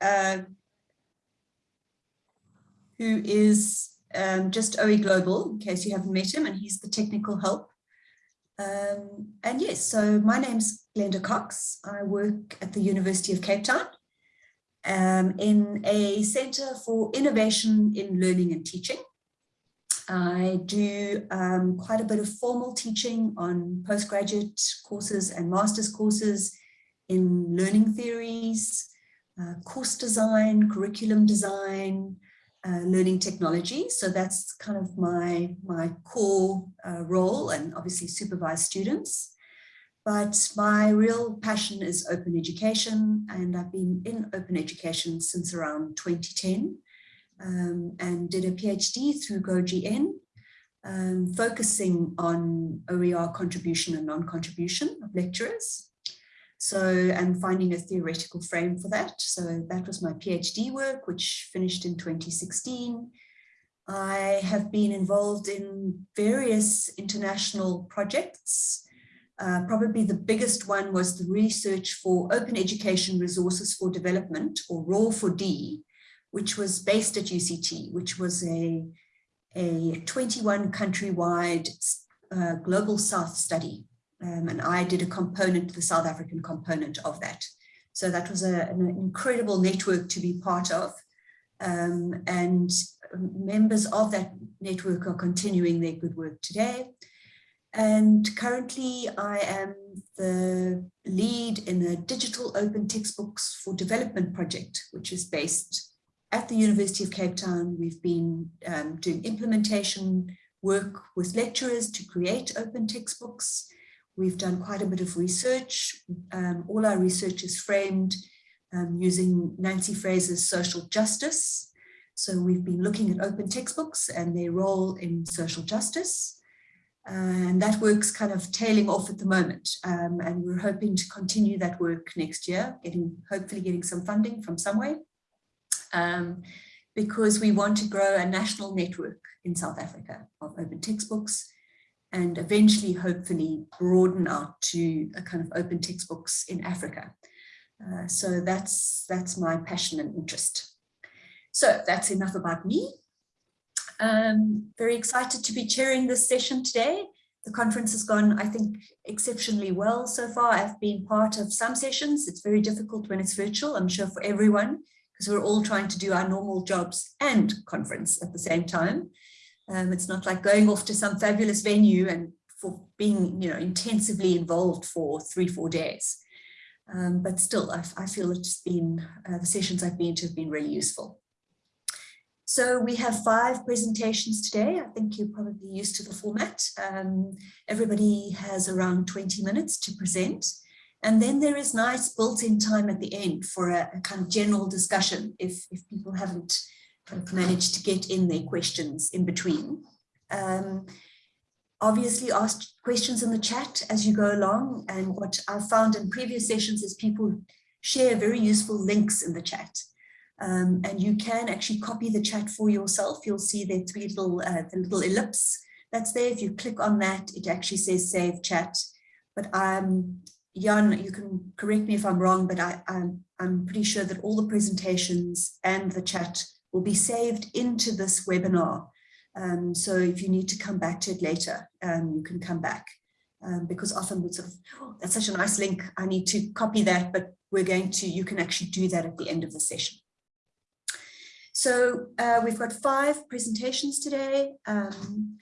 uh, who is um, just OE Global, in case you haven't met him, and he's the technical help. Um, and yes, so my name's Glenda Cox. I work at the University of Cape Town um, in a Centre for Innovation in Learning and Teaching. I do um, quite a bit of formal teaching on postgraduate courses and master's courses in learning theories, uh, course design, curriculum design, uh, learning technology. So that's kind of my, my core uh, role and obviously supervise students. But my real passion is open education and I've been in open education since around 2010 um, and did a PhD through GoGN, um, focusing on OER contribution and non-contribution of lecturers. So, and finding a theoretical frame for that. So that was my PhD work, which finished in 2016. I have been involved in various international projects. Uh, probably the biggest one was the research for Open Education Resources for Development, or ROER4D, which was based at UCT, which was a, a 21 countrywide uh, global south study um, and I did a component, the South African component of that. So that was a, an incredible network to be part of. Um, and members of that network are continuing their good work today. And currently I am the lead in the Digital Open Textbooks for Development project, which is based at the University of Cape Town. We've been um, doing implementation work with lecturers to create open textbooks. We've done quite a bit of research. Um, all our research is framed um, using Nancy Fraser's social justice. So we've been looking at open textbooks and their role in social justice. and that work's kind of tailing off at the moment. Um, and we're hoping to continue that work next year, getting hopefully getting some funding from somewhere. Um, because we want to grow a national network in South Africa of open textbooks and eventually hopefully broaden out to a kind of open textbooks in Africa. Uh, so that's, that's my passion and interest. So that's enough about me. Um, very excited to be chairing this session today. The conference has gone, I think, exceptionally well so far. I've been part of some sessions. It's very difficult when it's virtual, I'm sure for everyone, because we're all trying to do our normal jobs and conference at the same time. Um, it's not like going off to some fabulous venue and for being, you know, intensively involved for three, four days. Um, but still, I, I, feel it's been, uh, the sessions I've been to have been really useful. So we have five presentations today. I think you're probably used to the format. Um, everybody has around 20 minutes to present. And then there is nice built-in time at the end for a, a, kind of general discussion if, if people haven't managed to get in their questions in between. Um, obviously ask questions in the chat as you go along and what I've found in previous sessions is people share very useful links in the chat. Um, and you can actually copy the chat for yourself. You'll see the three little, uh, the little ellipse that's there. If you click on that, it actually says save chat. But um, Jan, you can correct me if I'm wrong, but I, I'm, I'm pretty sure that all the presentations and the chat will be saved into this webinar. Um, so if you need to come back to it later, um, you can come back. Um, because often we sort of, oh, that's such a nice link, I need to copy that, but we're going to, you can actually do that at the end of the session. So uh, we've got five presentations today. Um,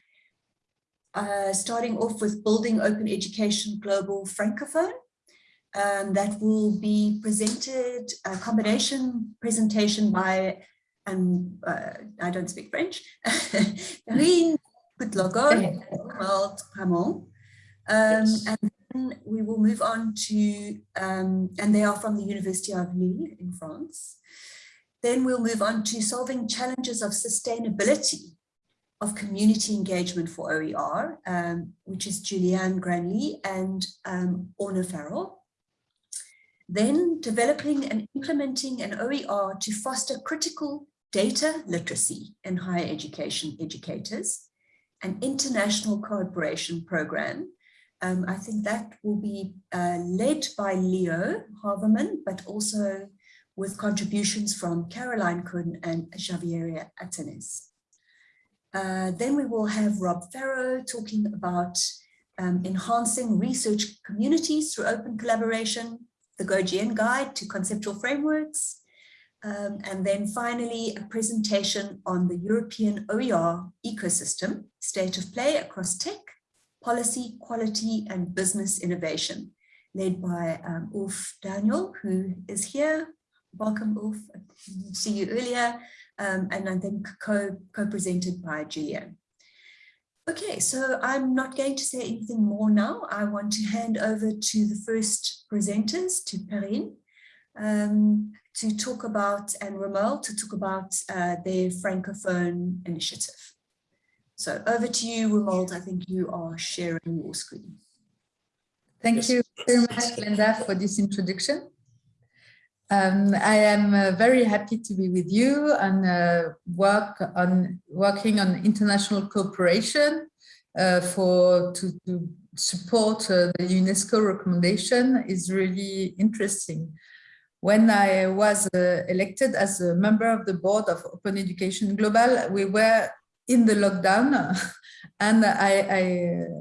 uh, starting off with Building Open Education Global Francophone. Um, that will be presented, a combination presentation by and uh, I don't speak French. Karine Kutlogo, called Ramon. Um, and then we will move on to, um, and they are from the University of Lille in France. Then we'll move on to solving challenges of sustainability of community engagement for OER, um, which is Julianne Granley and um, Orna Farrell. Then developing and implementing an OER to foster critical data literacy in higher education educators, an international cooperation program. Um, I think that will be uh, led by Leo Havemann, but also with contributions from Caroline Kuhn and Javiera Atenas. Uh, then we will have Rob Farrow talking about um, enhancing research communities through open collaboration, the GoGN guide to conceptual frameworks, um, and then finally a presentation on the European OER ecosystem, state of play across tech, policy, quality, and business innovation, led by um, Ulf Daniel, who is here. Welcome, Ulf. See you earlier um, and I think co-presented co by Julian. Okay, so I'm not going to say anything more now. I want to hand over to the first presenters, to Perrine, um, to talk about, and Romuald to talk about uh, their Francophone initiative. So over to you, Romuald. I think you are sharing your screen. Thank yes. you very much, Glenda, for this introduction. Um, I am uh, very happy to be with you and uh, work on working on international cooperation uh, for to, to support uh, the UNESCO recommendation is really interesting. When I was uh, elected as a member of the board of Open Education Global, we were in the lockdown and I, I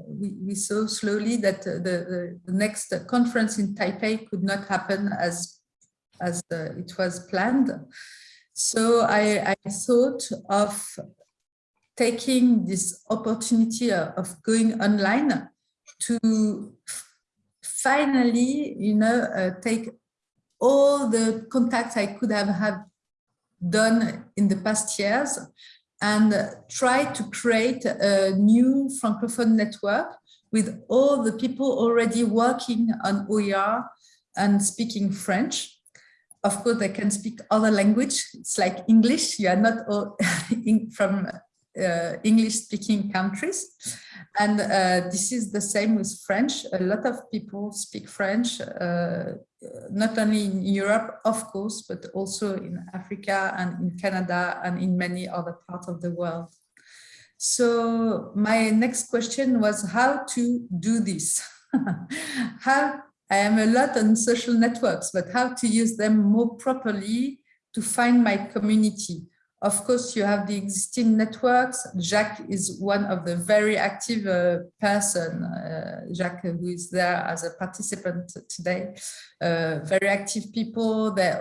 we, we, saw slowly that the, the next conference in Taipei could not happen as as uh, it was planned. So I, I thought of taking this opportunity of going online to finally, you know, uh, take all the contacts I could have had done in the past years and try to create a new Francophone network with all the people already working on OER and speaking French of course, they can speak other language. It's like English. You are not all from uh, English-speaking countries. And uh, this is the same with French. A lot of people speak French, uh, not only in Europe, of course, but also in Africa and in Canada and in many other parts of the world. So my next question was how to do this. how I am a lot on social networks, but how to use them more properly to find my community. Of course, you have the existing networks. Jacques is one of the very active uh, person, uh, Jacques, who is there as a participant today. Uh, very active people, they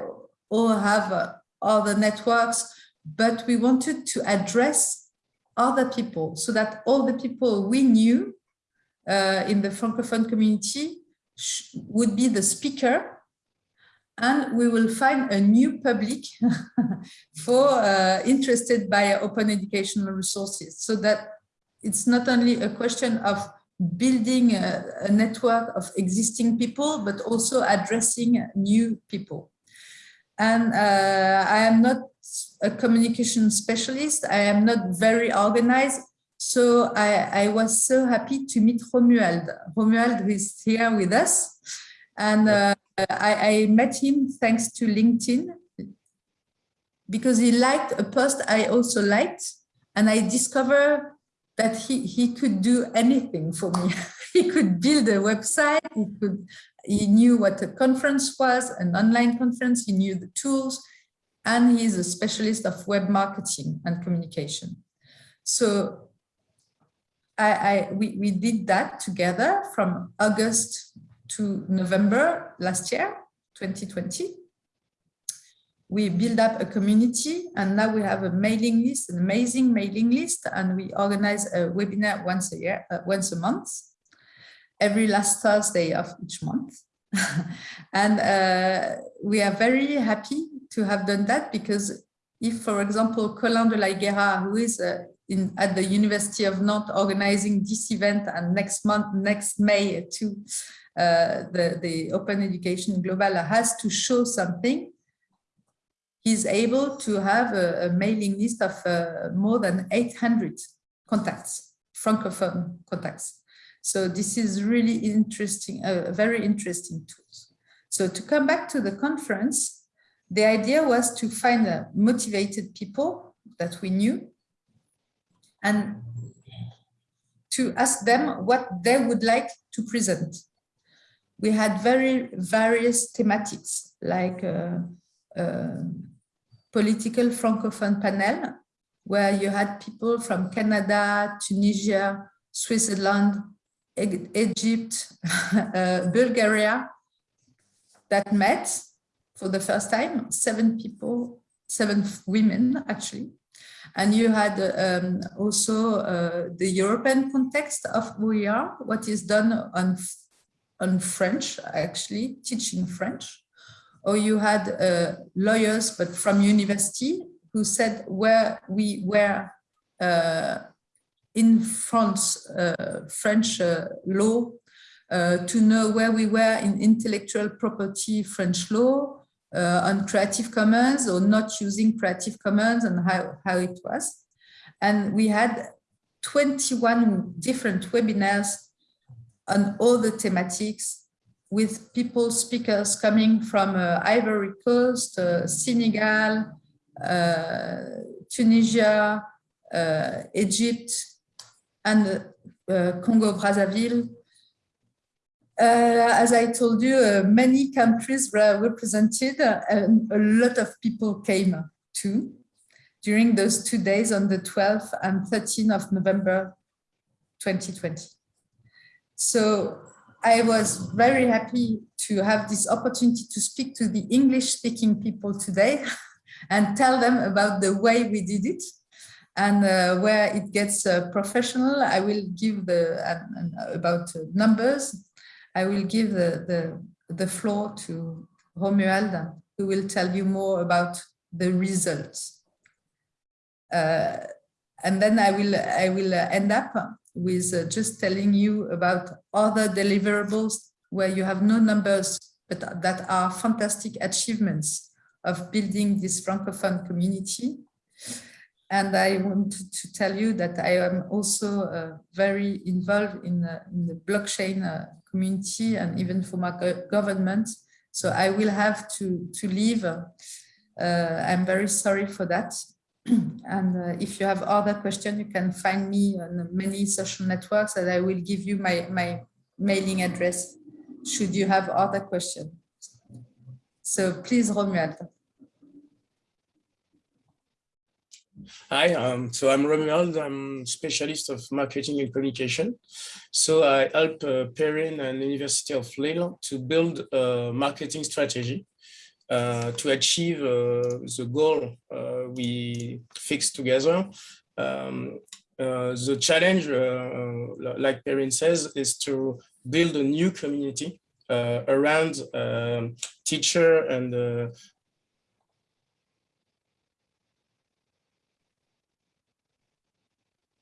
all have uh, other networks, but we wanted to address other people so that all the people we knew uh, in the Francophone community would be the speaker and we will find a new public for uh, interested by open educational resources so that it's not only a question of building a, a, network of existing people but also addressing new people and uh, i am not a communication specialist i am not very organized so I, I, was so happy to meet Romuald. Romuald is here with us. And uh, I, I, met him thanks to LinkedIn because he liked a post I also liked. And I discovered that he, he could do anything for me. he could build a website. He, could, he knew what a conference was, an online conference. He knew the tools. And he's a specialist of web marketing and communication. So I, I, we, we did that together from August to November last year, 2020. We build up a community and now we have a mailing list, an amazing mailing list, and we organize a webinar once a year, uh, once a month, every last Thursday of each month. and uh, we are very happy to have done that because if, for example, Colin de la Higuera, who is a in, at the University of Nantes organizing this event and next month, next May too, uh, the, the Open Education Global has to show something, he's able to have a, a mailing list of uh, more than 800 contacts, Francophone contacts. So this is really interesting, a very interesting tool. So to come back to the conference, the idea was to find uh, motivated people that we knew and to ask them what they would like to present. We had very various thematics like uh, uh, political francophone panel where you had people from Canada, Tunisia, Switzerland, Egypt, uh, Bulgaria that met for the first time, seven people, seven women actually. And you had um, also uh, the European context of OER, what is done on, on French, actually, teaching French. Or you had uh, lawyers, but from university, who said where we were uh, in France, uh, French uh, law, uh, to know where we were in intellectual property French law, uh, on Creative Commons or not using Creative Commons and how, how it was. And we had 21 different webinars on all the thematics with people, speakers coming from uh, Ivory Coast, uh, Senegal, uh, Tunisia, uh, Egypt, and uh, Congo Brazzaville, uh, as I told you, many countries were represented and a lot of people came too during those two days on the 12th and 13th of November 2020. So I was very happy to have this opportunity to speak to the English speaking people today and tell them about the way we did it and uh, where it gets uh, professional. I will give the uh, about numbers I will give the, the, the floor to Romuald, who will tell you more about the results. Uh, and then I will, I will end up with uh, just telling you about other deliverables where you have no numbers, but that are fantastic achievements of building this Francophone community. And I want to tell you that I am also uh, very involved in, uh, in the blockchain uh, community and even for my government. So I will have to, to leave. Uh, I'm very sorry for that. and uh, if you have other questions, you can find me on many social networks and I will give you my, my mailing address should you have other questions. So please, Romuald. Hi, um, so I'm Romuald. I'm specialist of marketing and communication. So I help uh, Perrine and University of Lille to build a marketing strategy to achieve uh, the goal uh, we fixed together. Um, uh, the challenge, uh, like Perrine says, is to build a new community around um, teacher and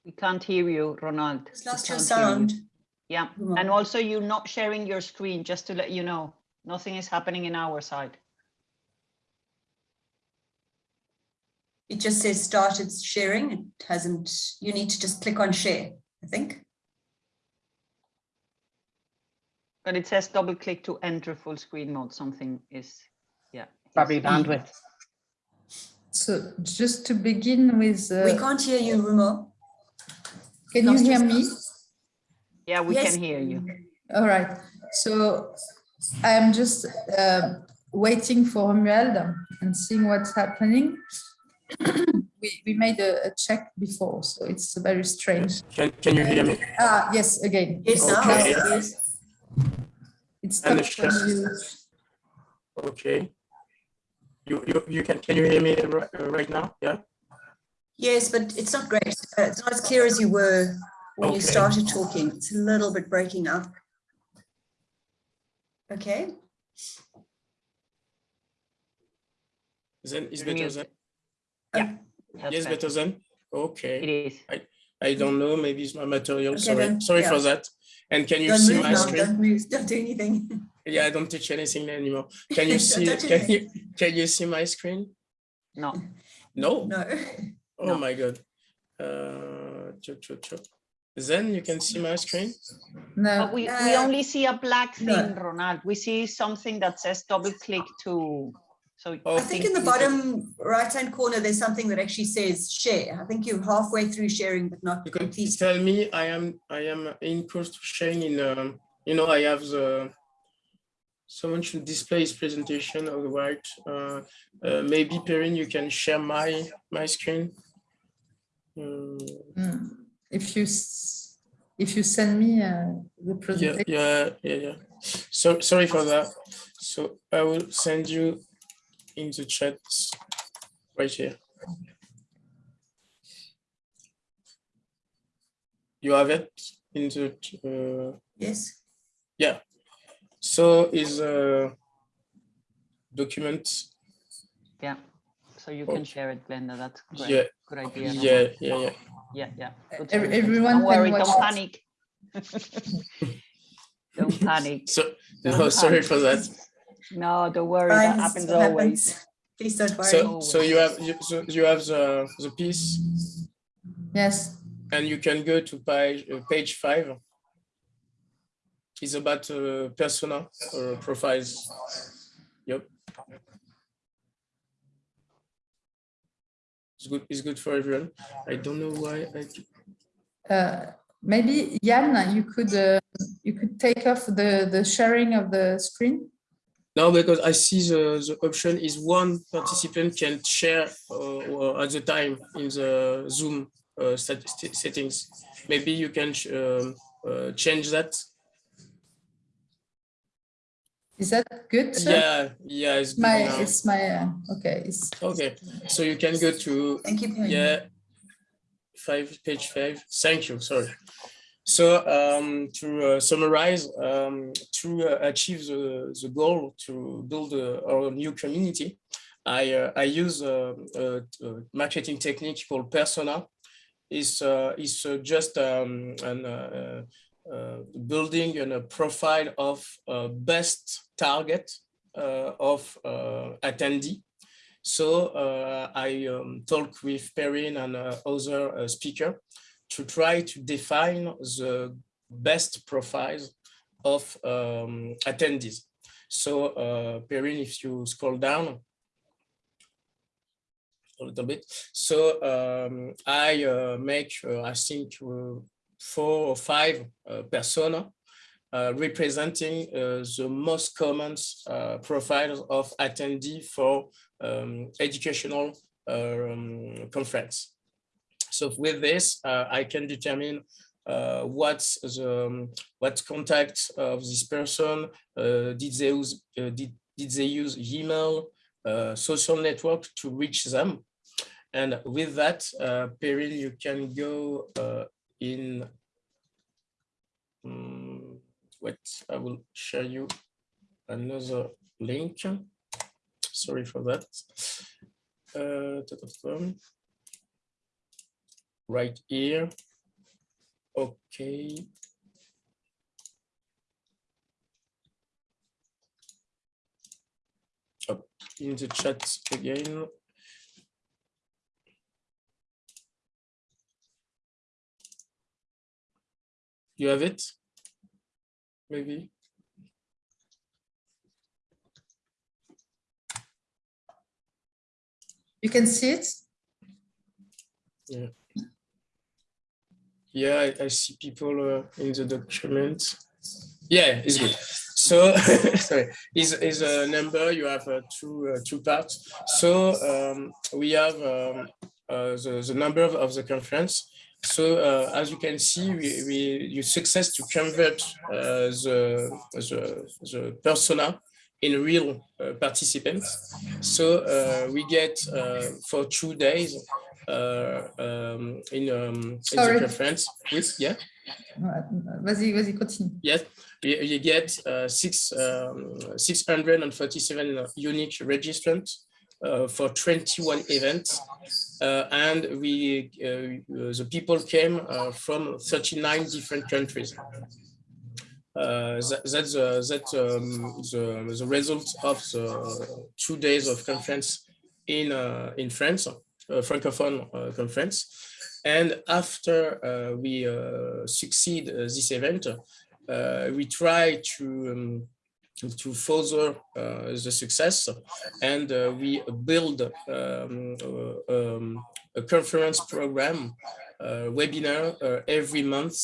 We can't hear you, Ronald. Just lost your can't hear you. sound. Yeah, and also you're not sharing your screen, just to let you know. Nothing is happening in our side. It just says started sharing. It hasn't, you need to just click on share, I think. But it says double click to enter full screen mode. Something is, yeah. Probably is- bandwidth. So just to begin with, We uh, can't hear you, Rumo. can you hear me? Yeah, we Yes. can hear you. All right. So I'm just uh, waiting for Romuald and seeing what's happening. we, we made a, a check before, so it's very strange. Can, can you hear me? Ah, yes, again. Yes, now, yes. It's And the stopped you, Okay. You, you, you can, can you hear me right, uh, right now? Yeah? Yes, but it's not great. Uh, It's not as clear as you were when you started talking. It's a little bit breaking up. Okay, is You're better muted. Then? That's Yes, better. better then? It Okay. is. I I don't know, maybe it's my material, Okay, sorry, then, sorry yeah. for that. And can you don't see move my now, screen? don't move, don't do anything. Yeah, I don't touch anything anymore. Can you see, touch can you, can you see my screen? No, No? No, Oh No. my God. Uh, chop, chop, chop. Then you can see my screen? no, but we, we Uh, only see a black no. thing, Ronald. We see something that says double click to, so. Oh. I think in the bottom right-hand corner, there's something that actually says share. I think you're halfway through sharing, but not You can complete. tell me I am, I am in course to sharing in, um, you know, I have the, someone should display his presentation on the right. Uh, uh, maybe Perrine, you can share my my screen. Um, Mm. If you if you send me uh, the yeah, presentation, yeah, yeah, yeah. So sorry for that. So I will send you in the chat right here. You have it in the uh, Yes. Yeah. So is a document. Yeah. So you Oh. can share it, Glenda. That's great. Yeah, Good idea. yeah, yeah, yeah. Yeah, yeah. Good Ev- everyone Don't can worry, watch don't it. panic. Don't panic. So Don't no, sorry panic. for that. No, don't worry. That Fine, happens what always. happens. Please don't worry. So so you have you, so you have the the piece yes, and you can go to page uh, page five. It's about uh, persona or profiles. Yep. It's good. It's good for everyone. I don't know why. I, uh, maybe Jan, you could uh, you could take off the the sharing of the screen. No, because I see the the option is one participant can share uh, at the time in the Zoom uh, settings. Maybe you can um, uh, change that. Is that good? sir? Yeah, yeah, it's good My now. it's my uh, okay. It's Okay, so you can go to Thank you, Yeah, five, page five. Thank you, sorry. So um, to uh, summarize, um, to uh, achieve the, the goal to build uh, our new community, I, uh, I use a, a, a marketing technique called persona. It's, uh, it's uh, just um, an, uh, uh, building and a profile of uh, best target uh, of uh, attendee. So uh, I um, talk with Perrine and uh, other uh, speaker to try to define the best profiles of um, attendees. So uh, Perrine, if you scroll down a little bit. So um, I uh, make, uh, I think, uh, four or five uh, persona uh, representing the most common profiles of attendee for um, educational um, conference. So with this, uh, I can determine uh, what's the um, what contact of this person uh, did they use uh, did, did they use email uh, social network to reach them? And with that uh, Perrine you can go in um, wait I will share you another link. Sorry for that. Right here. Okay. Up in the chat again. You have it? Maybe. You can see it. Yeah, I, I see people uh, in the document. Yeah, it's good. So, sorry, is is a number. You have uh, two uh, two parts. So um, we have um, uh, the the number of, of the conference. So uh, as you can see, we, we you success to convert uh, the, the the persona in real participants. So we get for two days um, in, um, in the conference with yeah. Ouais, Vas-y, vas-y, continue. yes you, you get uh, six um, 647 unique registrants uh, for 21 events. Uh, and we uh, the people came uh, from 39 different countries. Uh, that, that's uh, that um, the, the result of the two days of conference in uh, in France, uh, francophone uh, conference. And after uh, we uh, succeed uh, this event, uh, we try to um, to further uh, the success, and uh, we build um, uh, um, a conference program, uh, webinar uh, every month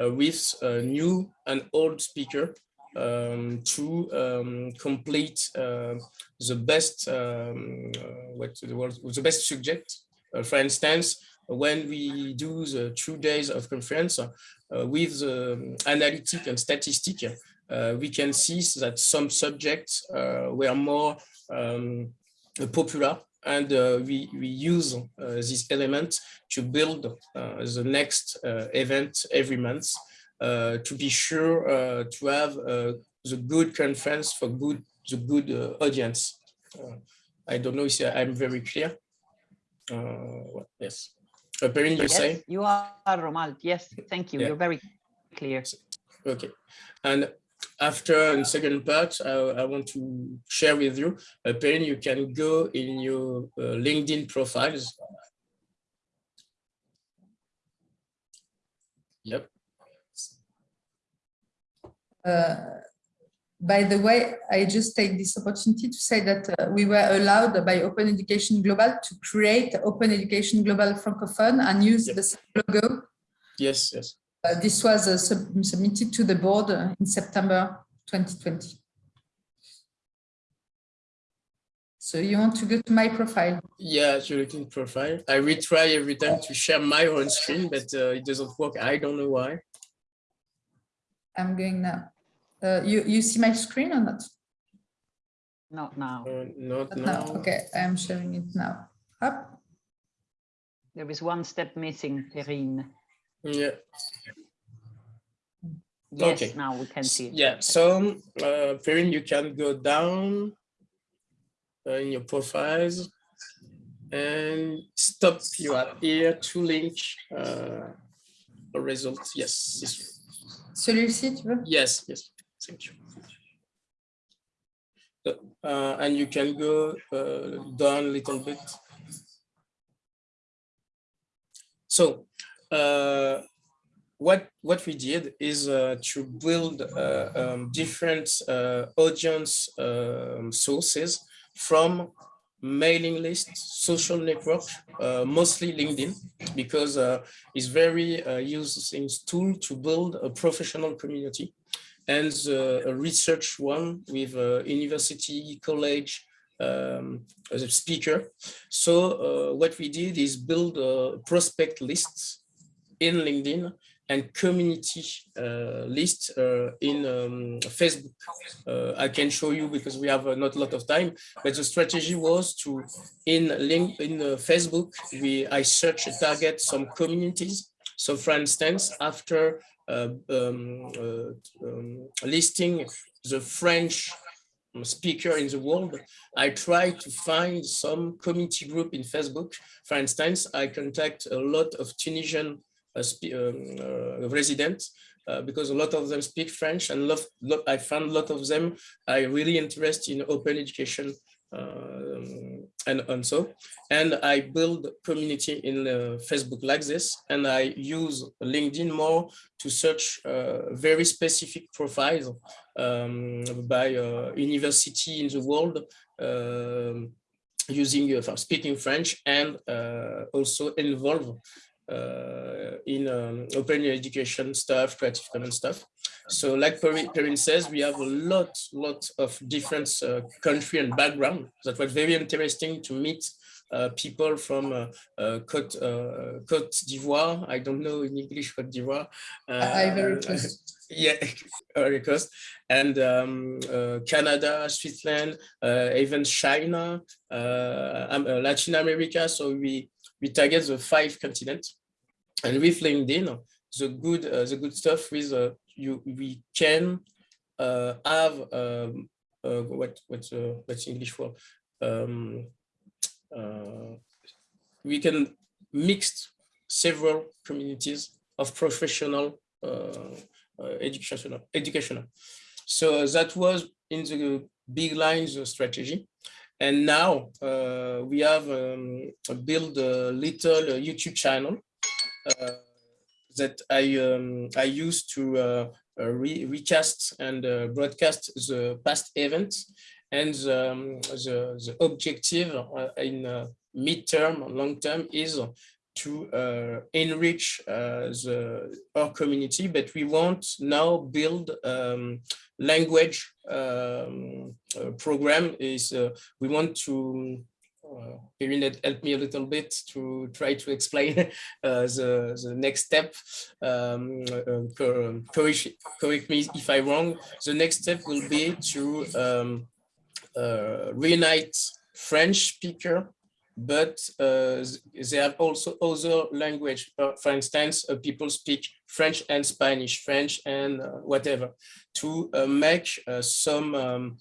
uh, with a new and old speaker um, to um, complete uh, the best um, uh, what the word the best subject. Uh, for instance, when we do the two days of conference uh, with the analytic and statistic, we can see that some subjects were more um, popular and uh, we, we use uh, this element to build uh, the next event every month to be sure to have the good conference for good the good audience. I don't know if I'm very clear. Well, yes. Uh, Perrine, you yes, say? You are, Romald. Yes, thank you. Yeah. You're very clear. Okay. And after the second part, I, I want to share with you, uh, Perrine, you can go in your uh, LinkedIn profiles. Yep. Uh, by the way, I just take this opportunity to say that uh, we were allowed by Open Education Global to create Open Education Global Francophone and use Yep. the same logo. Yes, yes. Uh, this was uh, sub- submitted to the board in September 2020. So you want to go to my profile? Yeah, to your LinkedIn profile. I retry every time to share my own screen, but uh, it doesn't work. I don't know why. I'm going now. Uh, you, you see my screen or not? Not now. Uh, not Not now. now. Okay, I'm sharing it now. Up. There is one step missing, Perrine. Yeah. Yes, Okay. now we can see it. Yeah, so uh, Perrine, you can go down uh, in your profiles and stop. You are here to link uh, a result. Yes, yes, Celui-ci, tu veux? yes, yes. Thank you. Uh, and you can go uh, down a little bit. So uh, what what we did is uh, to build uh, um, different uh, audience um, sources from mailing lists, social network, uh, mostly LinkedIn, because uh, it's very uh, used tool to build a professional community and uh, a research one with uh, university, college, um, as a speaker. So uh, what we did is build a prospect lists in LinkedIn and community uh, list uh, in um, Facebook. Uh, I can show you because we have uh, not a lot of time, but the strategy was to, in link in uh, Facebook, we I search target some communities. So for instance, after uh, um, uh, um, listing the French speaker in the world, I try to find some community group in Facebook. For instance, I contact a lot of Tunisian uh, um, uh, residents uh, because a lot of them speak French and lot, lot, I found a lot of them are really interested in open education and, and so. And I build community in uh, Facebook like this, and I use LinkedIn more to search uh, very specific profiles um, by uh, university in the world um, using uh, speaking French and uh, also involve uh, in um, open education stuff, Creative Commons stuff. So like Perrine Perrine says, we have a lot, lot of different uh, country and background. That was very interesting to meet uh, people from uh, uh, Côte, uh, Côte d'Ivoire. I don't know in English Côte d'Ivoire. Ivory Uh, Coast. yeah, Ivory Coast, and um, uh, Canada, Switzerland, uh, even China, uh, um, uh, Latin America. So we we target the five continents, and with LinkedIn, the good uh, the good stuff with uh, you we can uh, have um, what what's what's English for um, we can mix several communities of professional uh, educational educational. So that was in the big lines of strategy. And now uh, we have um, built a little YouTube channel uh, that I um, I used to uh, uh, re recast and uh, broadcast the past events. And um, the, the objective in midterm, long term is to uh, enrich uh, the, our community, but we want now build um, language um, uh, program is uh, we want to uh, help me a little bit to try to explain uh, the, the next step. Um, uh, correct, correct me if I'm wrong. The next step will be to um, uh, reunite French speaker, but uh, they have also other language. Uh, for instance, people speak French and Spanish, French and whatever, to make some um,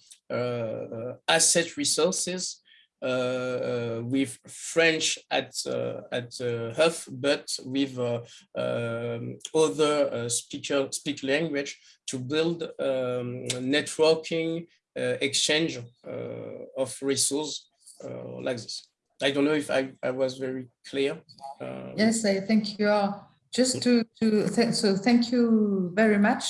asset resources uh, with French at uh, at uh, Huff, but with um, other speaker speak language to build um, networking exchange of resources like this. I don't know if I, I was very clear. Um, yes, I think you are. Just to, to th so thank you very much.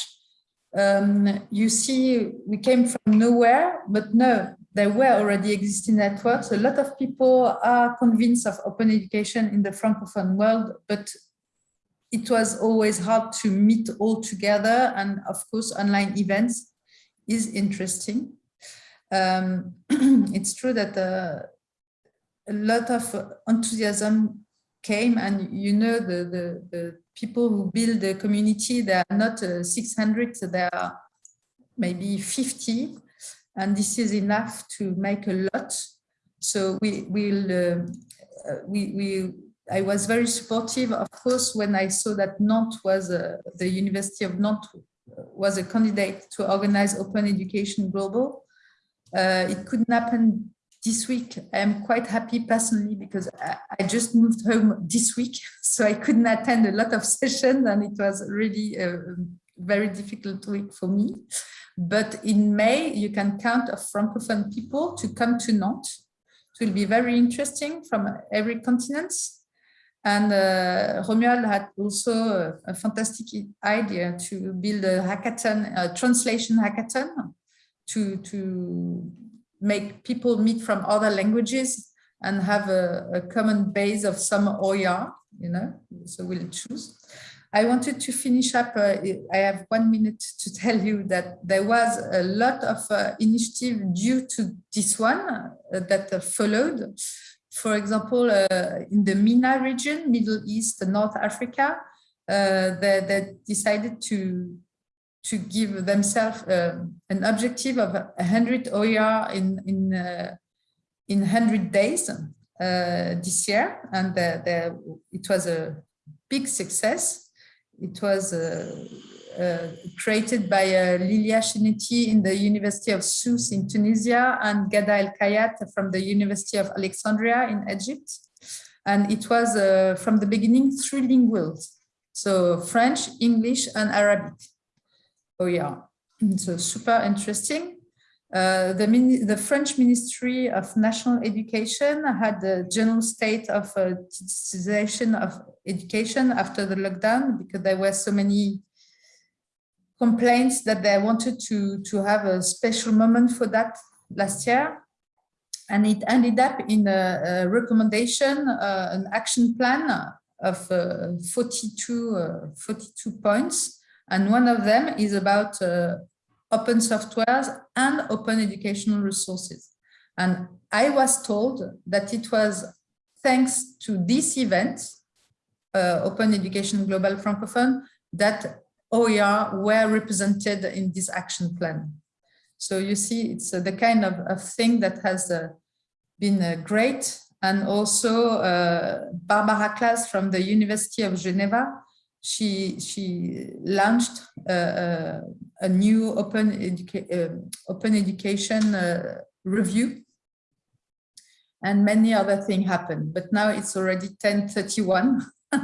Um, you see, we came from nowhere, but no, there were already existing networks. A lot of people are convinced of open education in the Francophone world, but it was always hard to meet all together. And of course, online events is interesting. Um, it's true that uh, a lot of enthusiasm came and you know the, the, the people who build the community, they are not uh, 600, they are maybe 50 and this is enough to make a lot. So we will, uh, uh, we, we, I was very supportive, of course, when I saw that Nantes was, uh, the University of Nantes was a candidate to organize Open Education Global. Uh, it couldn't happen this week. I am quite happy personally because I, I, just moved home this week, so I couldn't attend a lot of sessions and it was really a very difficult week for me. But in May, you can count of Francophone people to come to Nantes. It will be very interesting from every continent. And uh, Romuald had also a, a, fantastic idea to build a hackathon, a translation hackathon to, to make people meet from other languages and have a, a common base of some OER, you know, so we'll choose. I wanted to finish up, uh, I have one minute to tell you that there was a lot of uh, initiative due to this one uh, that uh, followed. For example, uh, in the MENA region, Middle East, North Africa, uh, they, they, decided to to give themselves an objective of 100 OER in in in 100 days this year, and it was a big success. It was uh, uh, created by uh, Lilia Cheniti in the University of Sousse in Tunisia and Ghada El Khayat from the University of Alexandria in Egypt. And it was uh, from the beginning trilingual. So French, English, and Arabic. Oh yeah, so super interesting. Uh, the, the, French Ministry of National Education had the general state of uh, digitization of education after the lockdown because there were so many complaints that they wanted to, to have a special moment for that last year. And it ended up in a, a recommendation, uh, an action plan of uh, 42, uh, 42 points. And one of them is about uh, open softwares and open educational resources. And I was told that it was thanks to this event, uh, Open Education Global Francophone, that OER were represented in this action plan. So you see, it's uh, the kind of, of, thing that has uh, been uh, great. And also uh, Barbara Class from the University of Geneva she she launched a, a new open educa uh, open education uh, review. And many other things happened but now it's already 1031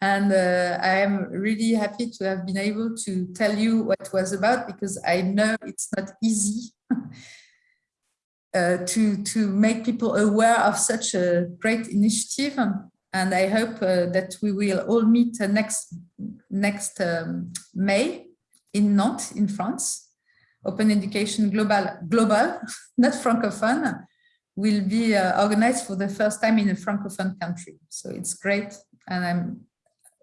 and uh, I am really happy to have been able to tell you what it was about because I know it's not easy uh, to to make people aware of such a great initiative and I hope uh, that we will all meet uh, next next um, May in Nantes, in France. Open Education Global, global, not Francophone, will be uh, organized for the first time in a Francophone country. So it's great and I'm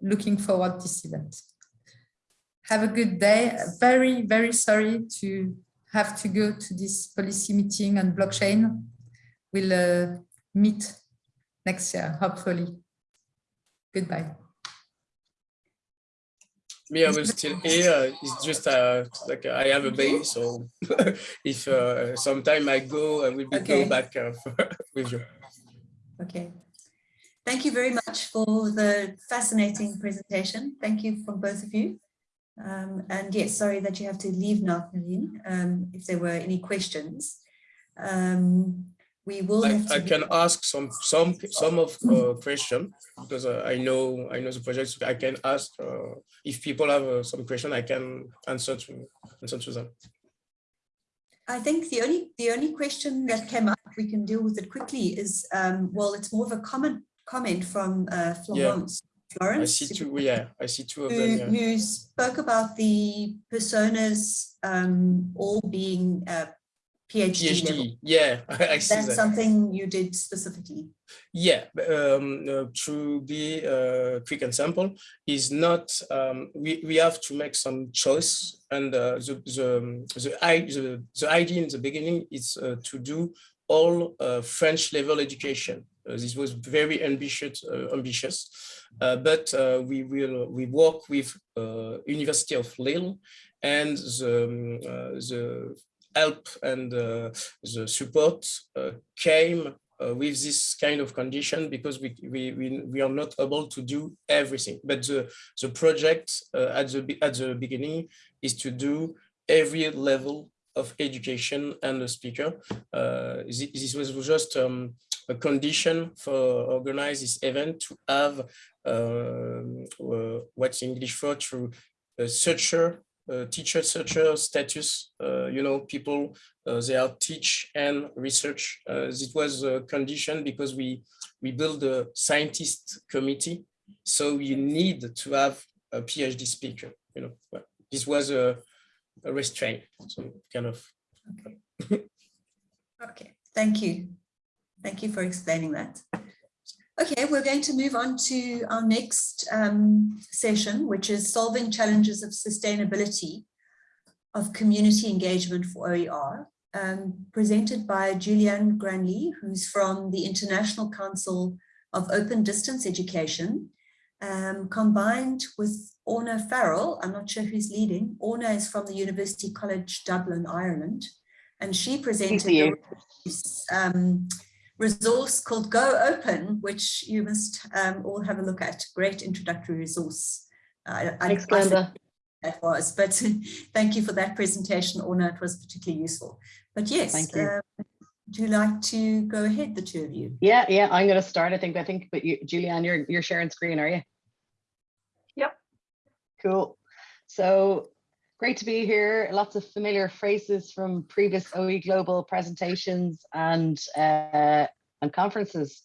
looking forward to this event. Have a good day. Very, very sorry to have to go to this policy meeting on blockchain. We'll uh, meet next year, hopefully. Goodbye. Me, I will still here. It's just uh, like I have a baby, so if uh, sometime I go, I will be Okay. go back uh, with you. Okay. Thank you very much for the fascinating presentation. Thank you from both of you. Um, and yes, sorry that you have to leave now, um, if there were any questions. Um, we will I, have to. I can ask some some some of uh, question because uh, I know I know the project. so I can ask uh, if people have uh, some question. I can answer to answer to them. I think the only the only question that came up, we can deal with it quickly, is um, well, it's more of a comment comment from uh, Florence. I Florence, see two. Yeah, I see two of who, them. Yeah. who spoke about the personas um, all being uh, PhD, level. Yeah, I see That's that. something you did specifically. Yeah, um, uh, to be uh, quick and simple, is not, um, we, we have to make some choice and uh, the, the, um, the, i- the, the idea in the beginning is uh, to do all uh, French level education. Uh, this was very ambitious, uh, ambitious, uh, but uh, we will, we work with uh, University of Lille and the, um, uh, the help and uh, the support uh, came uh, with this kind of condition because we, we, we, we are not able to do everything. But the, the project uh, at, the, at the beginning is to do every level of education and the speaker. Uh, thi- this was just um, a condition for organize this event to have um, uh, what's English for to searcher, uh, teacher researcher status, uh, you know, people uh, they are teach and research. Uh, it was a condition because we we build a scientist committee, so you need to have a PhD speaker. You know, Well, this was a, a restraint, so kind of. Okay, thank you. Thank you for explaining that. Okay, we're going to move on to our next um, session, which is solving challenges of sustainability of community engagement for OER, um, presented by Julianne Granly, who's from the International Council of Open Distance Education, um, combined with Orna Farrell. I'm not sure who's leading. Orna is from the University College Dublin, Ireland, and she presented um, resource called Go Open, which you must um, all have a look at. Great introductory resource. Uh, I- Thanks, I think Glenda. That was, but thank you for that presentation, Orna. It was particularly useful. But yes, Thank you. um, would you like to go ahead, the two of you? Yeah, yeah, I'm gonna start, I think, I think, but you, Julianne, you're, you're sharing screen, are you? Yep. Cool. So great to be here. Lots of familiar phrases from previous OE Global presentations and, uh, and conferences.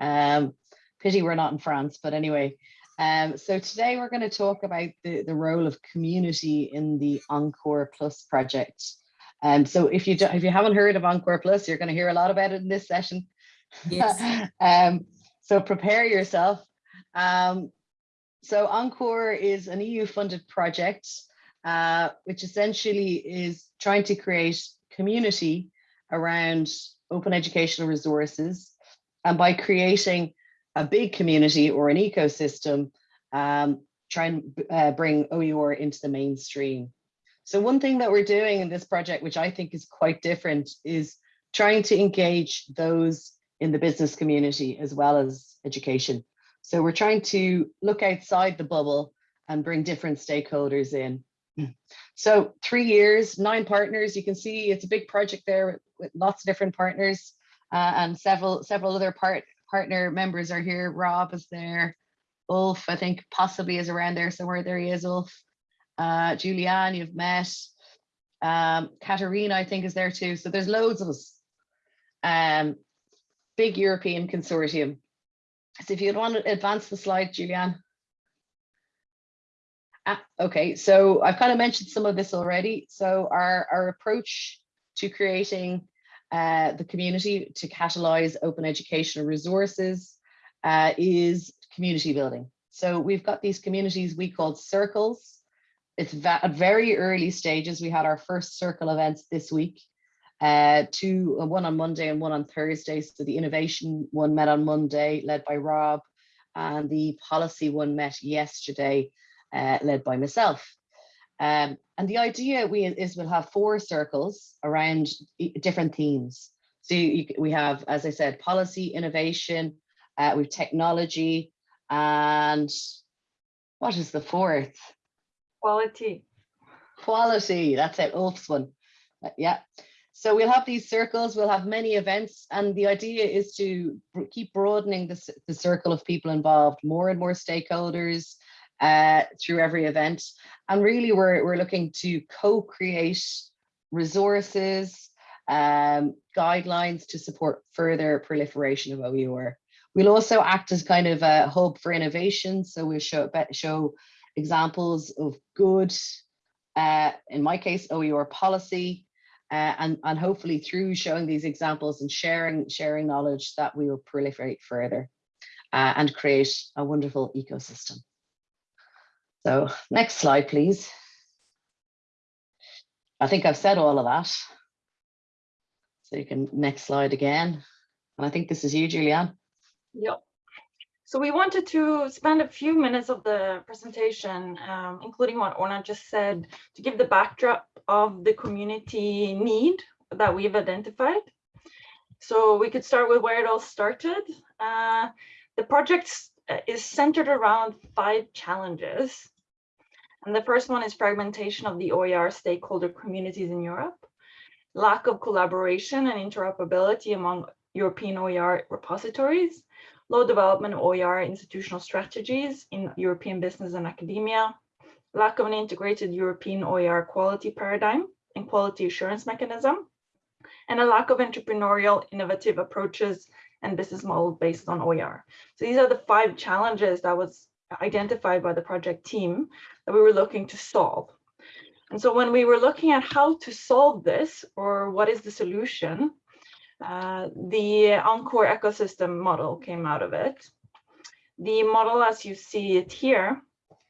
Um, pity we're not in France, but anyway. Um, so today we're going to talk about the, the role of community in the Encore Plus project. Um, so if you if you haven't heard of Encore Plus, you're going to hear a lot about it in this session. Yes. um, so prepare yourself. Um, so Encore is an EU funded project, uh, which essentially is trying to create community around open educational resources. And by creating a big community or an ecosystem, um, try and uh, bring OER into the mainstream. So one thing that we're doing in this project, which I think is quite different, is trying to engage those in the business community as well as education. So we're trying to look outside the bubble and bring different stakeholders in. So three years, nine partners. You can see it's a big project there with, with lots of different partners uh, and several several other part partner members are here. Rob is there. Ulf, I think possibly is around there somewhere. There he is, Ulf. Uh, Julianne, you've met. Um, I think, is there too. So there's loads of us. Um, big European consortium. So if you'd want to advance the slide, Julianne. Ah, okay, so I've kind of mentioned some of this already. So our, our approach to creating uh, the community to catalyze open educational resources uh, is community building. So we've got these communities we called circles. It's at very early stages. We had our first circle events this week. Uh, two, uh, one on Monday and one on Thursday. So the innovation one met on Monday, led by Rob, and the policy one met yesterday, uh, led by myself. Um, and the idea we is we'll have four circles around different themes. So you, c- we have, as I said, policy, innovation, uh, we've technology, and what is the fourth? Quality. Quality. That's it. Ulf's one. Uh, yeah. So we'll have these circles. We'll have many events, and the idea is to keep broadening the, the circle of people involved, more and more stakeholders uh, through every event. And really, we're we're looking to co-create resources, um, guidelines to support further proliferation of OER. We'll also act as kind of a hub for innovation. So we'll show show examples of good, uh, in my case, OER policy, uh, and, and hopefully through showing these examples and sharing, sharing knowledge that we will proliferate further uh, and create a wonderful ecosystem. So next slide, please. I think I've said all of that. So you can next slide again. And I think this is you, Julianne. Yep. So we wanted to spend a few minutes of the presentation, um, including what Orna just said, to give the backdrop of the community need that we've identified. So we could start with where it all started. Uh, the project is centered around five challenges. And the first one is fragmentation of the OER stakeholder communities in Europe, lack of collaboration and interoperability among European OER repositories, low development of OER institutional strategies in European business and academia, lack of an integrated European OER quality paradigm and quality assurance mechanism, and a lack of entrepreneurial innovative approaches and business model based on OER. So these are the five challenges that was identified by the project team that we were looking to solve. And so when we were looking at how to solve this or what is the solution, uh, the Encore ecosystem model came out of it. The model, as you see it here,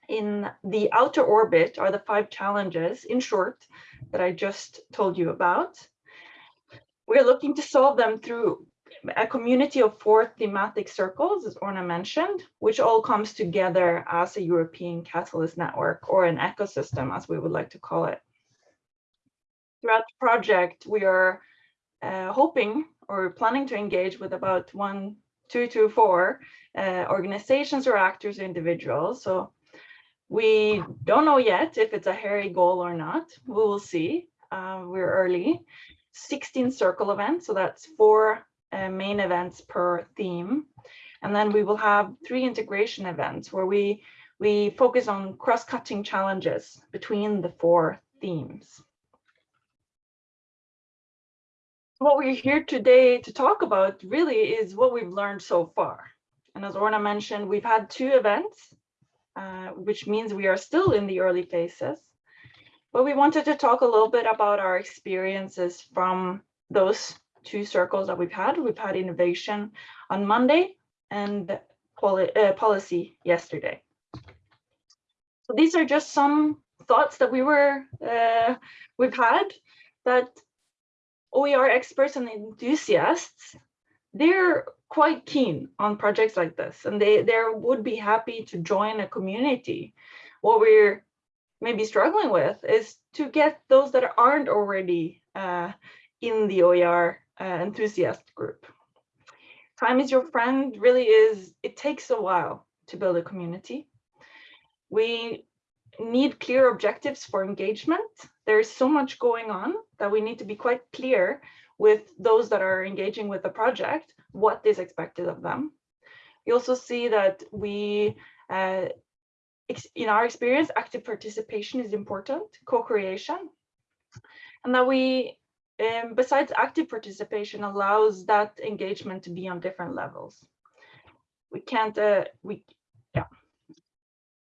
in the outer orbit are the five challenges, in short, that I just told you about. We're looking to solve them through a community of four thematic circles, as Orna mentioned, which all comes together as a European Catalyst network or an ecosystem, as we would like to call it. Throughout the project, we are uh, hoping or planning to engage with about one, two to four uh, organizations or actors or individuals. So we don't know yet if it's a hairy goal or not. We will see. Uh, we're early. 16 circle events, so that's four uh, main events per theme. And then we will have three integration events where we, we focus on cross-cutting challenges between the four themes. What we're here today to talk about really is what we've learned so far. And as Orna mentioned, we've had two events, uh, which means we are still in the early phases. But we wanted to talk a little bit about our experiences from those two circles that we've had. We've had innovation on Monday and poli uh, policy yesterday. So these are just some thoughts that we were uh, we've had that OER experts and enthusiasts they're quite keen on projects like this and they they would be happy to join a community. What we're maybe struggling with is to get those that aren't already uh, in the OER enthusiast group. Time is your friend really is, it takes a while to build a community. We need clear objectives for engagement. There's so much going on that we need to be quite clear with those that are engaging with the project, what is expected of them. You also see that we, uh, in our experience, active participation is important, co-creation, and that we um, besides active participation allows that engagement to be on different levels. We can't, uh, we, yeah.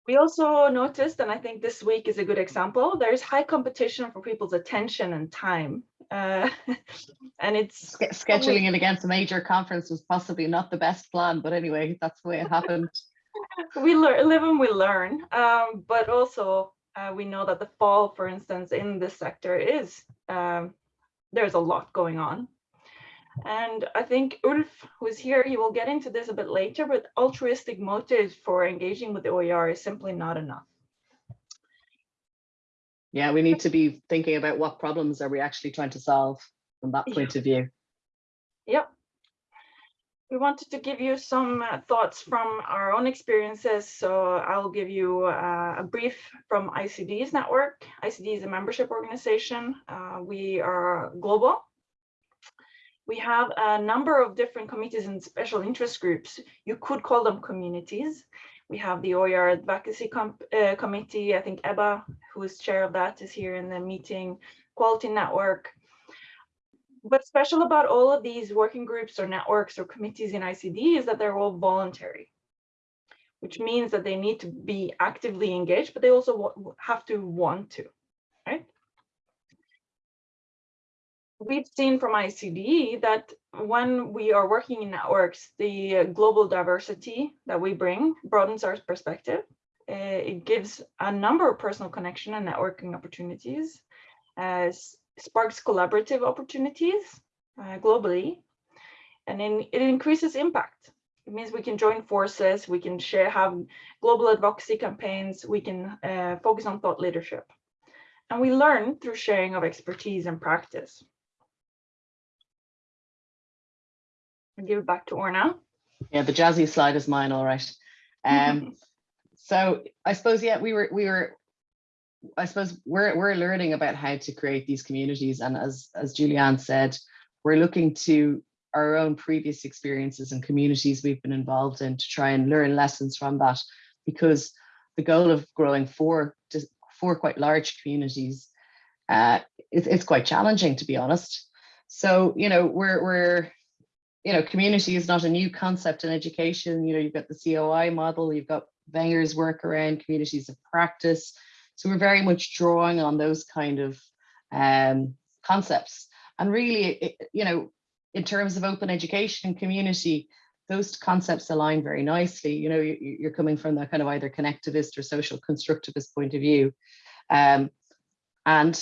We also noticed, and I think this week is a good example, there's high competition for people's attention and time. Uh, and it's- Scheduling it against a major conference was possibly not the best plan, but anyway, that's the way it happened. we learn, live and we learn, um, but also uh, we know that the fall, for instance, in this sector is, um, there's a lot going on. And I think Ulf, who's here, he will get into this a bit later, but altruistic motives for engaging with the OER is simply not enough. Yeah, we need to be thinking about what problems are we actually trying to solve from that point of view. Yep. We wanted to give you some uh, thoughts from our own experiences. So I'll give you uh, a brief from ICDE's network. ICDE is a membership organization. Uh, we are global. We have a number of different committees and special interest groups. You could call them communities. We have the OER Advocacy Com uh, Committee. I think Ebba, who is chair of that, is here in the meeting. Quality Network. What's special about all of these working groups or networks or committees in ICDE is that they're all voluntary, which means that they need to be actively engaged, but they also have to want to, right? we've seen from ICDE that when we are working in networks, the global diversity that we bring broadens our perspective. Uh, it gives a number of personal connection and networking opportunities, as sparks collaborative opportunities uh, globally, and then it increases impact. It means we can join forces, we can share, have global advocacy campaigns, we can uh, focus on thought leadership. And we learn through sharing of expertise and practice. I'll give it back to Orna. Yeah, the jazzy slide is mine, all right. Um, so I suppose, yeah, we were, we were, I suppose we're, we're learning about how to create these communities. And as, as Julianne said, we're looking to our own previous experiences and communities we've been involved in to try and learn lessons from that because the goal of growing four, four quite large communities, uh, it, it's quite challenging to be honest. So, you know, we're, we're you know, community is not a new concept in education. You know, you've got the COI model, you've got Wenger's work around communities of practice. So we're very much drawing on those kind of um, concepts. And really, it, you know, in terms of open education and community, those concepts align very nicely. You know, you, are coming from that kind of either connectivist or social constructivist point of view. Um, and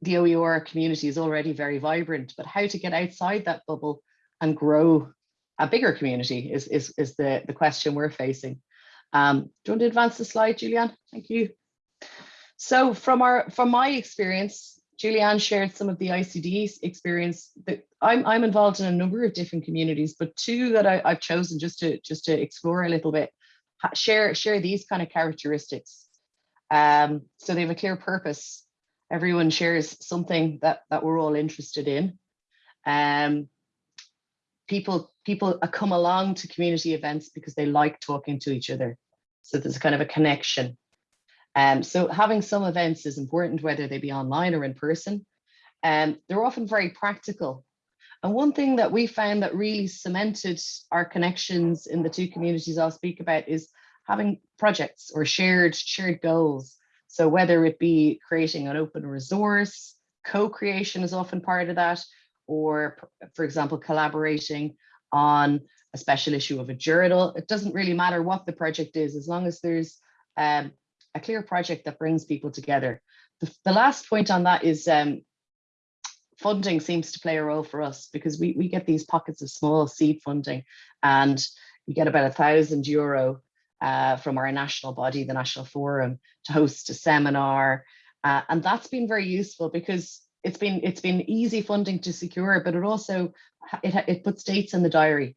the OER community is already very vibrant, but how to get outside that bubble and grow a bigger community is, is, is the, the question we're facing. Um, do you want to advance the slide, Julianne? Thank you. So from our from my experience, Julianne shared some of the ICDE experience that I'm, I'm involved in a number of different communities, but two that I, have chosen just to just to explore a little bit, share share these kind of characteristics. Um, so they have a clear purpose. Everyone shares something that that we're all interested in. Um, people people come along to community events because they like talking to each other. So there's kind of a connection. Um, so having some events is important, whether they be online or in person. Um, they're often very practical. And one thing that we found that really cemented our connections in the two communities I'll speak about is having projects or shared shared goals. So whether it be creating an open resource, co-creation is often part of that, or for example, collaborating on a special issue of a journal. It doesn't really matter what the project is, as long as there's um, a clear project that brings people together. The, the last point on that is um, funding seems to play a role for us because we, we get these pockets of small seed funding and we get about a thousand euro uh, from our national body, the National Forum, to host a seminar. Uh, and that's been very useful because it's been it's been easy funding to secure, but it also it it puts dates in the diary.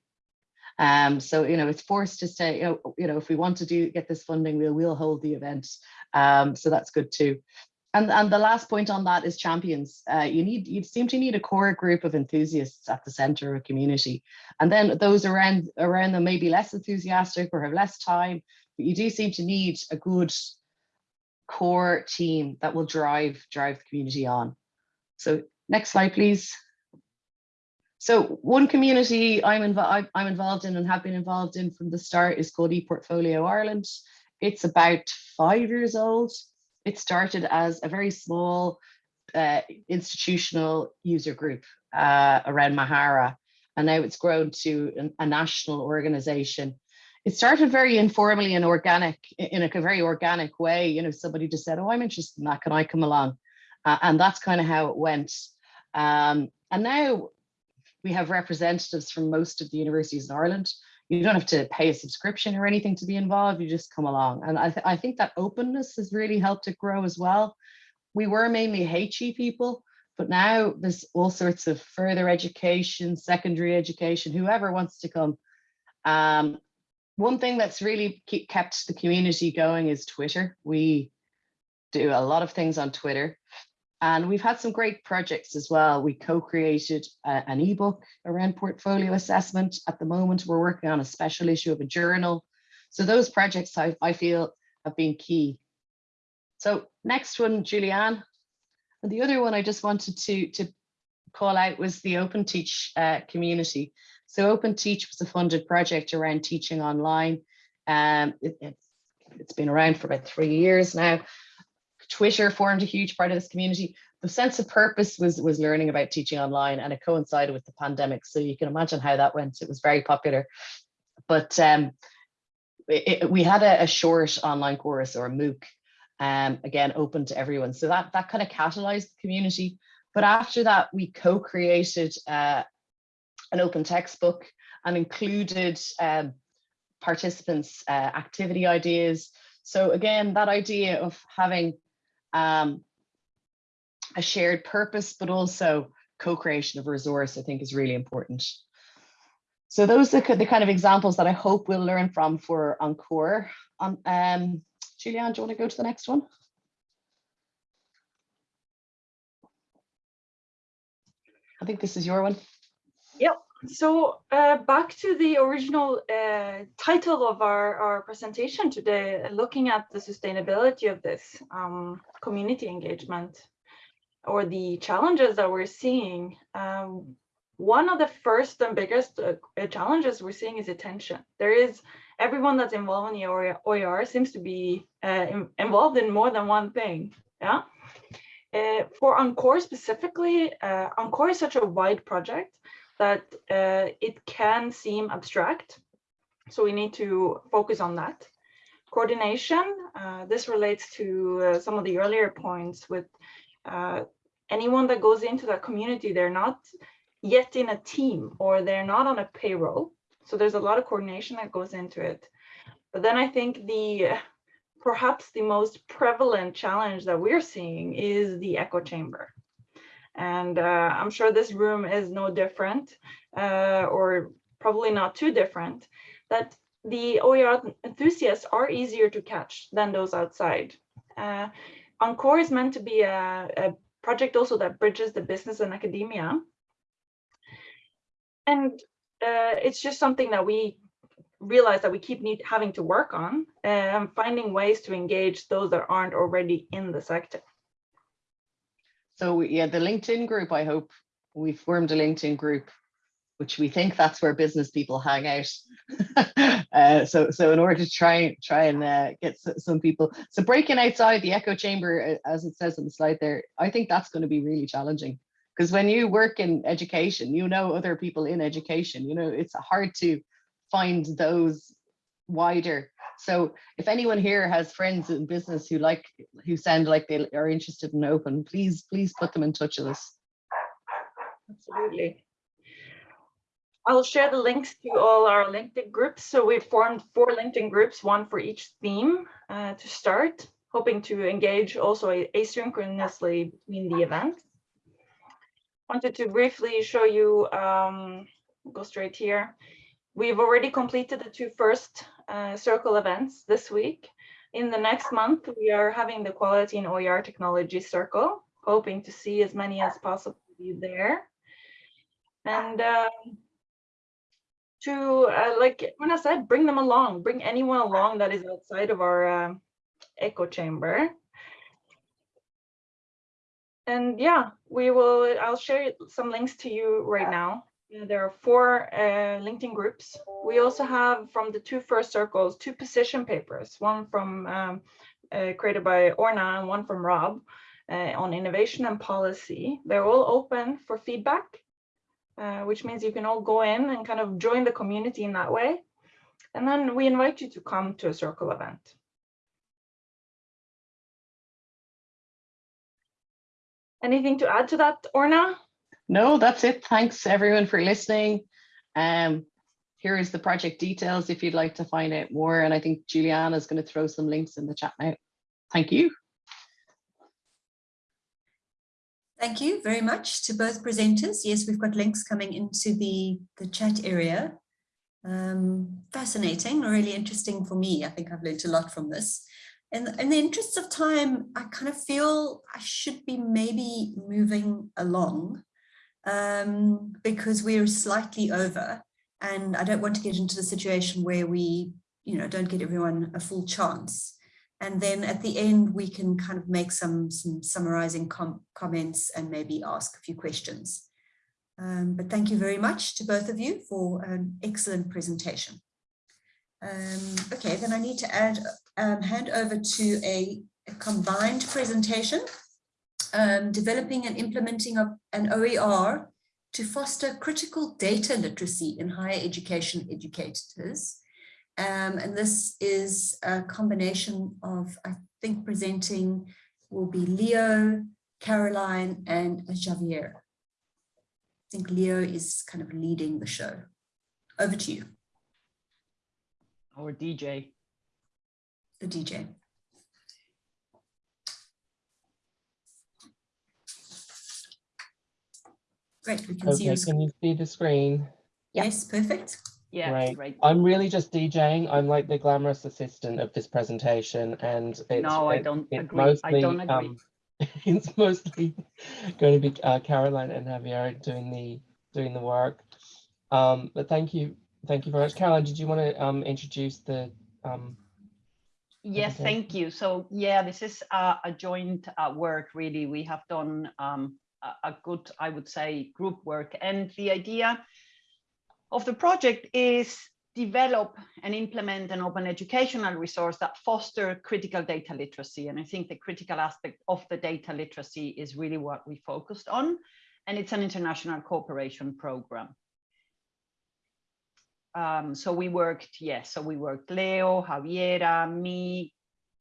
Um, so you know it's forced to say you know you know if we want to do get this funding, we'll we'll hold the event. Um, so that's good too. And and the last point on that is champions. Uh, you need you seem to need a core group of enthusiasts at the center of a community, and then those around around them may be less enthusiastic or have less time. But you do seem to need a good core team that will drive drive the community on. So next slide, please. So one community I'm, I'm involved in and have been involved in from the start is called ePortfolio Ireland. It's about five years old. It started as a very small uh, institutional user group uh, around Mahara, and now it's grown to an, a national organization. it started very informally and organic in a very organic way. You know, somebody just said, oh, I'm interested in that. Can I come along? Uh, and that's kind of how it went. Um, and now we have representatives from most of the universities in Ireland. You don't have to pay a subscription or anything to be involved. You just come along. And I, th I think that openness has really helped it grow as well. We were mainly HE people, but now there's all sorts of further education, secondary education, whoever wants to come. Um, one thing that's really kept the community going is Twitter. We do a lot of things on Twitter. And we've had some great projects as well. We co-created an ebook around portfolio assessment. At the moment, we're working on a special issue of a journal. So those projects I, I feel have been key. So next one, Julianne. And the other one I just wanted to, to call out was the Open Teach uh, community. So Open Teach was a funded project around teaching online. Um, it, it's, it's been around for about three years now. Twitter formed a huge part of this community. The sense of purpose was, was learning about teaching online and it coincided with the pandemic. So you can imagine how that went. It was very popular. But um, it, it, we had a, a, short online course or a MOOC, um, again, open to everyone. So that, that kind of catalyzed the community. But after that, we co-created uh, an open textbook and included um, participants uh, activity ideas. So again, that idea of having um, a shared purpose, but also co-creation of resource, I think is really important. So those are the kind of examples that I hope we'll learn from for Encore. Um, um, Julianne, do you want to go to the next one? I think this is your one. Yep. So uh, back to the original uh, title of our, our presentation today, looking at the sustainability of this um, community engagement or the challenges that we're seeing. Um, one of the first and biggest uh, challenges we're seeing is attention. There is everyone that's involved in the OER seems to be uh, in, involved in more than one thing. Yeah. Uh, for Encore specifically, uh, Encore is such a wide project that uh, it can seem abstract. So we need to focus on that. Coordination, uh, this relates to uh, some of the earlier points with uh, anyone that goes into that community, they're not yet in a team or they're not on a payroll. So there's a lot of coordination that goes into it. But then I think the perhaps the most prevalent challenge that we're seeing is the echo chamber. And uh, I'm sure this room is no different uh, or probably not too different, that the OER enthusiasts are easier to catch than those outside. Uh, Encore is meant to be a, a project also that bridges the business and academia. And uh, it's just something that we realize that we keep need, having to work on and um, finding ways to engage those that aren't already in the sector. So yeah, the LinkedIn group, I hope we formed a LinkedIn group, which we think that's where business people hang out. uh, so, so in order to try try and uh, get some people, so breaking outside the echo chamber, uh, as it says on the slide there, I think that's going to be really challenging because when you work in education, you know other people in education. You know it's hard to find those wider so if anyone here has friends in business who like who sound like they are interested in open, please, please put them in touch with us. Absolutely. I'll share the links to all our LinkedIn groups. So we've formed four LinkedIn groups, one for each theme uh, to start, hoping to engage also asynchronously between the events. Wanted to briefly show you, um, go straight here. We've already completed the two first uh, circle events this week. In the next month, we are having the Quality in OER Technology Circle, hoping to see as many as possible there. And uh, to, uh, like when I said, bring them along, bring anyone along that is outside of our uh, echo chamber. And yeah, we will, I'll share some links to you right now. There are four uh, LinkedIn groups. We also have from the two first circles, two position papers, one from um, uh, created by Orna and one from Rob uh, on innovation and policy. They're all open for feedback, uh, which means you can all go in and kind of join the community in that way. and then we invite you to come to a circle event. Anything to add to that, Orna? No, that's it. Thanks everyone for listening. Um, here is the project details if you'd like to find out more. And I think Juliana is going to throw some links in the chat now. Thank you. Thank you very much to both presenters. Yes, we've got links coming into the, the chat area. Um, fascinating, really interesting for me. I think I've learned a lot from this. In, in the interests of time, I kind of feel I should be maybe moving along um, because we're slightly over and I don't want to get into the situation where we, you know, don't get everyone a full chance. And then at the end, we can kind of make some, some summarizing com comments and maybe ask a few questions. Um, but thank you very much to both of you for an excellent presentation. Um, okay, then I need to add, um, hand over to a, a combined presentation, um, developing and implementing an OER to foster critical data literacy in higher education educators. Um, and this is a combination of, I think presenting will be Leo, Caroline, and Javiera. I think Leo is kind of leading the show. Over to you. Or DJ. The DJ. Great, we can see Okay, you. can you see the screen? Yes, perfect. Yeah, Right. right. I'm really just DJing. I'm like the glamorous assistant of this presentation and it's. No, I it- don't it's agree. I don't mostly, agree. um, It's mostly going to be uh, Caroline and Javiera doing the, doing the work. Um, but thank you, thank you very much. Caroline, did you want to um, introduce the, um, Yes, thank you. So yeah, this is a, a joint uh, work, really. We have done um, a, good, I would say, group work. And the idea of the project is develop and implement an open educational resource that foster critical data literacy. And I think the critical aspect of the data literacy is really what we focused on. And it's an international cooperation program. Um, so we worked, yes, so we worked Leo, Javiera, me,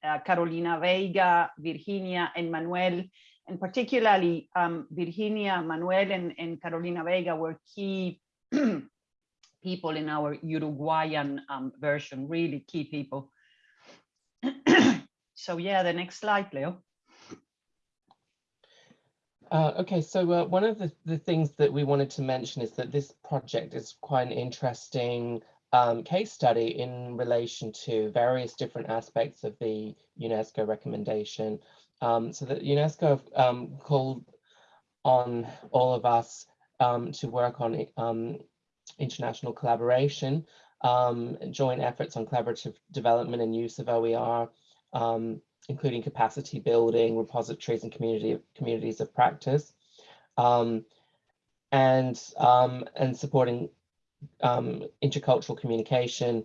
uh, Carolina Veiga, Virginia, and Manuel. And particularly um, Virginia, Manuel, and, and Carolina Vega were key people in our Uruguayan um, version, really key people. so yeah, the next slide, Leo. Uh, okay, so uh, one of the, the things that we wanted to mention is that this project is quite an interesting um, case study in relation to various different aspects of the UNESCO recommendation. Um, so that UNESCO um, called on all of us um, to work on um, international collaboration, um, joint efforts on collaborative development and use of OER, um, including capacity building, repositories and community communities of practice, and and supporting intercultural communication.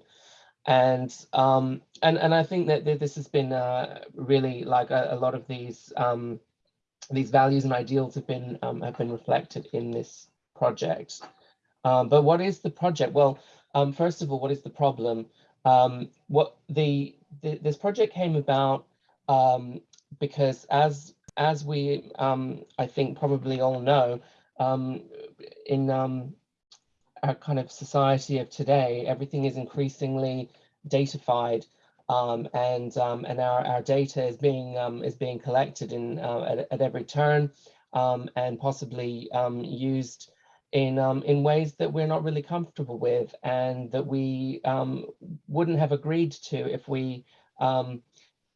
And um, and and I think that this has been uh, really like a, a lot of these um, these values and ideals have been um, have been reflected in this project. Um, but what is the project? Well, um, first of all, what is the problem? Um, what the, the this project came about because as as we I think probably all know in our kind of society of today, everything is increasingly datafied um, and um, and our, our data is being um, is being collected in uh, at, at every turn um, and possibly um, used in um, in ways that we're not really comfortable with and that we wouldn't have agreed to if we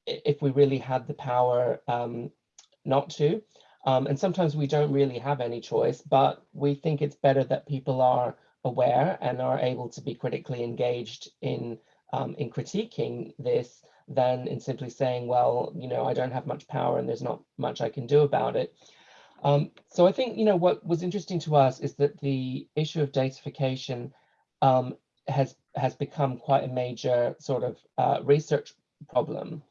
if we really had the power not to. And sometimes we don't really have any choice, but we think it's better that people are aware and are able to be critically engaged in um, in critiquing this than in simply saying, well, you know, I don't have much power and there's not much I can do about it. Um, so I think, you know, what was interesting to us is that the issue of datafication um, has has become quite a major sort of uh, research problem.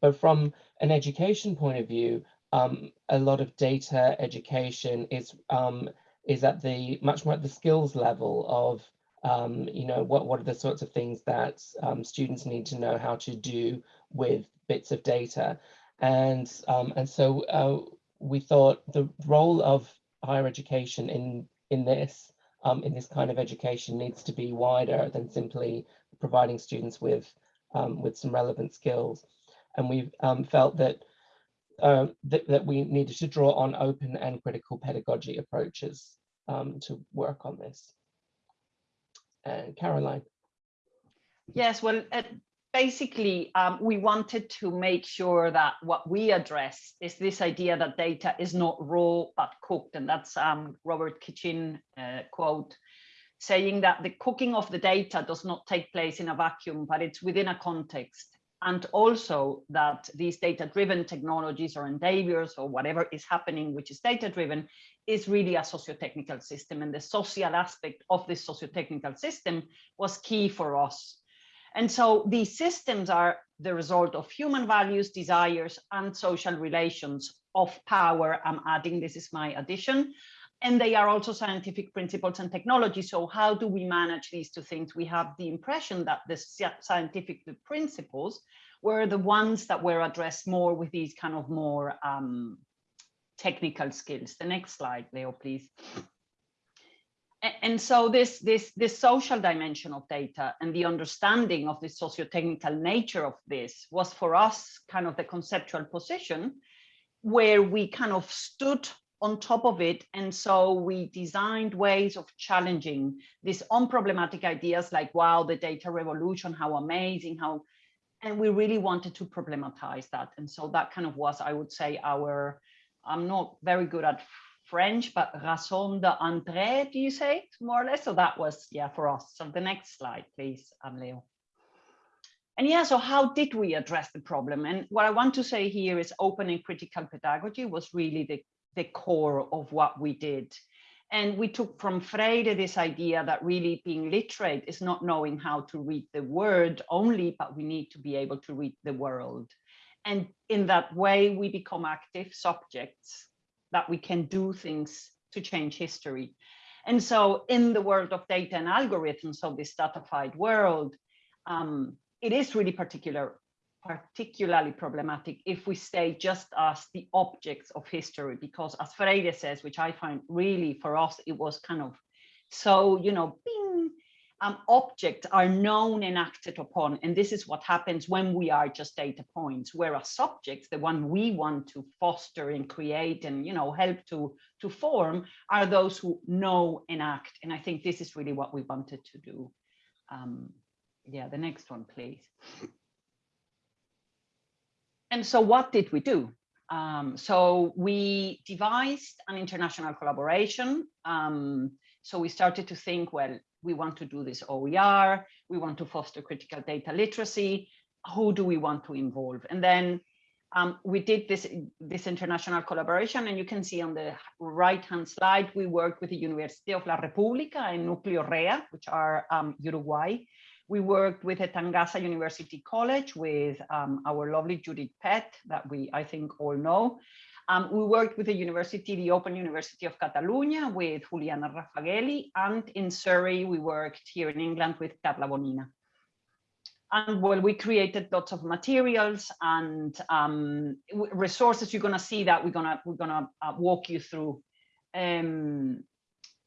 But from an education point of view, um, a lot of data education is um, is at the much more at the skills level of um, you know, what, what are the sorts of things that um, students need to know how to do with bits of data. And, um, and so uh, we thought the role of higher education in, in this, um, in this kind of education needs to be wider than simply providing students with, um, with some relevant skills. And we've um, felt that, uh, that, that we needed to draw on open and critical pedagogy approaches um, to work on this. And Caroline. Yes, well, uh, basically, um, we wanted to make sure that what we address is this idea that data is not raw but cooked, and that's um, Robert Kitchin uh, quote saying that the cooking of the data does not take place in a vacuum, but it's within a context. And also that these data-driven technologies or endeavors or whatever is happening, which is data-driven, is really a socio-technical system. And the social aspect of this socio-technical system was key for us. And so these systems are the result of human values, desires, and social relations of power. I'm adding, this is my addition, and they are also scientific principles and technology. So how do we manage these two things? We have the impression that the scientific principles were the ones that were addressed more with these kind of more um, technical skills. The next slide, Leo, please. And so this, this, this social dimension of data and the understanding of the socio-technical nature of this was for us kind of the conceptual position where we kind of stood on top of it. And so we designed ways of challenging these unproblematic ideas like, wow, the data revolution, how amazing, how, and we really wanted to problematize that. And so that kind of was, I would say, our, I'm not very good at French, but raison d'entrée, do you say, it more or less? So that was, yeah, for us. So the next slide, please, um, Leo. And yeah, so how did we address the problem? And what I want to say here is open and critical pedagogy was really the the core of what we did. And we took from Freire this idea that really being literate is not knowing how to read the word only, but we need to be able to read the world. And in that way, we become active subjects that we can do things to change history. And so in the world of data and algorithms of this datafied world, um, it is really particular particularly problematic if we stay just as the objects of history, because as Freire says, which I find really for us, it was kind of so, you know, bing, um, objects are known and acted upon. And this is what happens when we are just data points, whereas subjects, the one we want to foster and create and, you know, help to, to form are those who know and act. And I think this is really what we wanted to do. Um, yeah, the next one, please. And so what did we do? Um, so we devised an international collaboration. Um, so we started to think, well, we want to do this OER, we want to foster critical data literacy, who do we want to involve? And then um, we did this, this international collaboration and you can see on the right-hand slide, we worked with the University of La República and Núcleo REA, which are um, Uruguay. We worked with the Tangaza University College with um, our lovely Judith Pete that we, I think, all know. Um, we worked with the university, the Open University of Catalonia with Juliana Raffaghelli, and in Surrey, we worked here in England with Carla Bonina. And well, we created lots of materials and um, resources. You're gonna see that we're gonna we're gonna uh, walk you through. Um,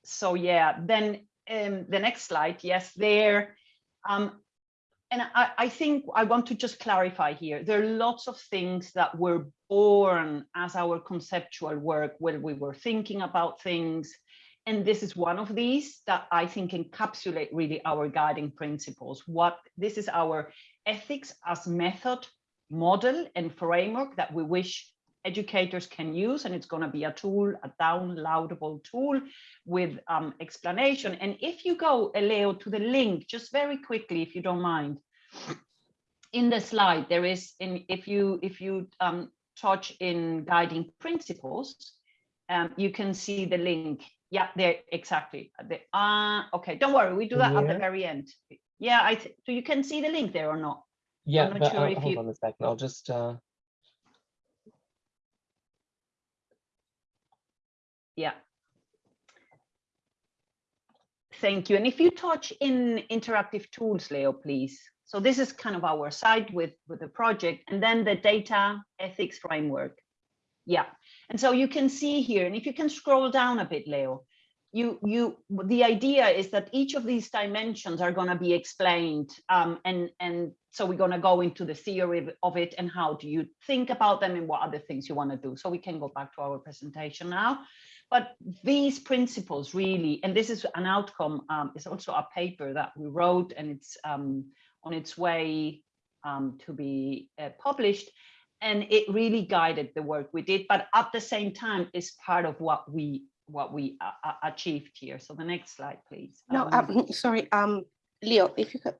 so yeah, then um, the next slide. Yes, there um, and I, I, think I want to just clarify here, there are lots of things that were born as our conceptual work when we were thinking about things. And this is one of these that I think encapsulate really our guiding principles. What this is our ethics as method, model and framework that we wish educators can use and it's going to be a tool a downloadable tool with um, explanation. And if you go Leo to the link just very quickly if you don't mind. In the slide there is in if you if you um, touch in guiding principles um, you can see the link. Yeah there exactly. The, uh, okay don't worry we do that yeah. at the very end. Yeah I so you can see the link there or not? Yeah but, sure uh, hold you... on a second. I'll just uh Yeah. Thank you. And if you touch in interactive tools, Leo, please. So this is kind of our site with, with the project and then the data ethics framework. Yeah. And so you can see here, and if you can scroll down a bit, Leo, you you the idea is that each of these dimensions are going to be explained um, and and so we're going to go into the theory of it and how do you think about them and what other things you want to do so we can go back to our presentation now but these principles really and this is an outcome um, is also a paper that we wrote and it's um, on its way um, to be uh, published and it really guided the work we did but at the same time is part of what we what we uh, uh, achieved here. So the next slide, please. No, Um, um, sorry, um, Leo, if you could,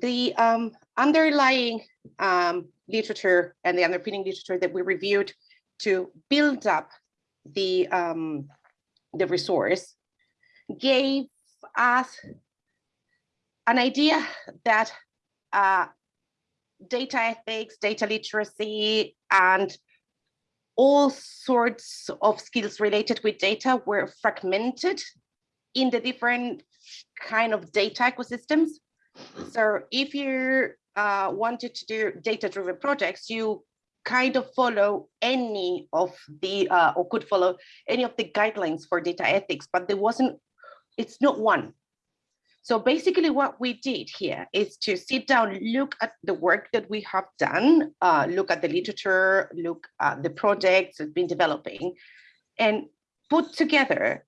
the um, underlying um, literature and the underpinning literature that we reviewed to build up the um, the resource gave us an idea that uh, data ethics, data literacy, and all sorts of skills related with data were fragmented in the different kind of data ecosystems. So if you uh, wanted to do data-driven projects, you kind of follow any of the, uh, or could follow any of the guidelines for data ethics, but there wasn't, it's not one. So basically what we did here is to sit down, look at the work that we have done, uh, look at the literature, look at the projects that have been developing, and put together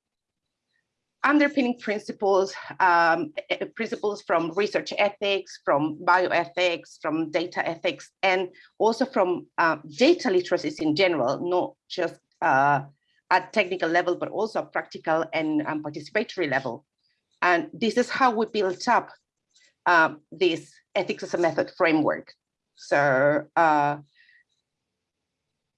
underpinning principles, um, eh, eh, principles from research ethics, from bioethics, from data ethics, and also from uh, data literacies in general, not just uh, at technical level, but also practical and um, participatory level. And this is how we built up um, this ethics as a method framework. So, uh,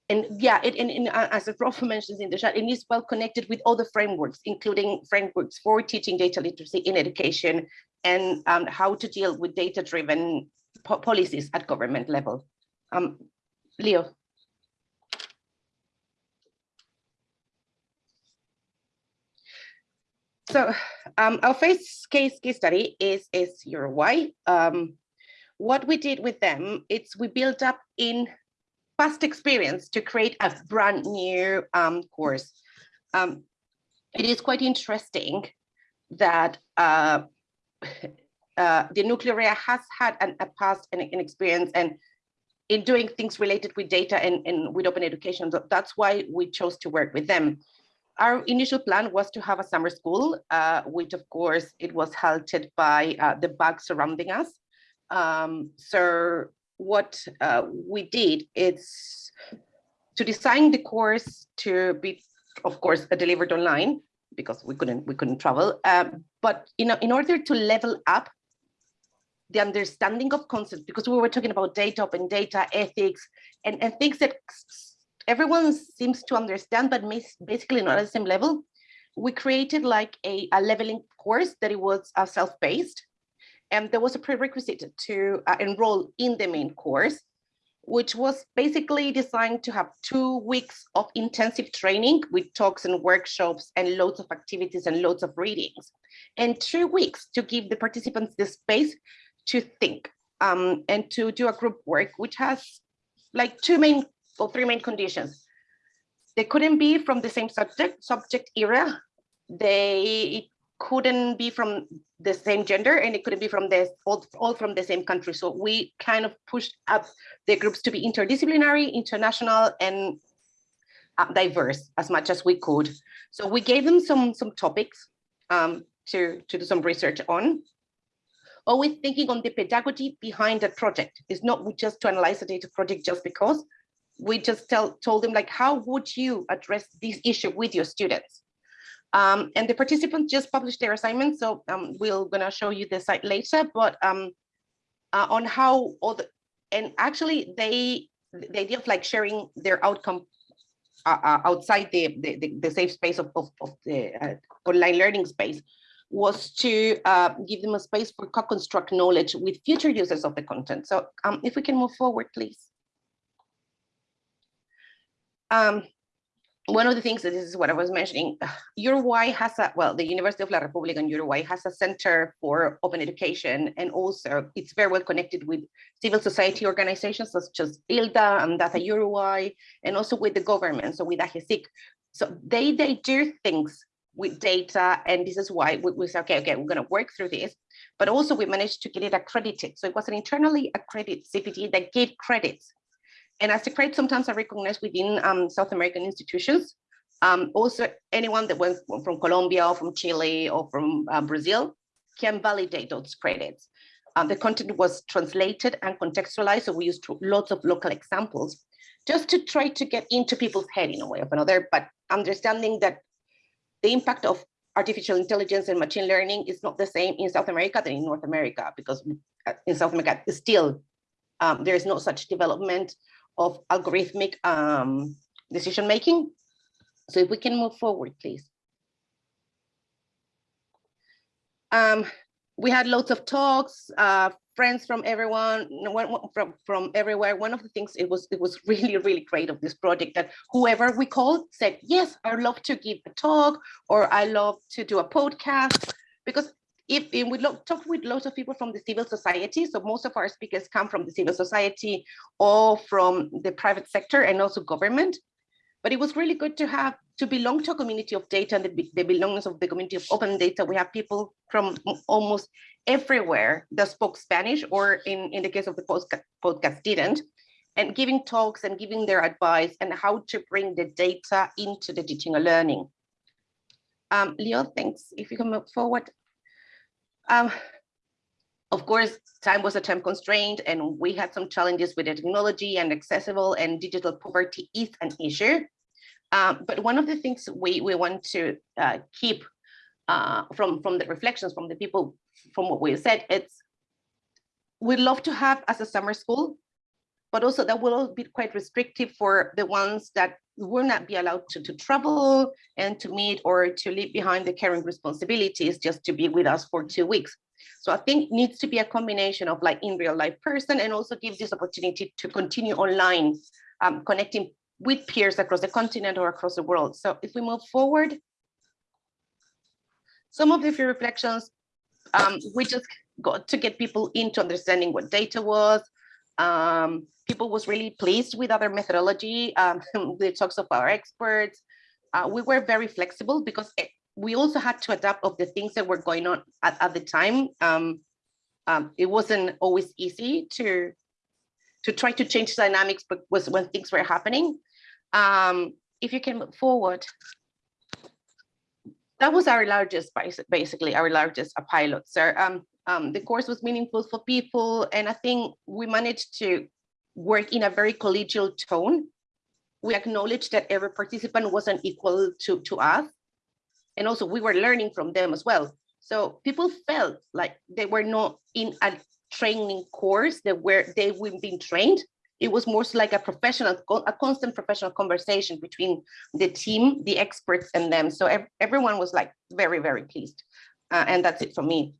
and yeah, it, and, and uh, as Rolf mentions in the chat, it is well connected with other frameworks, including frameworks for teaching data literacy in education and um, how to deal with data-driven po policies at government level. Um, Leo. So um, our first case case study is is Uruguay. Um, what we did with them, it's we built up in past experience to create a brand new um, course. Um, it is quite interesting that uh, uh, the nuclear area has had an, a past and an experience and in doing things related with data and, and with open education. That's why we chose to work with them our initial plan was to have a summer school, uh, which of course it was halted by uh, the bug surrounding us. Um, so what uh, we did is to design the course to be, of course, delivered online because we couldn't we couldn't travel. Um, but in, in order to level up the understanding of concepts, because we were talking about data, open data, ethics, and, and things that everyone seems to understand, but basically not at the same level. We created like a, a leveling course that it was uh, self-paced. And there was a prerequisite to uh, enroll in the main course, which was basically designed to have two weeks of intensive training with talks and workshops and loads of activities and loads of readings, and two weeks to give the participants the space to think um, and to do a group work, which has like two main or three main conditions. They couldn't be from the same subject, subject area. They couldn't be from the same gender and it couldn't be from the all, all from the same country. So we kind of pushed up the groups to be interdisciplinary, international, and uh, diverse as much as we could. So we gave them some some topics um, to, to do some research on. Always thinking on the pedagogy behind the project. It's not just to analyze the data project just because, we just tell, told them like, how would you address this issue with your students? Um, and the participants just published their assignment, so um, we're gonna show you the site later, but um, uh, on how all the, and actually they, the idea of like sharing their outcome uh, uh, outside the, the, the, safe space of, of, of the uh, online learning space was to uh, give them a space for co-construct knowledge with future users of the content. So um, if we can move forward, please. Um, one of the things that this is what I was mentioning, Uruguay has a, well, the University of La República in Uruguay has a center for open education, and also it's very well connected with civil society organizations such as ILDA and Data Uruguay, and also with the government, so with AGESIC. So they, they do things with data, and this is why we, we said, okay, okay, we're gonna work through this, but also we managed to get it accredited. So it was an internally accredited CPT that gave credits and as credit sometimes are recognized within um, South American institutions. Um, also, anyone that went from Colombia or from Chile or from uh, Brazil can validate those credits. Um, the content was translated and contextualized, so we used lots of local examples just to try to get into people's head in a way or another, but understanding that the impact of artificial intelligence and machine learning is not the same in South America than in North America, because uh, in South America, still, um, there is no such development of algorithmic um, decision making. So if we can move forward, please. Um, we had lots of talks, uh, friends from everyone, from, from everywhere. One of the things it was it was really, really great of this project that whoever we called said, yes, I'd love to give a talk or I love to do a podcast because if, we look, talk with lots of people from the civil society, so most of our speakers come from the civil society or from the private sector and also government. But it was really good to have to belong to a community of data and the, the belongingness of the community of open data. We have people from almost everywhere that spoke Spanish or in, in the case of the podcast, podcast didn't and giving talks and giving their advice and how to bring the data into the teaching and learning. Um, Leo, thanks. If you can move forward. Um, of course, time was a time constraint and we had some challenges with the technology and accessible and digital poverty is an issue. Um, but one of the things we, we want to uh, keep uh, from, from the reflections from the people, from what we said, it's we'd love to have as a summer school, but also that will be quite restrictive for the ones that will not be allowed to, to travel and to meet or to leave behind the caring responsibilities just to be with us for two weeks. So I think needs to be a combination of like in real life person and also give this opportunity to continue online, um, connecting with peers across the continent or across the world. So if we move forward, some of the few reflections, um, we just got to get people into understanding what data was, um, people was really pleased with other methodology, um, the talks of our experts. Uh, we were very flexible because it, we also had to adapt of the things that were going on at, at the time. Um, um, it wasn't always easy to to try to change dynamics, but was when things were happening. Um, if you can move forward. That was our largest, basically our largest pilot. So um, um, the course was meaningful for people. And I think we managed to work in a very collegial tone. We acknowledged that every participant wasn't equal to, to us. And also we were learning from them as well. So people felt like they were not in a training course that where they were being trained. It was more like a professional, a constant professional conversation between the team, the experts and them. So ev everyone was like very, very pleased. Uh, and that's it for me.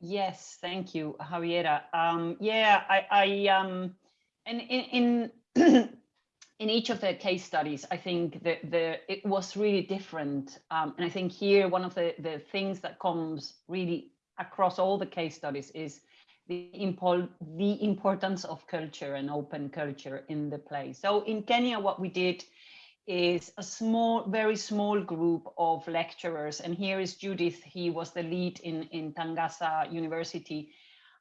Yes, thank you, Javiera. Um, yeah, I, I um, and in in in each of the case studies, I think that the it was really different. Um, and I think here one of the the things that comes really across all the case studies is the impol the importance of culture and open culture in the play. So in Kenya, what we did is a small, very small group of lecturers. And here is Judith. He was the lead in, in Tangaza University.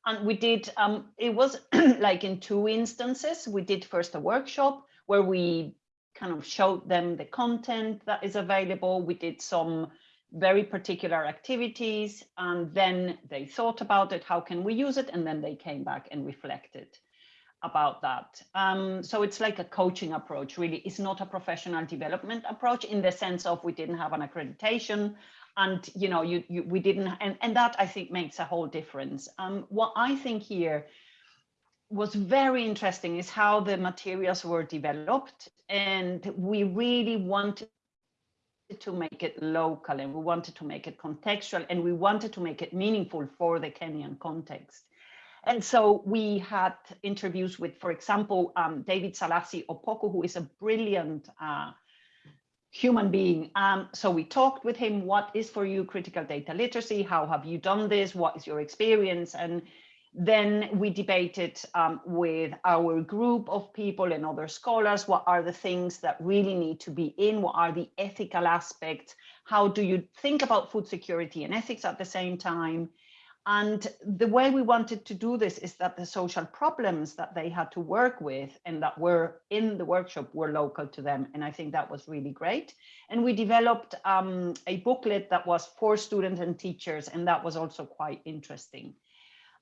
And we did, um, it was like in two instances. We did first a workshop where we kind of showed them the content that is available. We did some very particular activities and then they thought about it. How can we use it? And then they came back and reflected about that. Um, so it's like a coaching approach, really. It's not a professional development approach in the sense of we didn't have an accreditation and, you know, you, you we didn't, and, and that I think makes a whole difference. Um, what I think here was very interesting is how the materials were developed and we really wanted to make it local and we wanted to make it contextual and we wanted to make it meaningful for the Kenyan context. And so we had interviews with, for example, um, David Selassie Opoku, who is a brilliant uh, human being. Um, so we talked with him, what is for you critical data literacy? How have you done this? What is your experience? And then we debated um, with our group of people and other scholars, what are the things that really need to be in? What are the ethical aspects? How do you think about food security and ethics at the same time? And the way we wanted to do this is that the social problems that they had to work with and that were in the workshop were local to them. And I think that was really great. And we developed um, a booklet that was for students and teachers, and that was also quite interesting.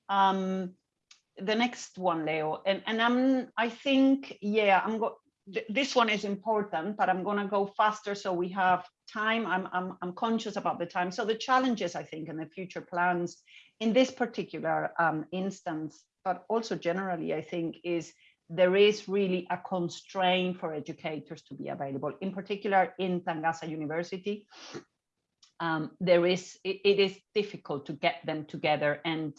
Um, the next one, Leo, and, and I'm, I think, yeah, I'm go this one is important, but I'm going to go faster so we have time. I'm, I'm, I'm conscious about the time. So the challenges, I think, and the future plans in this particular um, instance, but also generally, I think, is there is really a constraint for educators to be available, in particular in Tangaza University. Um, there is, it, it is difficult to get them together and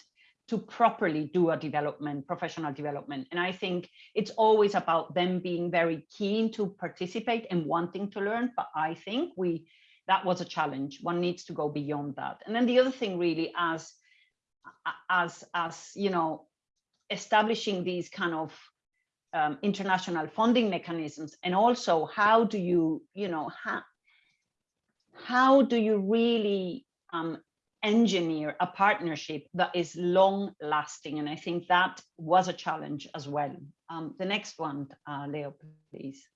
to properly do a development, professional development. And I think it's always about them being very keen to participate and wanting to learn. But I think we that was a challenge. One needs to go beyond that. And then the other thing really as as as you know, establishing these kind of um, international funding mechanisms and also how do you, you know, how, how do you really um, engineer a partnership that is long lasting. And I think that was a challenge as well. Um, the next one, uh, Leo, please.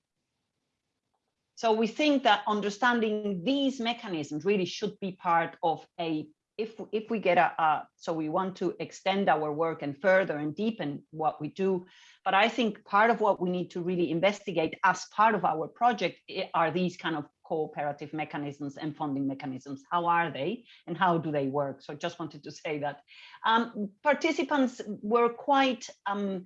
So we think that understanding these mechanisms really should be part of a, if, if we get a, a, so we want to extend our work and further and deepen what we do. But I think part of what we need to really investigate as part of our project eh, are these kind of cooperative mechanisms and funding mechanisms. How are they and how do they work? So I just wanted to say that. Um, participants were quite, um,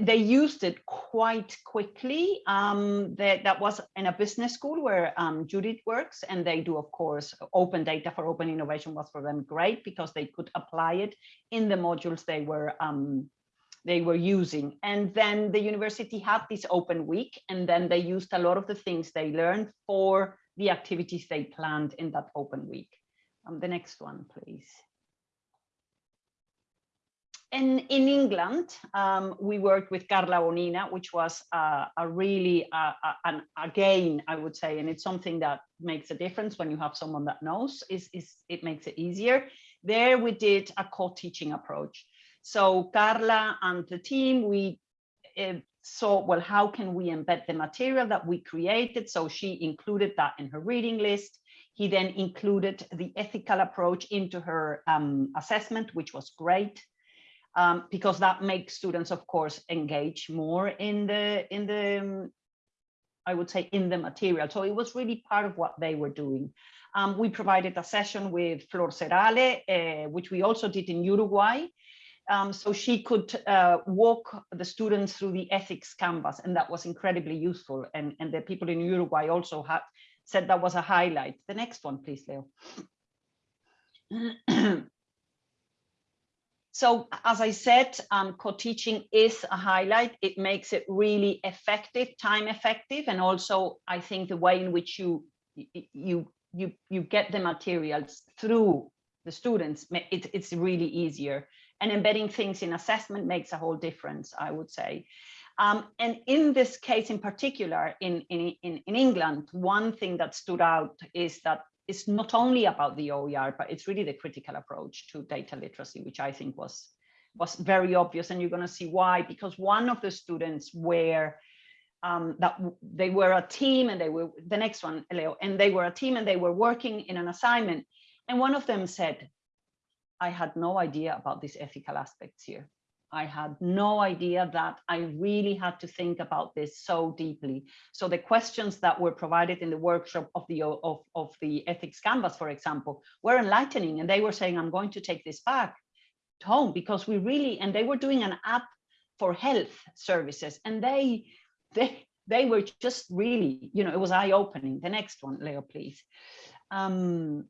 they used it quite quickly. Um, that, that was in a business school where um, Judith works and they do, of course, open data for open innovation was for them great because they could apply it in the modules they were um, they were using. And then the university had this open week, and then they used a lot of the things they learned for the activities they planned in that open week. Um, the next one, please. In, in England, um, we worked with Carla Bonina, which was uh, a really, uh, an, again, I would say, and it's something that makes a difference when you have someone that knows, is, is it makes it easier. There we did a co-teaching approach. So Carla and the team, we uh, saw, well, how can we embed the material that we created? So she included that in her reading list. He then included the ethical approach into her um, assessment, which was great. Um, because that makes students, of course, engage more in the in the um, I would say in the material. So it was really part of what they were doing. Um, we provided a session with Flor Serale, uh, which we also did in Uruguay, um, so she could uh, walk the students through the ethics canvas, and that was incredibly useful. And, and the people in Uruguay also had said that was a highlight. The next one, please, Leo. so as I said, um, co-teaching is a highlight. It makes it really effective, time effective, and also I think the way in which you you you you get the materials through the students, it, it's really easier and embedding things in assessment makes a whole difference, I would say. Um, and in this case in particular, in, in, in, in England, one thing that stood out is that it's not only about the OER, but it's really the critical approach to data literacy, which I think was, was very obvious. And you're going to see why, because one of the students were um, that they were a team and they were the next one, Leo, and they were a team and they were working in an assignment. And one of them said, I had no idea about these ethical aspects here. I had no idea that I really had to think about this so deeply. So the questions that were provided in the workshop of the of, of the ethics canvas, for example, were enlightening. And they were saying, I'm going to take this back home because we really, and they were doing an app for health services and they, they, they were just really, you know, it was eye opening. The next one, Leo, please. Um,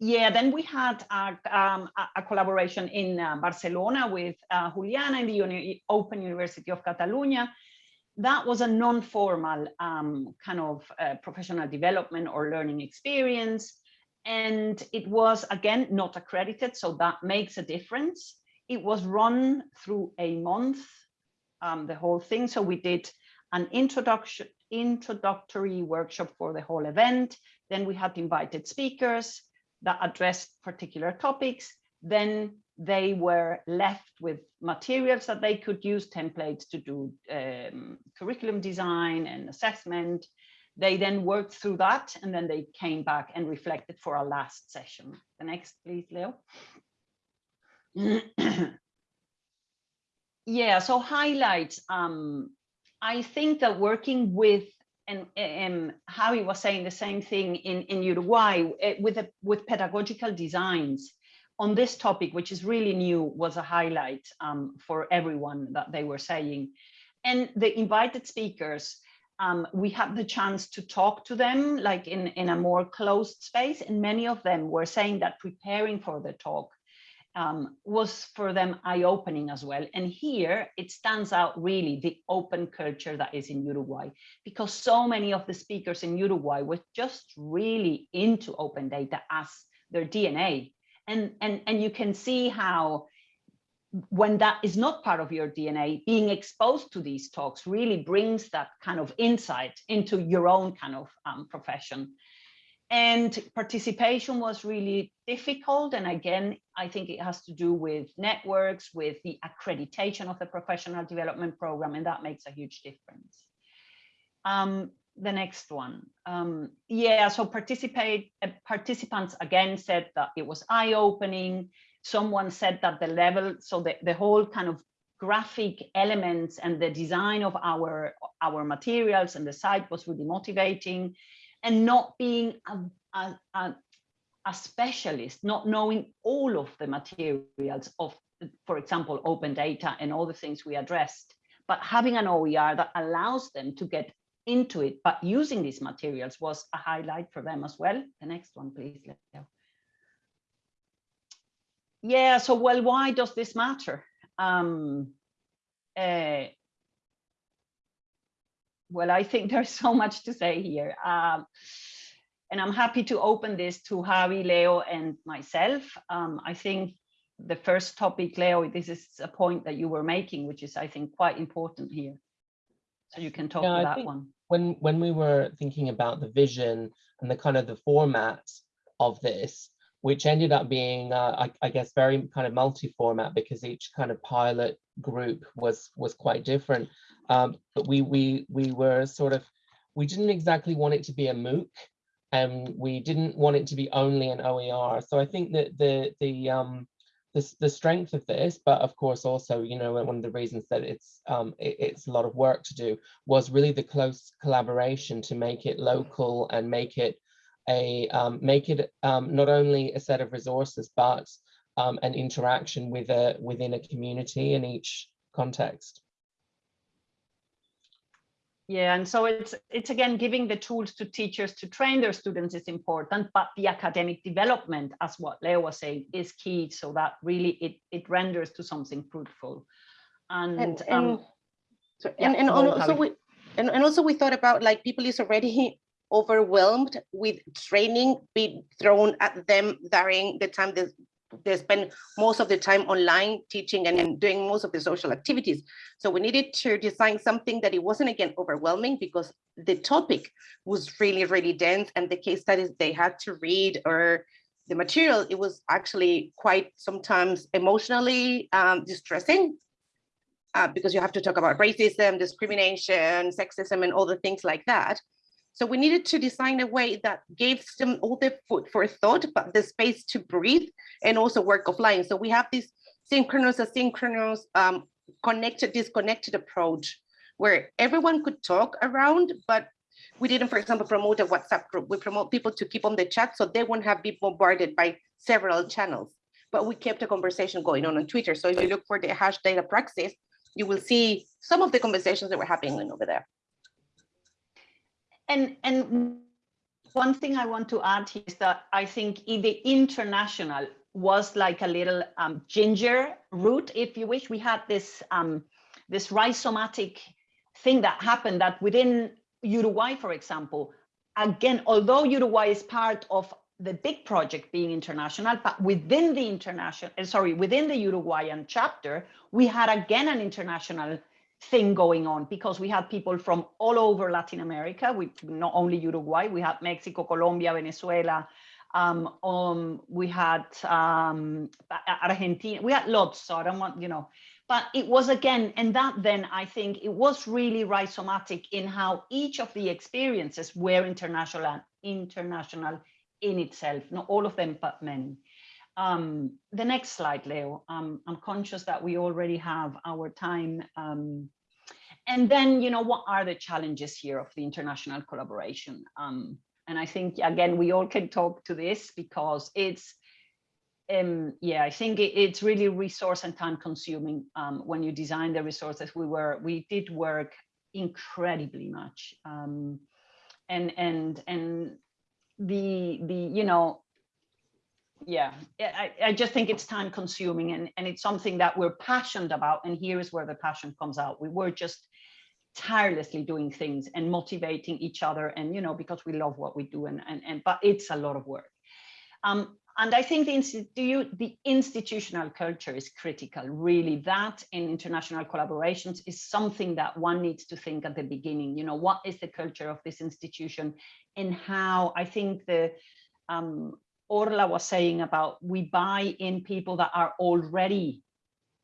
yeah, then we had a, um, a, a collaboration in uh, Barcelona with uh, Juliana in the Uni Open University of Catalonia. That was a non-formal um, kind of uh, professional development or learning experience. And it was, again, not accredited, so that makes a difference. It was run through a month, um, the whole thing. So we did an introduction, introductory workshop for the whole event. Then we had invited speakers that addressed particular topics. Then they were left with materials that they could use, templates to do um, curriculum design and assessment. They then worked through that and then they came back and reflected for our last session. The next, please, Leo. yeah, so highlights. Um, I think that working with and, and Javi was saying the same thing in, in Uruguay eh, with, a, with pedagogical designs on this topic, which is really new, was a highlight um, for everyone that they were saying. And the invited speakers, um, we had the chance to talk to them like in, in a more closed space. And many of them were saying that preparing for the talk um, was for them eye-opening as well. And here it stands out really the open culture that is in Uruguay, because so many of the speakers in Uruguay were just really into open data as their DNA. And, and, and you can see how when that is not part of your DNA, being exposed to these talks really brings that kind of insight into your own kind of um, profession and participation was really difficult. And again, I think it has to do with networks, with the accreditation of the professional development program, and that makes a huge difference. Um, the next one. Um, yeah, so participate uh, participants again said that it was eye-opening. Someone said that the level, so the, the whole kind of graphic elements and the design of our, our materials and the site was really motivating and not being a, a, a, a specialist, not knowing all of the materials of, for example, open data and all the things we addressed, but having an OER that allows them to get into it, but using these materials was a highlight for them as well. The next one, please. Yeah, so well, why does this matter? Um, uh, well, I think there's so much to say here. Um, and I'm happy to open this to Javi, Leo, and myself. Um, I think the first topic, Leo, this is a point that you were making, which is, I think, quite important here. So you can talk yeah, to that one. When, when we were thinking about the vision and the kind of the format of this, which ended up being, uh, I, I, guess, very kind of multi-format because each kind of pilot group was was quite different. Um, but we we we were sort of we didn't exactly want it to be a MOOC, and we didn't want it to be only an OER. So I think that the the um the, the strength of this, but of course also, you know, one of the reasons that it's um, it, it's a lot of work to do was really the close collaboration to make it local and make it a um, make it um, not only a set of resources, but um, an interaction with a within a community in each context. Yeah, and so it's it's again giving the tools to teachers to train their students is important, but the academic development, as what Leo was saying, is key. So that really it it renders to something fruitful. And and, and, um, so, yeah, and, and also we and, and also we thought about like people is already overwhelmed with training being thrown at them during the time they, they spend most of the time online teaching and doing most of the social activities. So we needed to design something that it wasn't again overwhelming because the topic was really, really dense and the case studies they had to read or the material, it was actually quite sometimes emotionally um, distressing uh, because you have to talk about racism, discrimination, sexism, and all the things like that. So we needed to design a way that gave them all the food for thought, but the space to breathe and also work offline. So we have this synchronous, asynchronous, um, connected, disconnected approach where everyone could talk around, but we didn't, for example, promote a WhatsApp group. We promote people to keep on the chat so they won't have be bombarded by several channels. But we kept a conversation going on on Twitter. So if you look for the hash data praxis, you will see some of the conversations that were happening over there and and one thing I want to add is that I think the international was like a little um, ginger root, if you wish. We had this um, this rhizomatic thing that happened that within Uruguay, for example, again, although Uruguay is part of the big project being international, but within the international, uh, sorry, within the Uruguayan chapter, we had again an international thing going on because we had people from all over Latin America, we not only Uruguay, we had Mexico, Colombia, Venezuela, um, um, we had um, Argentina, we had lots, so I don't want, you know, but it was again, and that then I think it was really rhizomatic in how each of the experiences were international, and international in itself, not all of them, but many. Um, the next slide, Leo. Um, I'm conscious that we already have our time. Um, and then, you know, what are the challenges here of the international collaboration? Um, and I think, again, we all can talk to this because it's, um, yeah, I think it, it's really resource and time consuming um, when you design the resources. We were, we did work incredibly much. And, and, and the the you know yeah I, I just think it's time consuming and and it's something that we're passionate about and here is where the passion comes out we were just tirelessly doing things and motivating each other and you know because we love what we do and and, and but it's a lot of work um and I think the, institu the institutional culture is critical, really. That in international collaborations is something that one needs to think at the beginning. You know, what is the culture of this institution and how I think the um, Orla was saying about we buy in people that are already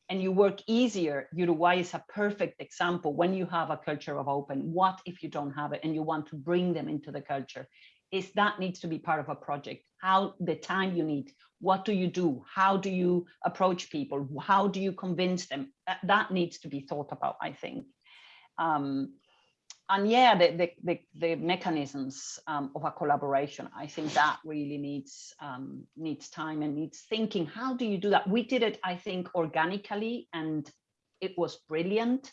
and you work easier. Uruguay is a perfect example when you have a culture of open. What if you don't have it and you want to bring them into the culture? Is that needs to be part of a project. How the time you need, what do you do? How do you approach people? How do you convince them? That, that needs to be thought about, I think. Um, and yeah, the, the, the, the mechanisms um, of a collaboration, I think that really needs um, needs time and needs thinking. How do you do that? We did it, I think, organically, and it was brilliant.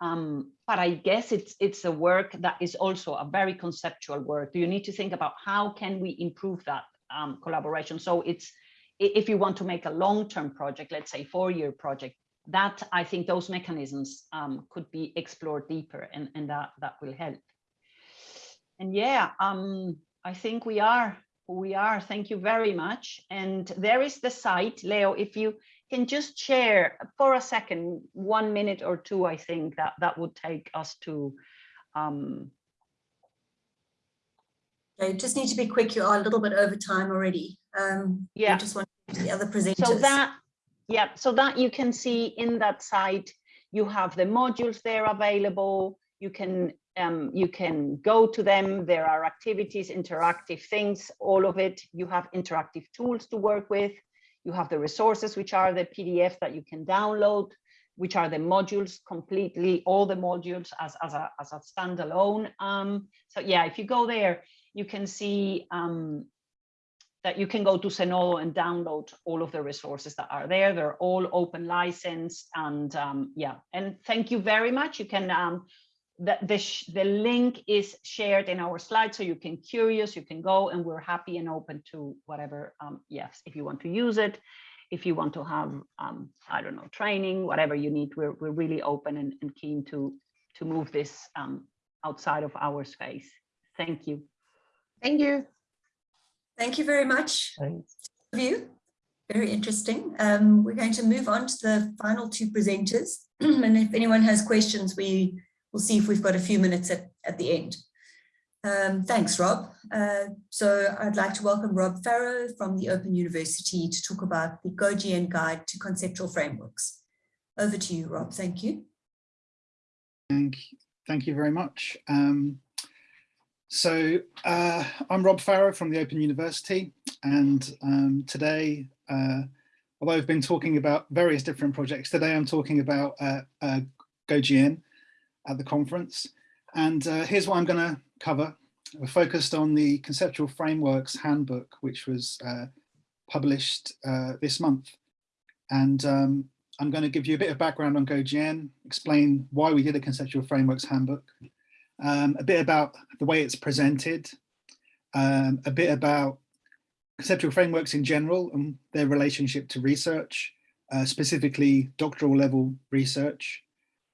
Um, but I guess it's it's a work that is also a very conceptual work. You need to think about how can we improve that um, collaboration. So it's if you want to make a long-term project, let's say four-year project, that I think those mechanisms um, could be explored deeper and, and that, that will help. And yeah, um, I think we are we are. Thank you very much. And there is the site, Leo, if you can just share for a second, one minute or two, I think that that would take us to. Um, okay, just need to be quick. You are a little bit over time already. Um, yeah. I just want the other presenters. So that yeah, so that you can see in that site, you have the modules there available. You can um, you can go to them. There are activities, interactive things, all of it. You have interactive tools to work with. You have the resources, which are the PDF that you can download, which are the modules completely, all the modules as, as, a, as a standalone. Um, so yeah, if you go there, you can see um, that you can go to Zenodo and download all of the resources that are there. They're all open license and um, yeah, and thank you very much. You can, um, the, the, the link is shared in our slide, so you can curious, you can go and we're happy and open to whatever, um, yes, if you want to use it, if you want to have, um, I don't know, training, whatever you need, we're, we're really open and, and keen to, to move this um, outside of our space. Thank you. Thank you. Thank you very much. Thanks. You. Very interesting. Um, we're going to move on to the final two presenters. and if anyone has questions, we will see if we've got a few minutes at, at the end. Um, thanks, Rob. Uh, so I'd like to welcome Rob Farrow from the Open University to talk about the GoGN Guide to Conceptual Frameworks. Over to you, Rob. Thank you. Thank you, thank you very much. Um, so uh, I'm Rob Farrow from the Open University and um, today, uh, although I've been talking about various different projects, today I'm talking about uh, uh GoGN at the conference. And uh, here's what I'm going to cover. We're focused on the Conceptual Frameworks Handbook, which was uh, published this month. And um, I'm going to give you a bit of background on GoGN, explain why we did a Conceptual Frameworks Handbook, um, a bit about the way it's presented, um, a bit about conceptual frameworks in general and their relationship to research, uh, specifically doctoral level research,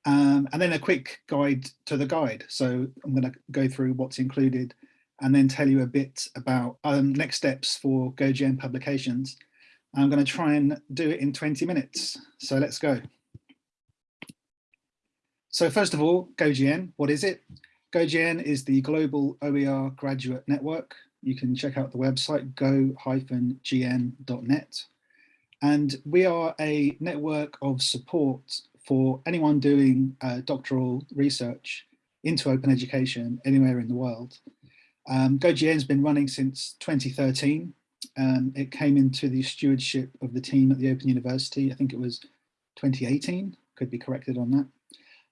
um, and then a quick guide to the guide. So I'm going to go through what's included and then tell you a bit about um, next steps for GoGN publications. I'm going to try and do it in 20 minutes. So let's go. So first of all, GoGN, what is it? GoGN is the Global OER Graduate Network. You can check out the website go-gn.net. And we are a network of support for anyone doing uh, doctoral research into open education anywhere in the world. Um, GoGN has been running since 2013. Um, it came into the stewardship of the team at the Open University. I think it was 2018, could be corrected on that.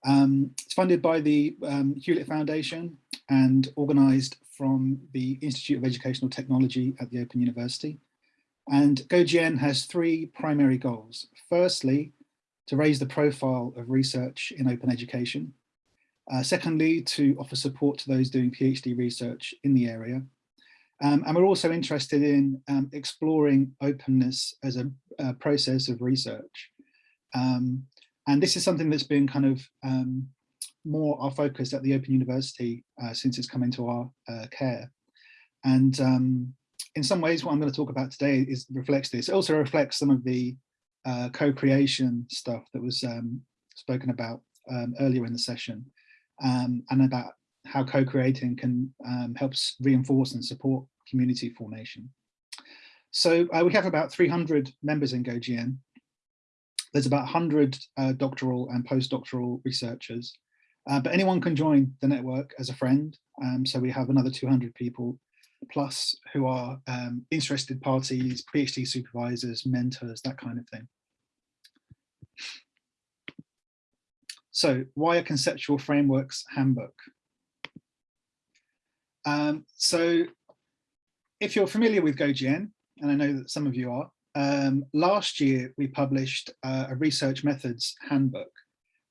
Um, it's funded by the um, Hewlett Foundation and organised from the Institute of Educational Technology at the Open University. And GoGN has three primary goals. Firstly, to raise the profile of research in open education. Uh, secondly, to offer support to those doing PhD research in the area. Um, and we're also interested in um, exploring openness as a, a process of research. Um, and this is something that's been kind of um, more our focus at the Open University uh, since it's come into our uh, care. And um, in some ways, what I'm going to talk about today is reflects this. It also reflects some of the uh, co-creation stuff that was um, spoken about um, earlier in the session, um, and about how co-creating can um, helps reinforce and support community formation. So uh, we have about 300 members in GoGN, there's about 100 uh, doctoral and postdoctoral researchers, uh, but anyone can join the network as a friend. Um, so we have another 200 people plus who are um, interested parties, PhD supervisors, mentors, that kind of thing. So why a conceptual frameworks handbook? Um, so if you're familiar with GoGN, and I know that some of you are, um, last year we published uh, a research methods handbook.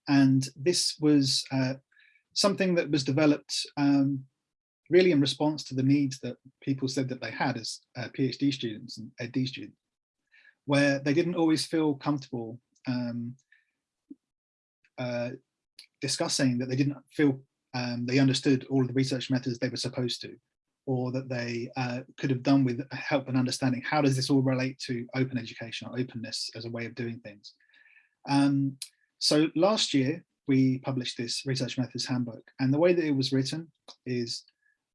And this was uh, something that was developed um, really in response to the needs that people said that they had as uh, PhD students and EdD students, where they didn't always feel comfortable um, uh, discussing that they didn't feel um, they understood all of the research methods they were supposed to or that they uh, could have done with help and understanding how does this all relate to open education or openness as a way of doing things. Um, so last year we published this research methods handbook and the way that it was written is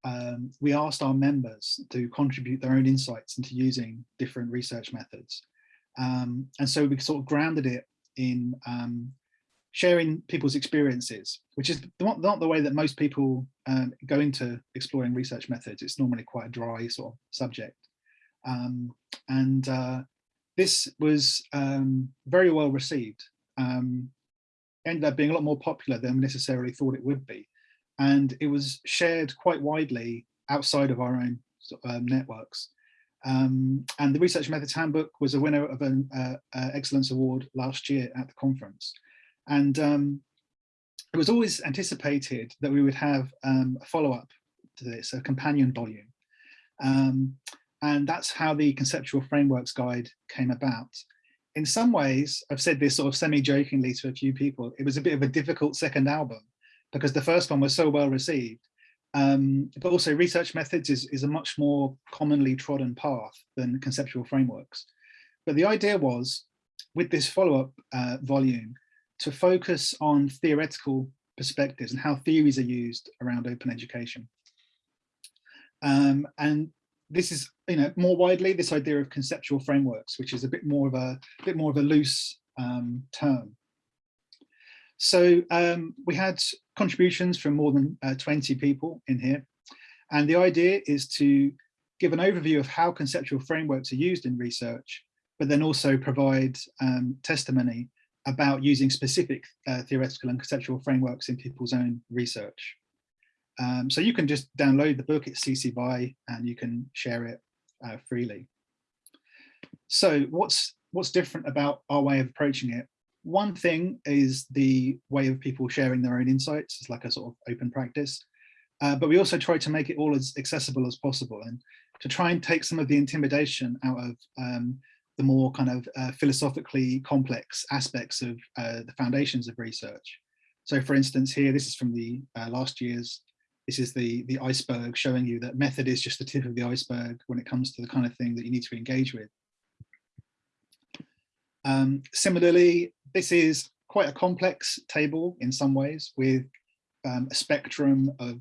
um, we asked our members to contribute their own insights into using different research methods. Um, and so we sort of grounded it in um, sharing people's experiences, which is not, not the way that most people um, go into exploring research methods. It's normally quite a dry sort of subject. Um, and uh, this was um, very well received. Um, ended up being a lot more popular than we necessarily thought it would be. And it was shared quite widely outside of our own um, networks. Um, and the Research Methods Handbook was a winner of an uh, uh, Excellence Award last year at the conference. And um, it was always anticipated that we would have um, a follow-up to this, a companion volume. Um, and that's how the conceptual frameworks guide came about. In some ways, I've said this sort of semi-jokingly to a few people, it was a bit of a difficult second album because the first one was so well received. Um, but also research methods is, is a much more commonly trodden path than conceptual frameworks. But the idea was, with this follow-up uh, volume, to focus on theoretical perspectives and how theories are used around open education. Um, and this is, you know, more widely this idea of conceptual frameworks, which is a bit more of a, a bit more of a loose um, term. So um, we had contributions from more than uh, 20 people in here. And the idea is to give an overview of how conceptual frameworks are used in research, but then also provide um, testimony about using specific uh, theoretical and conceptual frameworks in people's own research. Um, so you can just download the book, it's CC BY, and you can share it uh, freely. So what's what's different about our way of approaching it? One thing is the way of people sharing their own insights. It's like a sort of open practice. Uh, but we also try to make it all as accessible as possible and to try and take some of the intimidation out of um, the more kind of uh, philosophically complex aspects of uh, the foundations of research. So for instance, here, this is from the uh, last year's, this is the, the iceberg showing you that method is just the tip of the iceberg when it comes to the kind of thing that you need to engage with. Um, similarly, this is quite a complex table in some ways with um, a spectrum of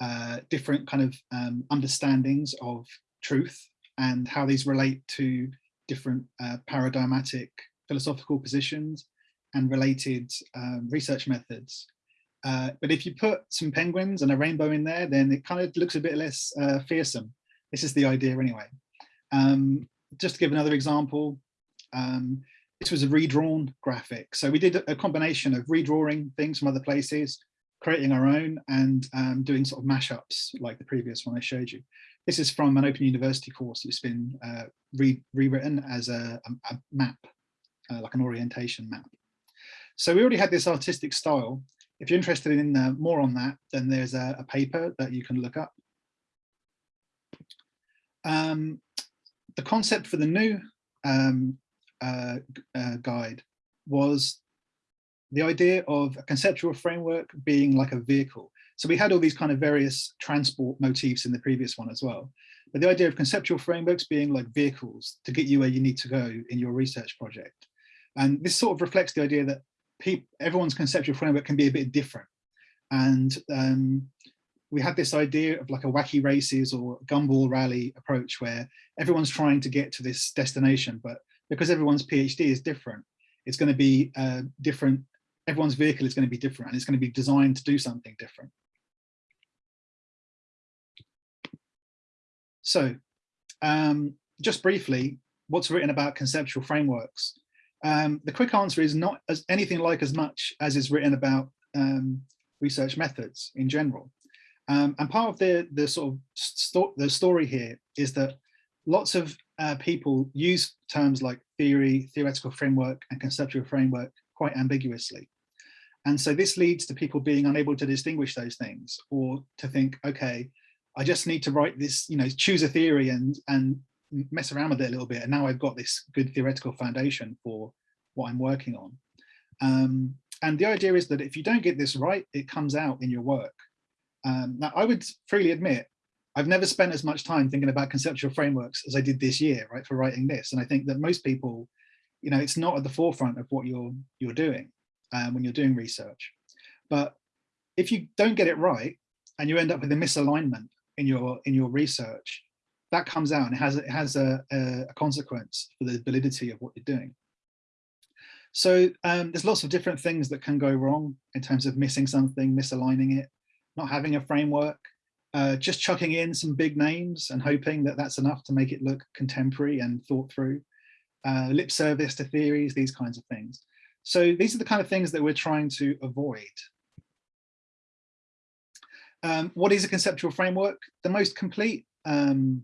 uh, different kind of um, understandings of truth and how these relate to different uh, paradigmatic philosophical positions and related um, research methods. Uh, but if you put some penguins and a rainbow in there, then it kind of looks a bit less uh, fearsome. This is the idea anyway. Um, just to give another example, um, this was a redrawn graphic. So we did a combination of redrawing things from other places, creating our own and um, doing sort of mashups like the previous one I showed you. This is from an Open University course that's been uh, re rewritten as a, a, map, uh, like an orientation map. So we already had this artistic style. If you're interested in uh, more on that, then there's a, a, paper that you can look up. Um, the concept for the new um, uh, uh, guide was the idea of a conceptual framework being like a vehicle. So we had all these kind of various transport motifs in the previous one as well. But the idea of conceptual frameworks being like vehicles to get you where you need to go in your research project. And this sort of reflects the idea that people, everyone's conceptual framework can be a bit different. And um, we had this idea of like a wacky races or gumball rally approach where everyone's trying to get to this destination, but because everyone's PhD is different, it's going to be uh, different everyone's vehicle is going to be different and it's going to be designed to do something different. So um, just briefly, what's written about conceptual frameworks? Um, the quick answer is not as anything like as much as is written about um, research methods in general. Um, and part of the, the sort of sto the story here is that lots of uh, people use terms like theory, theoretical framework, and conceptual framework quite ambiguously. And so this leads to people being unable to distinguish those things or to think, okay, I just need to write this, you know, choose a theory and, and mess around with it a little bit. And now I've got this good theoretical foundation for what I'm working on. Um, and the idea is that if you don't get this right, it comes out in your work. Um, now, I would freely admit, I've never spent as much time thinking about conceptual frameworks as I did this year, right, for writing this. And I think that most people, you know, it's not at the forefront of what you're you're doing um, when you're doing research. But if you don't get it right and you end up with a misalignment in your in your research, that comes out and it has it has a, a consequence for the validity of what you're doing. So um, there's lots of different things that can go wrong in terms of missing something, misaligning it, not having a framework, uh, just chucking in some big names and hoping that that's enough to make it look contemporary and thought through, uh, lip service to theories, these kinds of things. So these are the kind of things that we're trying to avoid. Um, what is a conceptual framework? The most complete um,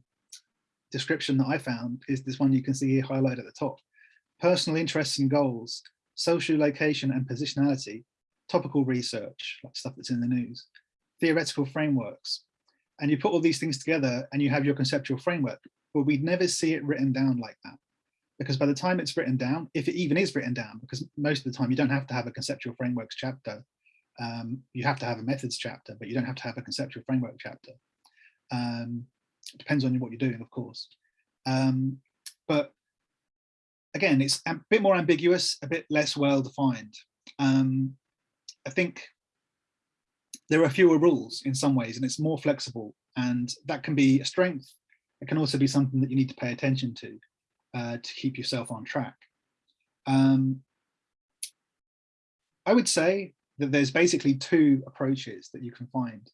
description that I found is this one you can see here highlighted at the top. Personal interests and goals, social location and positionality, topical research, like stuff that's in the news, theoretical frameworks. And you put all these things together and you have your conceptual framework, but we'd never see it written down like that because by the time it's written down, if it even is written down, because most of the time you don't have to have a conceptual frameworks chapter, um, you have to have a methods chapter, but you don't have to have a conceptual framework chapter. Um, depends on what you're doing, of course. Um, but again, it's a bit more ambiguous, a bit less well defined. Um, I think there are fewer rules in some ways, and it's more flexible, and that can be a strength. It can also be something that you need to pay attention to uh, to keep yourself on track. Um, I would say that there's basically two approaches that you can find.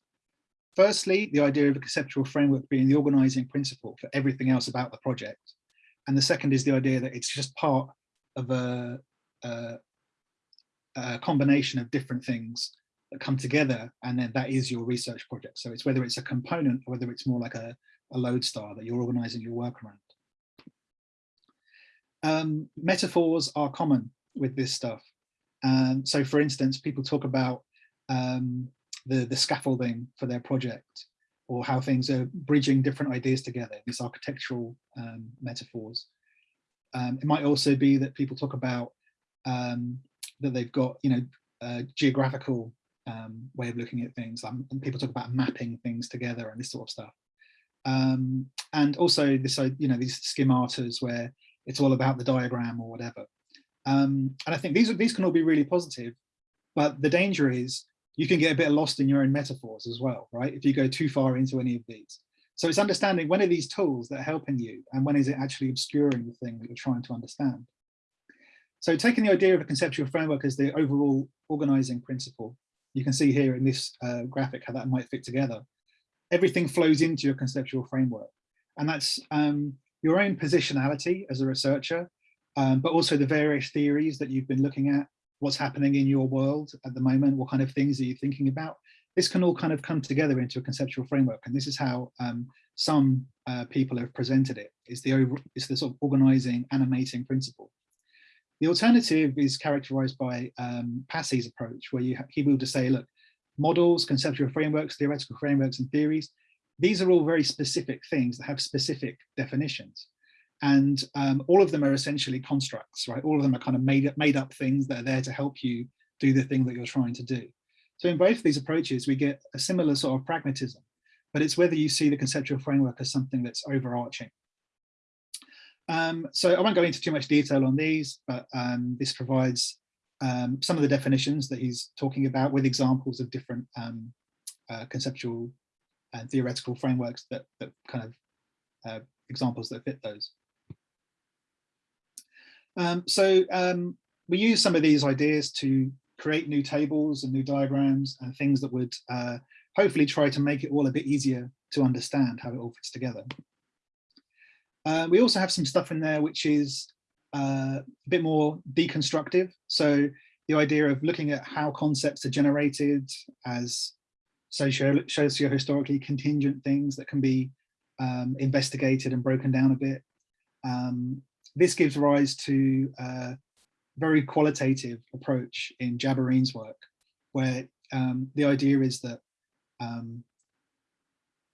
Firstly, the idea of a conceptual framework being the organizing principle for everything else about the project. And the second is the idea that it's just part of a, a, a combination of different things that come together and then that is your research project. So it's whether it's a component or whether it's more like a, a lodestar that you're organizing your work around. Um, metaphors are common with this stuff. Um, so for instance, people talk about um, the, the scaffolding for their project or how things are bridging different ideas together, these architectural um, metaphors. Um, it might also be that people talk about um, that they've got, you know, a geographical um, way of looking at things. And people talk about mapping things together and this sort of stuff. And also this, uh, you know, these schematas where it's all about the diagram or whatever. Um, and I think these, these can all be really positive, but the danger is you can get a bit lost in your own metaphors as well, right? If you go too far into any of these. So it's understanding when are these tools that are helping you and when is it actually obscuring the thing that you're trying to understand. So taking the idea of a conceptual framework as the overall organizing principle, you can see here in this uh, graphic how that might fit together. Everything flows into your conceptual framework. And that's um, your own positionality as a researcher, um, but also the various theories that you've been looking at, what's happening in your world at the moment, what kind of things are you thinking about? This can all kind of come together into a conceptual framework. And this is how um, some uh, people have presented it. It's the, over, the sort of organizing, animating principle. The alternative is characterized by um, Passey's approach, where you he will just say, look, models, conceptual frameworks, theoretical frameworks, and theories, these are all very specific things that have specific definitions. And um, all of them are essentially constructs, right? All of them are kind of made up, made up things that are there to help you do the thing that you're trying to do. So in both of these approaches, we get a similar sort of pragmatism, but it's whether you see the conceptual framework as something that's overarching. Um, so I won't go into too much detail on these, but um, this provides um, some of the definitions that he's talking about with examples of different um, uh, conceptual and theoretical frameworks that, that kind of uh, examples that fit those. Um, so um, we use some of these ideas to create new tables and new diagrams and things that would uh, hopefully try to make it all a bit easier to understand how it all fits together. Uh, we also have some stuff in there which is uh, a bit more deconstructive. So the idea of looking at how concepts are generated as socio, socio-historically contingent things that can be um, investigated and broken down a bit. Um, this gives rise to a very qualitative approach in Jabareen's work, where um, the idea is that um,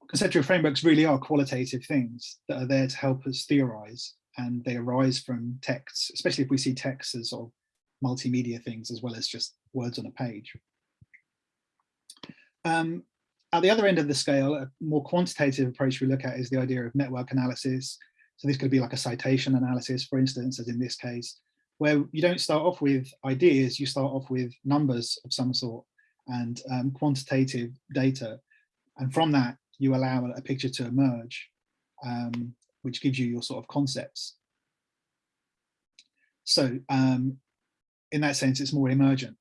conceptual frameworks really are qualitative things that are there to help us theorize and they arise from texts, especially if we see texts as sort of multimedia things as well as just words on a page. Um, at the other end of the scale, a more quantitative approach we look at is the idea of network analysis, so this could be like a citation analysis, for instance, as in this case, where you don't start off with ideas, you start off with numbers of some sort and um, quantitative data. And from that, you allow a picture to emerge, um, which gives you your sort of concepts. So um, in that sense, it's more emergent.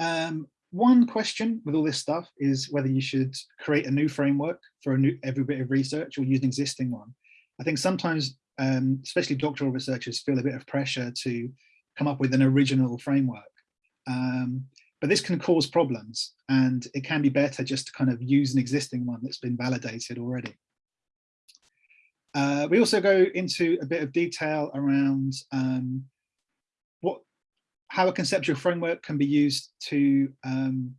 Um, one question with all this stuff is whether you should create a new framework for a new every bit of research or use an existing one. I think sometimes, um, especially doctoral researchers feel a bit of pressure to come up with an original framework. Um, but this can cause problems and it can be better just to kind of use an existing one that's been validated already. Uh, we also go into a bit of detail around um, how a conceptual framework can be used to um,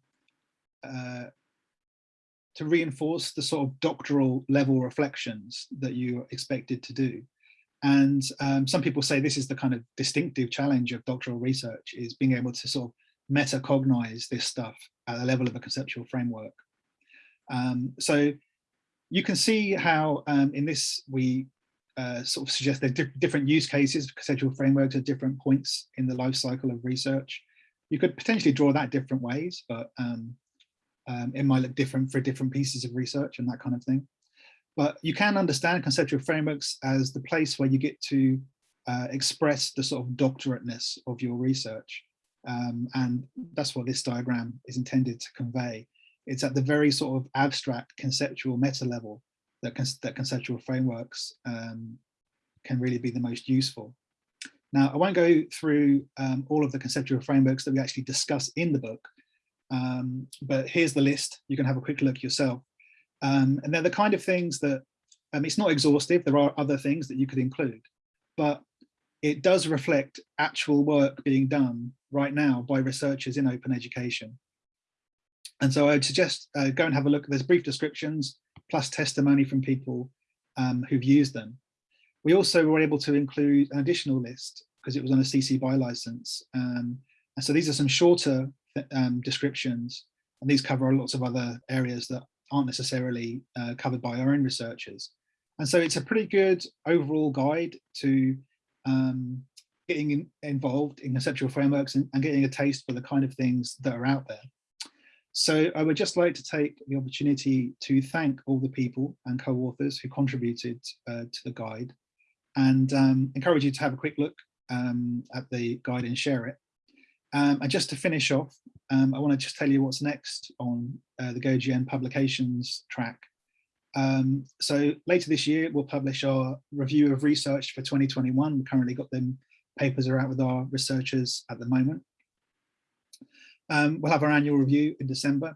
uh, to reinforce the sort of doctoral level reflections that you're expected to do. And um, some people say this is the kind of distinctive challenge of doctoral research is being able to sort of metacognize this stuff at the level of a conceptual framework. Um, so you can see how um, in this we uh, sort of suggest there are different use cases, conceptual frameworks at different points in the life cycle of research. You could potentially draw that different ways, but um, um, it might look different for different pieces of research and that kind of thing. But you can understand conceptual frameworks as the place where you get to uh, express the sort of doctorateness of your research. Um, and that's what this diagram is intended to convey. It's at the very sort of abstract conceptual meta level that, that conceptual frameworks um, can really be the most useful. Now, I won't go through um, all of the conceptual frameworks that we actually discuss in the book, um, but here's the list. You can have a quick look yourself. Um, and they're the kind of things that, um, it's not exhaustive, there are other things that you could include, but it does reflect actual work being done right now by researchers in open education. And so I'd suggest uh, go and have a look. There's brief descriptions plus testimony from people um, who've used them. We also were able to include an additional list because it was on a CC BY license. Um, and so these are some shorter um, descriptions, and these cover lots of other areas that aren't necessarily uh, covered by our own researchers. And so it's a pretty good overall guide to um, getting in, involved in conceptual frameworks and, and getting a taste for the kind of things that are out there. So I would just like to take the opportunity to thank all the people and co-authors who contributed uh, to the guide and um, encourage you to have a quick look um, at the guide and share it. Um, and just to finish off, um, I want to just tell you what's next on uh, the GoGN publications track. Um, so later this year, we'll publish our review of research for 2021. We've currently got them papers are out with our researchers at the moment. Um, we'll have our annual review in December.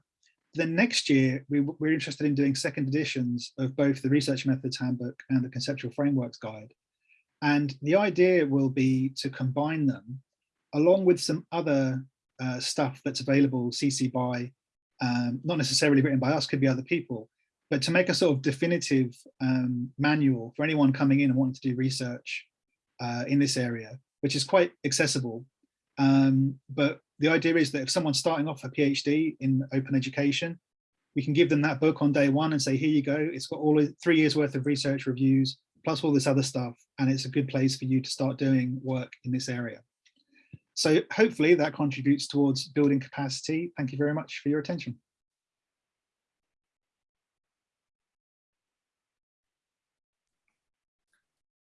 Then next year, we, we're interested in doing second editions of both the Research Methods Handbook and the Conceptual Frameworks Guide. And the idea will be to combine them along with some other uh, stuff that's available CC by, um, not necessarily written by us, could be other people, but to make a sort of definitive um, manual for anyone coming in and wanting to do research uh, in this area, which is quite accessible. Um, but the idea is that if someone's starting off a PhD in open education, we can give them that book on day one and say, here you go, it's got all three years worth of research reviews, plus all this other stuff, and it's a good place for you to start doing work in this area. So hopefully that contributes towards building capacity. Thank you very much for your attention.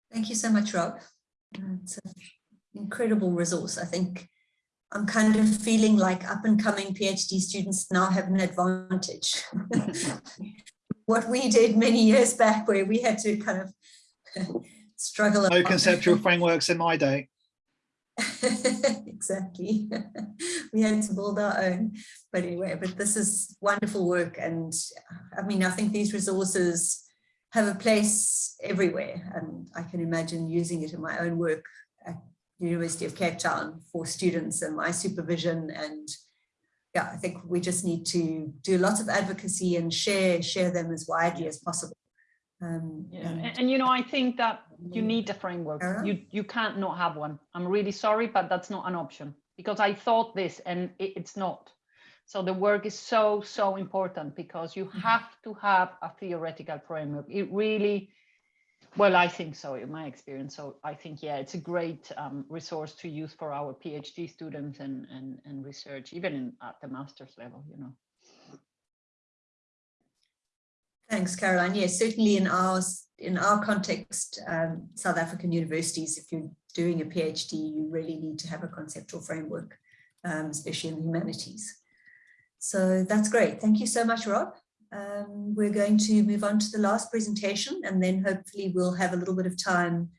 Thank you so much, Rob. It's an incredible resource. I think I'm kind of feeling like up and coming PhD students now have an advantage. what we did many years back where we had to kind of struggle. No conceptual frameworks in my day. exactly. we had to build our own. But anyway, but this is wonderful work. And I mean, I think these resources have a place everywhere. And I can imagine using it in my own work University of Cape Town for students and my supervision. And yeah, I think we just need to do lots of advocacy and share, share them as widely as possible. Um, yeah. and, and, you know, I think that you need a framework. You you can't not have one. I'm really sorry, but that's not an option because I thought this and it, it's not. So the work is so, so important because you mm-hmm. have to have a theoretical framework. It really, well, I think so in my experience. So I think, yeah, it's a great um, resource to use for our PhD students and, and, and research, even in, at the master's level, you know. Thanks, Caroline. Yes, certainly in our in our context, um, South African universities, if you're doing a PhD, you really need to have a conceptual framework, um, especially in the humanities. So that's great. Thank you so much, Rob. Um, we're going to move on to the last presentation and then hopefully we'll have a little bit of time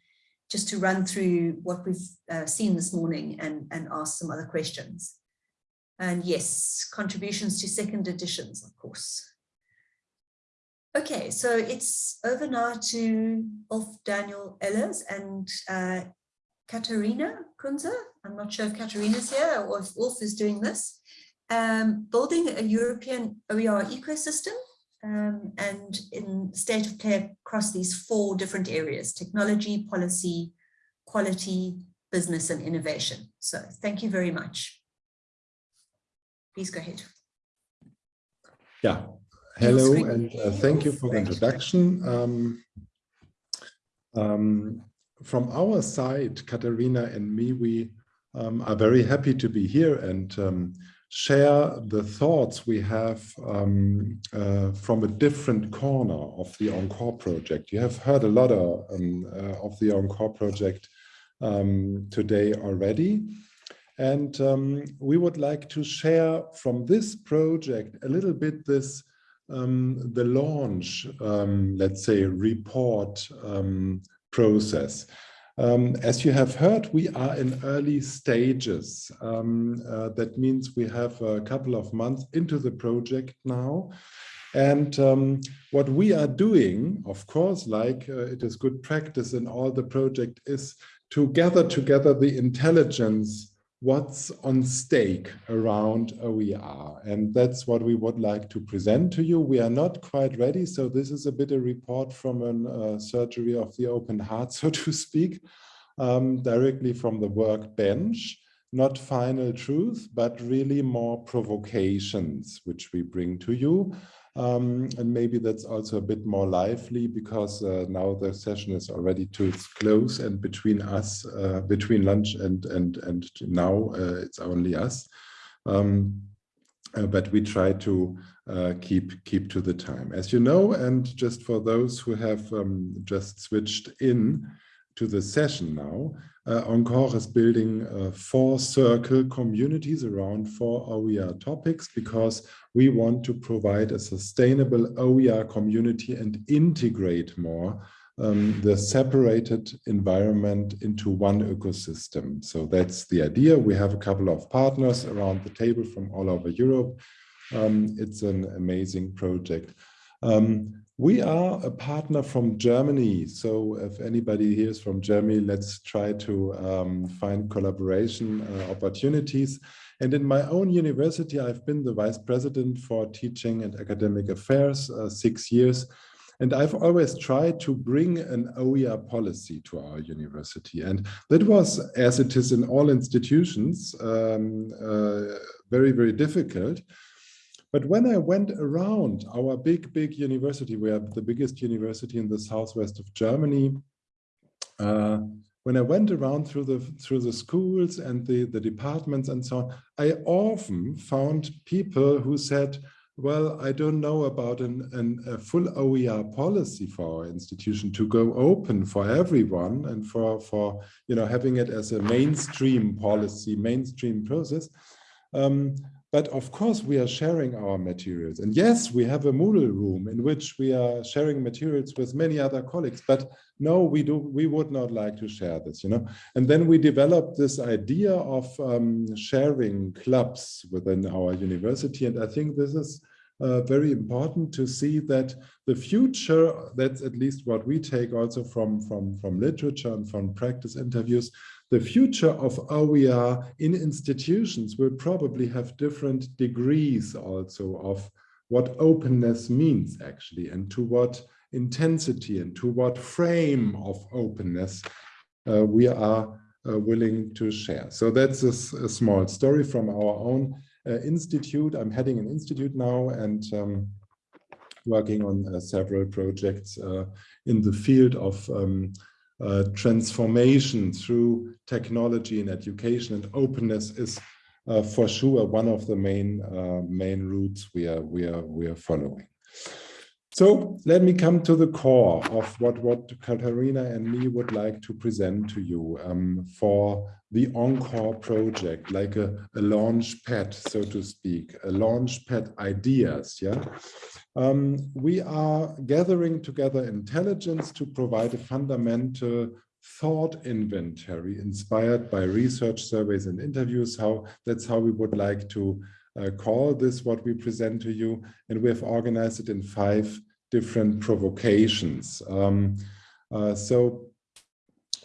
just to run through what we've uh, seen this morning and, and ask some other questions. And yes, contributions to second editions, of course. Okay, so it's over now to Ulf Daniel Ehlers and uh, Katarina Kunze. I'm not sure if Katarina's here or if Ulf is doing this. Um, building a European OER ecosystem um, and in state of play across these four different areas, technology, policy, quality, business and innovation. So thank you very much. Please go ahead. Yeah, hello and uh, thank you for the introduction. Um, um, from our side, Katarina and me, we um, are very happy to be here and um, share the thoughts we have um, uh, from a different corner of the Encore project. You have heard a lot of, um, uh, of the Encore project today already. And we would like to share from this project a little bit this um, the launch, um, let's say, report um, process. Um, as you have heard, we are in early stages. Um, uh, that means we have a couple of months into the project now. And um, what we are doing, of course, like uh, it is good practice in all the project, is to gather together the intelligence what's on stake around OER. And that's what we would like to present to you. We are not quite ready. So this is a bit a report from a uh, surgery of the open heart, so to speak, um, directly from the workbench not final truth, but really more provocations, which we bring to you. Um, and maybe that's also a bit more lively because uh, now the session is already to its close and between us, uh, between lunch and, and, and now uh, it's only us. Um, uh, but we try to uh, keep keep to the time. As you know, and just for those who have um, just switched in to the session now, uh, Encore is building uh, four circle communities around four OER topics because we want to provide a sustainable OER community and integrate more um, the separated environment into one ecosystem. So that's the idea. We have a couple of partners around the table from all over Europe. Um, it's an amazing project. Um, we are a partner from Germany. So if anybody here is from Germany, let's try to um, find collaboration uh, opportunities. And in my own university, I've been the vice president for teaching and academic affairs uh, six years. And I've always tried to bring an OER policy to our university. And that was, as it is in all institutions, um, uh, very, very difficult. But when I went around our big, big university, we are the biggest university in the southwest of Germany, uh, when I went around through the through the schools and the, the departments and so on, I often found people who said, well, I don't know about an, an, a full OER policy for our institution to go open for everyone and for, for you know, having it as a mainstream policy, mainstream process. Um, but of course, we are sharing our materials. And yes, we have a Moodle room in which we are sharing materials with many other colleagues. But no, we do. We would not like to share this, you know. And then we developed this idea of um, sharing clubs within our university. And I think this is uh, very important to see that the future, that's at least what we take also from, from, from literature and from practice interviews, the future of OER in institutions will probably have different degrees also of what openness means actually and to what intensity and to what frame of openness uh, we are uh, willing to share. So that's a, a, small story from our own uh, institute. I'm heading an institute now and um, working on uh, several projects uh, in the field of um, uh, transformation through technology and education and openness is uh, for sure one of the main uh, main routes we are we are we are following. So let me come to the core of what what Katharina and me would like to present to you um, for the Encore project, like a, a launch pad, so to speak, a launch pad ideas. Yeah, um, we are gathering together intelligence to provide a fundamental thought inventory inspired by research surveys and interviews. How that's how we would like to call this what we present to you. And we have organized it in five different provocations. Um, uh, so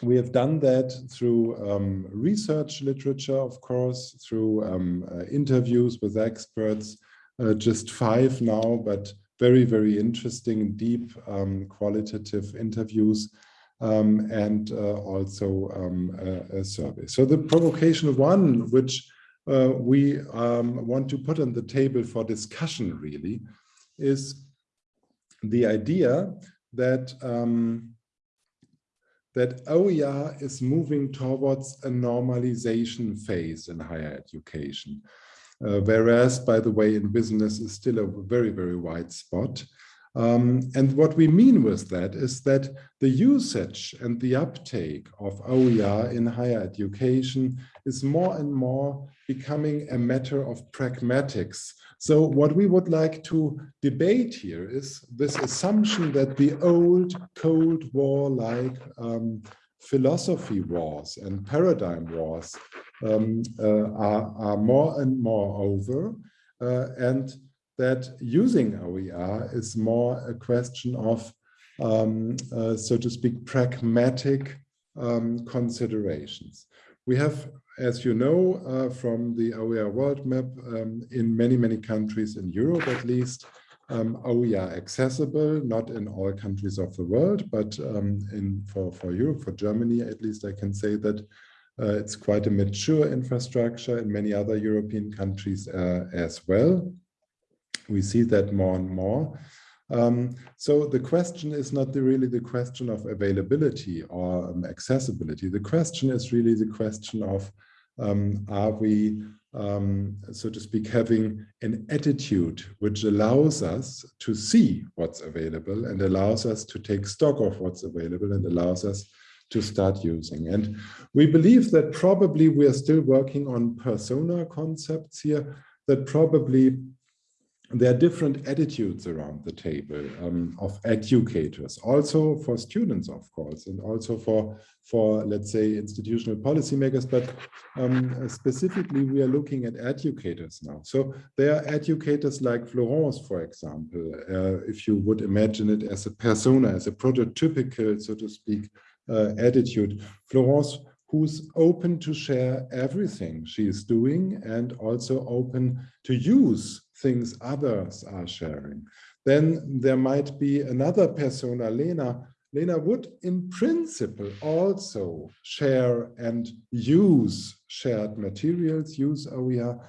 we have done that through um, research literature, of course, through um, uh, interviews with experts, uh, just five now, but very, very interesting, deep, um, qualitative interviews, um, and uh, also um, a, a, survey. So the provocation one, which uh, we um, want to put on the table for discussion really, is the idea that um, that OER is moving towards a normalization phase in higher education. Uh, whereas, by the way, in business is still a very, very wide spot. Um, and what we mean with that is that the usage and the uptake of OER in higher education is more and more becoming a matter of pragmatics. So what we would like to debate here is this assumption that the old Cold War-like um, philosophy wars and paradigm wars um, uh, are, are, more and more over uh, and that using OER is more a question of, um, uh, so to speak, pragmatic um, considerations. We have, as you know, uh, from the OER world map, um, in many, many countries in Europe at least, um, OER accessible, not in all countries of the world, but um, in for, for Europe, for Germany at least, I can say that uh, it's quite a mature infrastructure in many other European countries uh, as well. We see that more and more. Um, so the question is not the, really the question of availability or um, accessibility. The question is really the question of um, are we, um, so to speak, having an attitude which allows us to see what's available and allows us to take stock of what's available and allows us to start using. And we believe that probably we are still working on persona concepts here that probably there are different attitudes around the table um, of educators, also for students, of course, and also for, for let's say, institutional policymakers. But um, specifically, we are looking at educators now. So there are educators like Florence, for example, uh, if you would imagine it as a persona, as a prototypical, so to speak, uh, attitude. Florence who's open to share everything she is doing and also open to use things others are sharing. Then there might be another persona, Lena. Lena would in principle also share and use shared materials, use oh OER,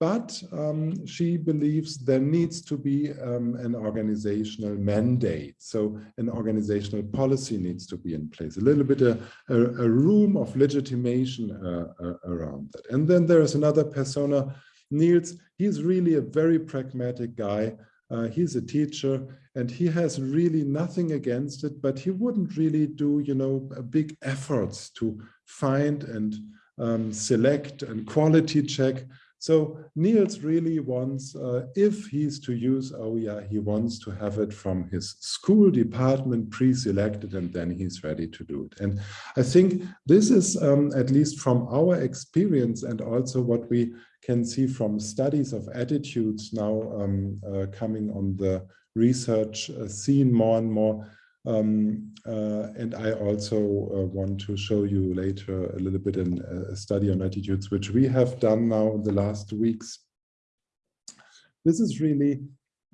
but um, she believes there needs to be um, an organizational mandate. So an organizational policy needs to be in place, a little bit a, a, a room of legitimation uh, uh, around that. And then there is another persona, Niels, he's really a very pragmatic guy. Uh, he's a teacher and he has really nothing against it, but he wouldn't really do, you know, big efforts to find and um, select and quality check so Niels really wants, uh, if he's to use OER, he wants to have it from his school department pre-selected and then he's ready to do it. And I think this is, um, at least from our experience and also what we can see from studies of attitudes now um, uh, coming on the research uh, scene more and more, um, uh, and I also uh, want to show you later a little bit in a study on attitudes, which we have done now in the last weeks. This is really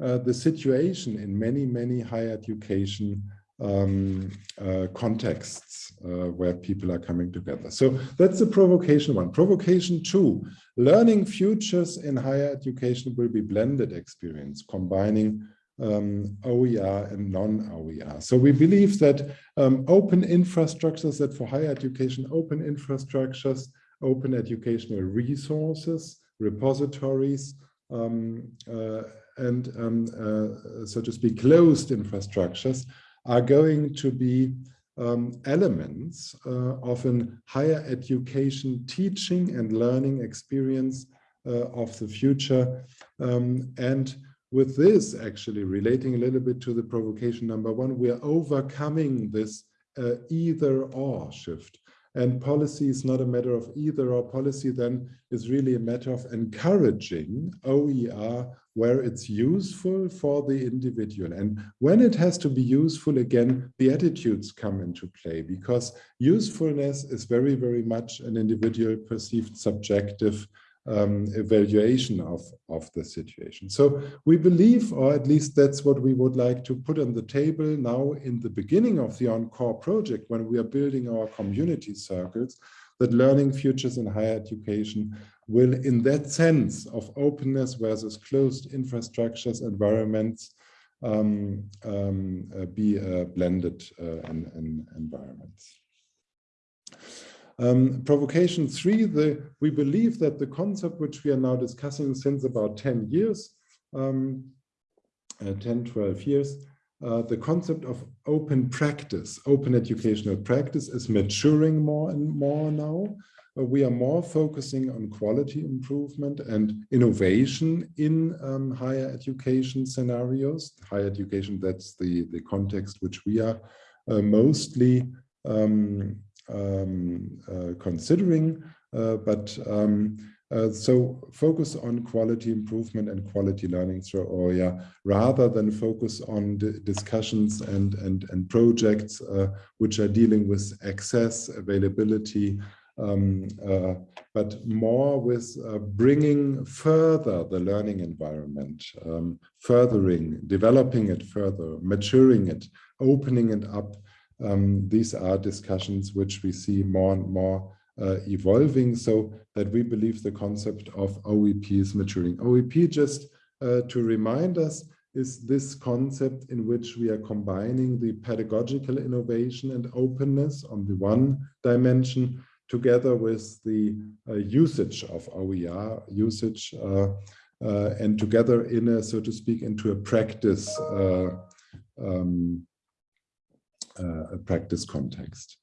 uh, the situation in many, many higher education um, uh, contexts uh, where people are coming together. So that's the provocation one. Provocation two, learning futures in higher education will be blended experience, combining um, OER and non-OER. So we believe that um, open infrastructures, that for higher education, open infrastructures, open educational resources, repositories, um, uh, and um, uh, so to speak, closed infrastructures are going to be um, elements uh, of an higher education teaching and learning experience uh, of the future. Um, and with this actually relating a little bit to the provocation number one, we are overcoming this uh, either or shift. And policy is not a matter of either or policy then is really a matter of encouraging OER where it's useful for the individual. And when it has to be useful, again, the attitudes come into play because usefulness is very, very much an individual perceived subjective um, evaluation of, of the situation. So we believe, or at least that's what we would like to put on the table now in the beginning of the Encore project, when we are building our community circles, that learning futures in higher education will, in that sense of openness versus closed infrastructures, environments, um, um, uh, be uh, blended uh, in environments. Um, provocation three, the, we believe that the concept which we are now discussing since about 10 years, um, uh, 10, 12 years, uh, the concept of open practice, open educational practice is maturing more and more now. Uh, we are more focusing on quality improvement and innovation in um, higher education scenarios. Higher education, that's the, the context which we are uh, mostly um, um, uh, considering, uh, but um, Uh, so focus on quality improvement and quality learning through OER rather than focus on discussions and, and, and projects which are dealing with access, availability, um, uh, but more with uh, bringing further the learning environment, um, furthering, developing it further, maturing it, opening it up. Um, these are discussions which we see more and more uh, evolving so that we believe the concept of OEP is maturing. OEP, just uh, to remind us, is this concept in which we are combining the pedagogical innovation and openness on the one dimension together with the uh, usage of OER usage uh, uh, and together in a, so to speak, into a practice, uh, um, a practice context.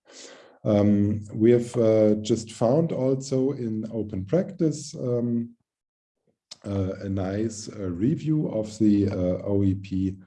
Um, we have uh, just found also in open practice um, uh, a nice uh, review of the OEP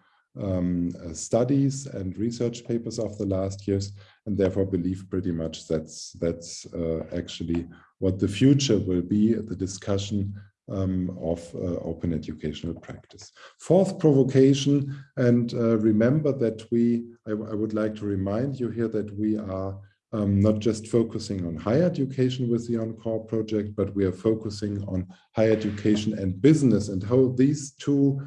um, uh, studies and research papers of the last years, and therefore believe pretty much that's that's uh, actually what the future will be, the discussion um, of uh, open educational practice. Fourth provocation, and uh, remember that we, I, I, would like to remind you here that we are um, not just focusing on higher education with the Encore project, but we are focusing on higher education and business and how these two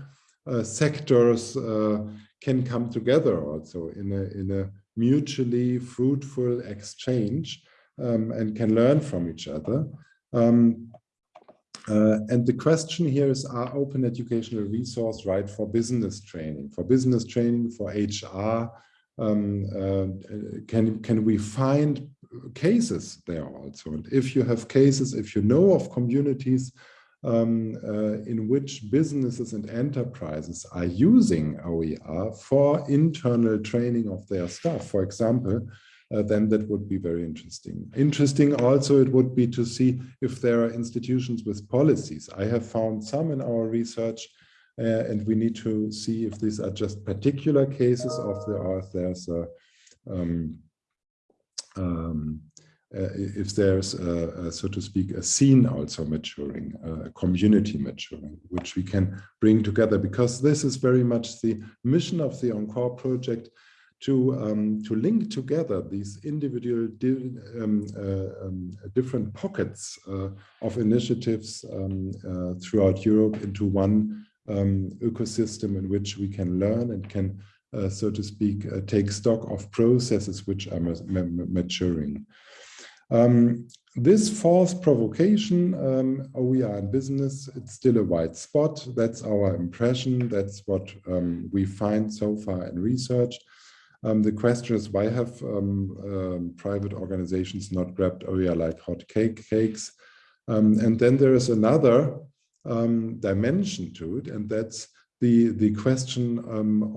uh, sectors uh, can come together also in a, in a mutually fruitful exchange um, and can learn from each other. Um, uh, and the question here is, are open educational resource right for business training, for business training, for HR? Um, uh, can, can we find cases there also? And if you have cases, if you know of communities um, uh, in which businesses and enterprises are using OER for internal training of their staff, for example, then that would be very interesting. Interesting also it would be to see if there are institutions with policies. I have found some in our research uh, and we need to see if these are just particular cases of the or if there's a um, um, uh, if there's, a, a, so to speak, a scene also maturing, a community maturing, which we can bring together, because this is very much the mission of the Encore project to um, to link together these individual di um, uh, um, different pockets uh, of initiatives um, uh, throughout Europe into one um, ecosystem in which we can learn and can, uh, so to speak, uh, take stock of processes which are maturing. Um, this false provocation, um, oh, we are in business, it's still a white spot. That's our impression. That's what um, we find so far in research. Um, the question is, why have um, um, private organizations not grabbed OER like hot cake cakes? Um, and then there is another dimension to it, and that's the, the question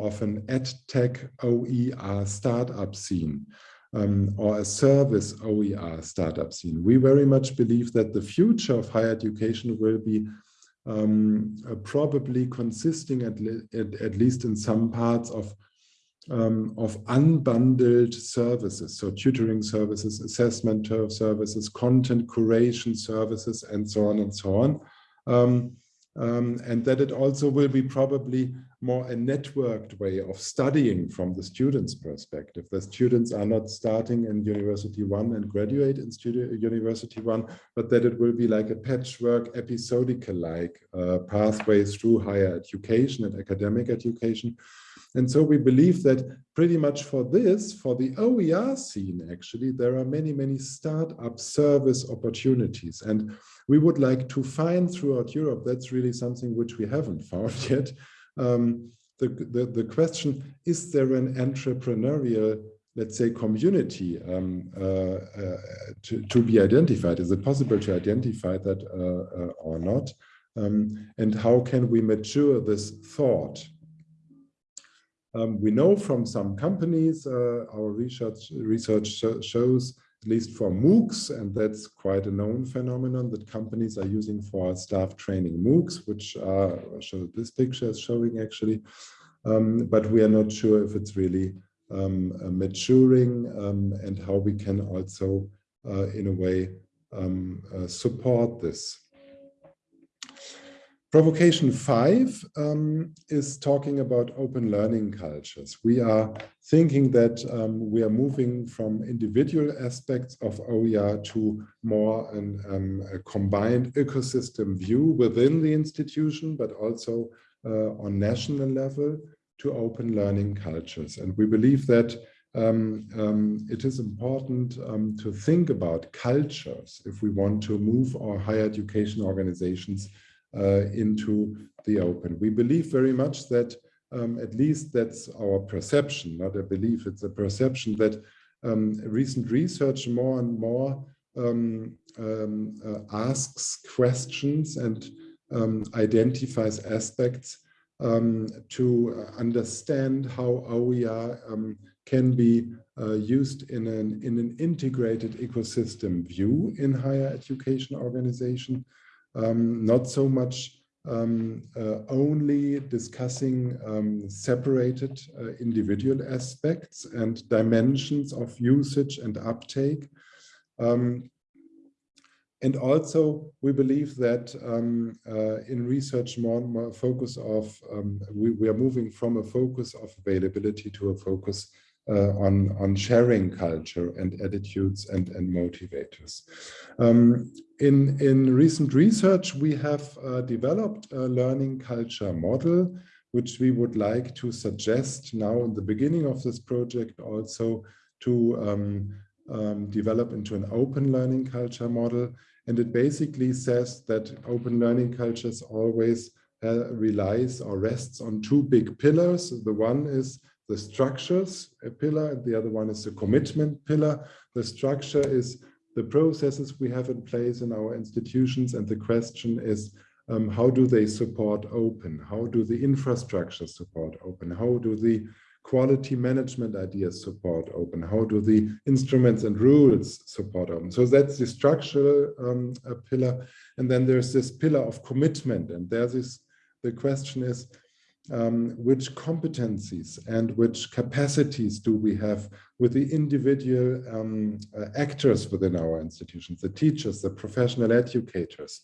of an ed tech OER startup scene um, or a service OER startup scene. We very much believe that the future of higher education will be um, uh, probably consisting at, at, at, least in some parts of um, of unbundled services, so tutoring services, assessment services, content curation services, and so on and so on. Um, um, and that it also will be probably more a networked way of studying from the student's perspective. The students are not starting in University One and graduate in studio, University One, but that it will be like a patchwork, episodical-like uh, pathways through higher education and academic education. And so we believe that pretty much for this, for the OER scene, actually, there are many, many startup service opportunities. And we would like to find throughout Europe, that's really something which we haven't found yet, um, the, the, the question, is there an entrepreneurial, let's say, community um, uh, uh, to, to be identified? Is it possible to identify that uh, uh or not? Um, and how can we mature this thought? Um, we know from some companies, uh, our research, research shows at least for MOOCs, and that's quite a known phenomenon that companies are using for staff training MOOCs, which this picture is showing actually, um, but we are not sure if it's really um, uh, maturing um, and how we can also, uh, in a way, um, uh, support this. Provocation five um, is talking about open learning cultures. We are thinking that um, we are moving from individual aspects of OER to more an, um, a combined ecosystem view within the institution, but also uh, on national level to open learning cultures. And we believe that um, um, it is important um, to think about cultures if we want to move our higher education organizations into the open. We believe very much that, um, at least that's our perception, not a belief, it's a perception that um, recent research more and more um, um uh, asks questions and um, identifies aspects um, to understand how OER can be uh, used in an, in an integrated ecosystem view in higher education organization um, not so much um, uh, only discussing um, separated uh, individual aspects and dimensions of usage and uptake. Um, and also, we believe that um, uh, in research, more and more focus of, um, we, we are moving from a focus of availability to a focus uh, on, on sharing culture and attitudes and, and motivators. Um, in, in recent research, we have uh, developed a learning culture model, which we would like to suggest now in the beginning of this project also to um, um, develop into an open learning culture model. And it basically says that open learning cultures always uh, relies or rests on two big pillars. The one is the structures a pillar and the other one is the commitment pillar. The structure is the processes we have in place in our institutions and the question is um, how do they support open? How do the infrastructure support open? How do the quality management ideas support open? How do the instruments and rules support open? So that's the structural um, pillar. And then there's this pillar of commitment. And there's this, the question is, um, which competencies and which capacities do we have with the individual um, uh, actors within our institutions, the teachers, the professional educators,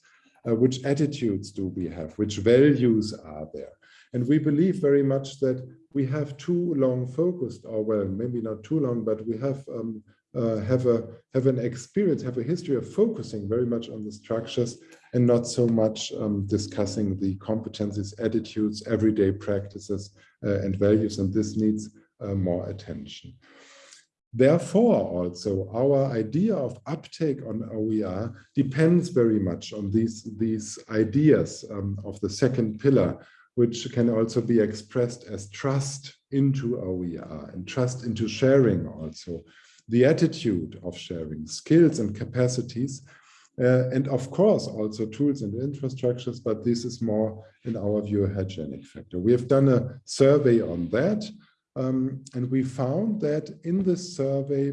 uh, which attitudes do we have, which values are there. And we believe very much that we have too long focused, or well, maybe not too long, but we have um, uh, have a have an experience, have a history of focusing very much on the structures and not so much um, discussing the competencies, attitudes, everyday practices, uh, and values. And this needs uh, more attention. Therefore, also our idea of uptake on OER depends very much on these these ideas um, of the second pillar, which can also be expressed as trust into OER and trust into sharing also the attitude of sharing, skills and capacities, uh, and of course also tools and infrastructures, but this is more in our view a hygienic factor. We have done a survey on that, um, and we found that in this survey,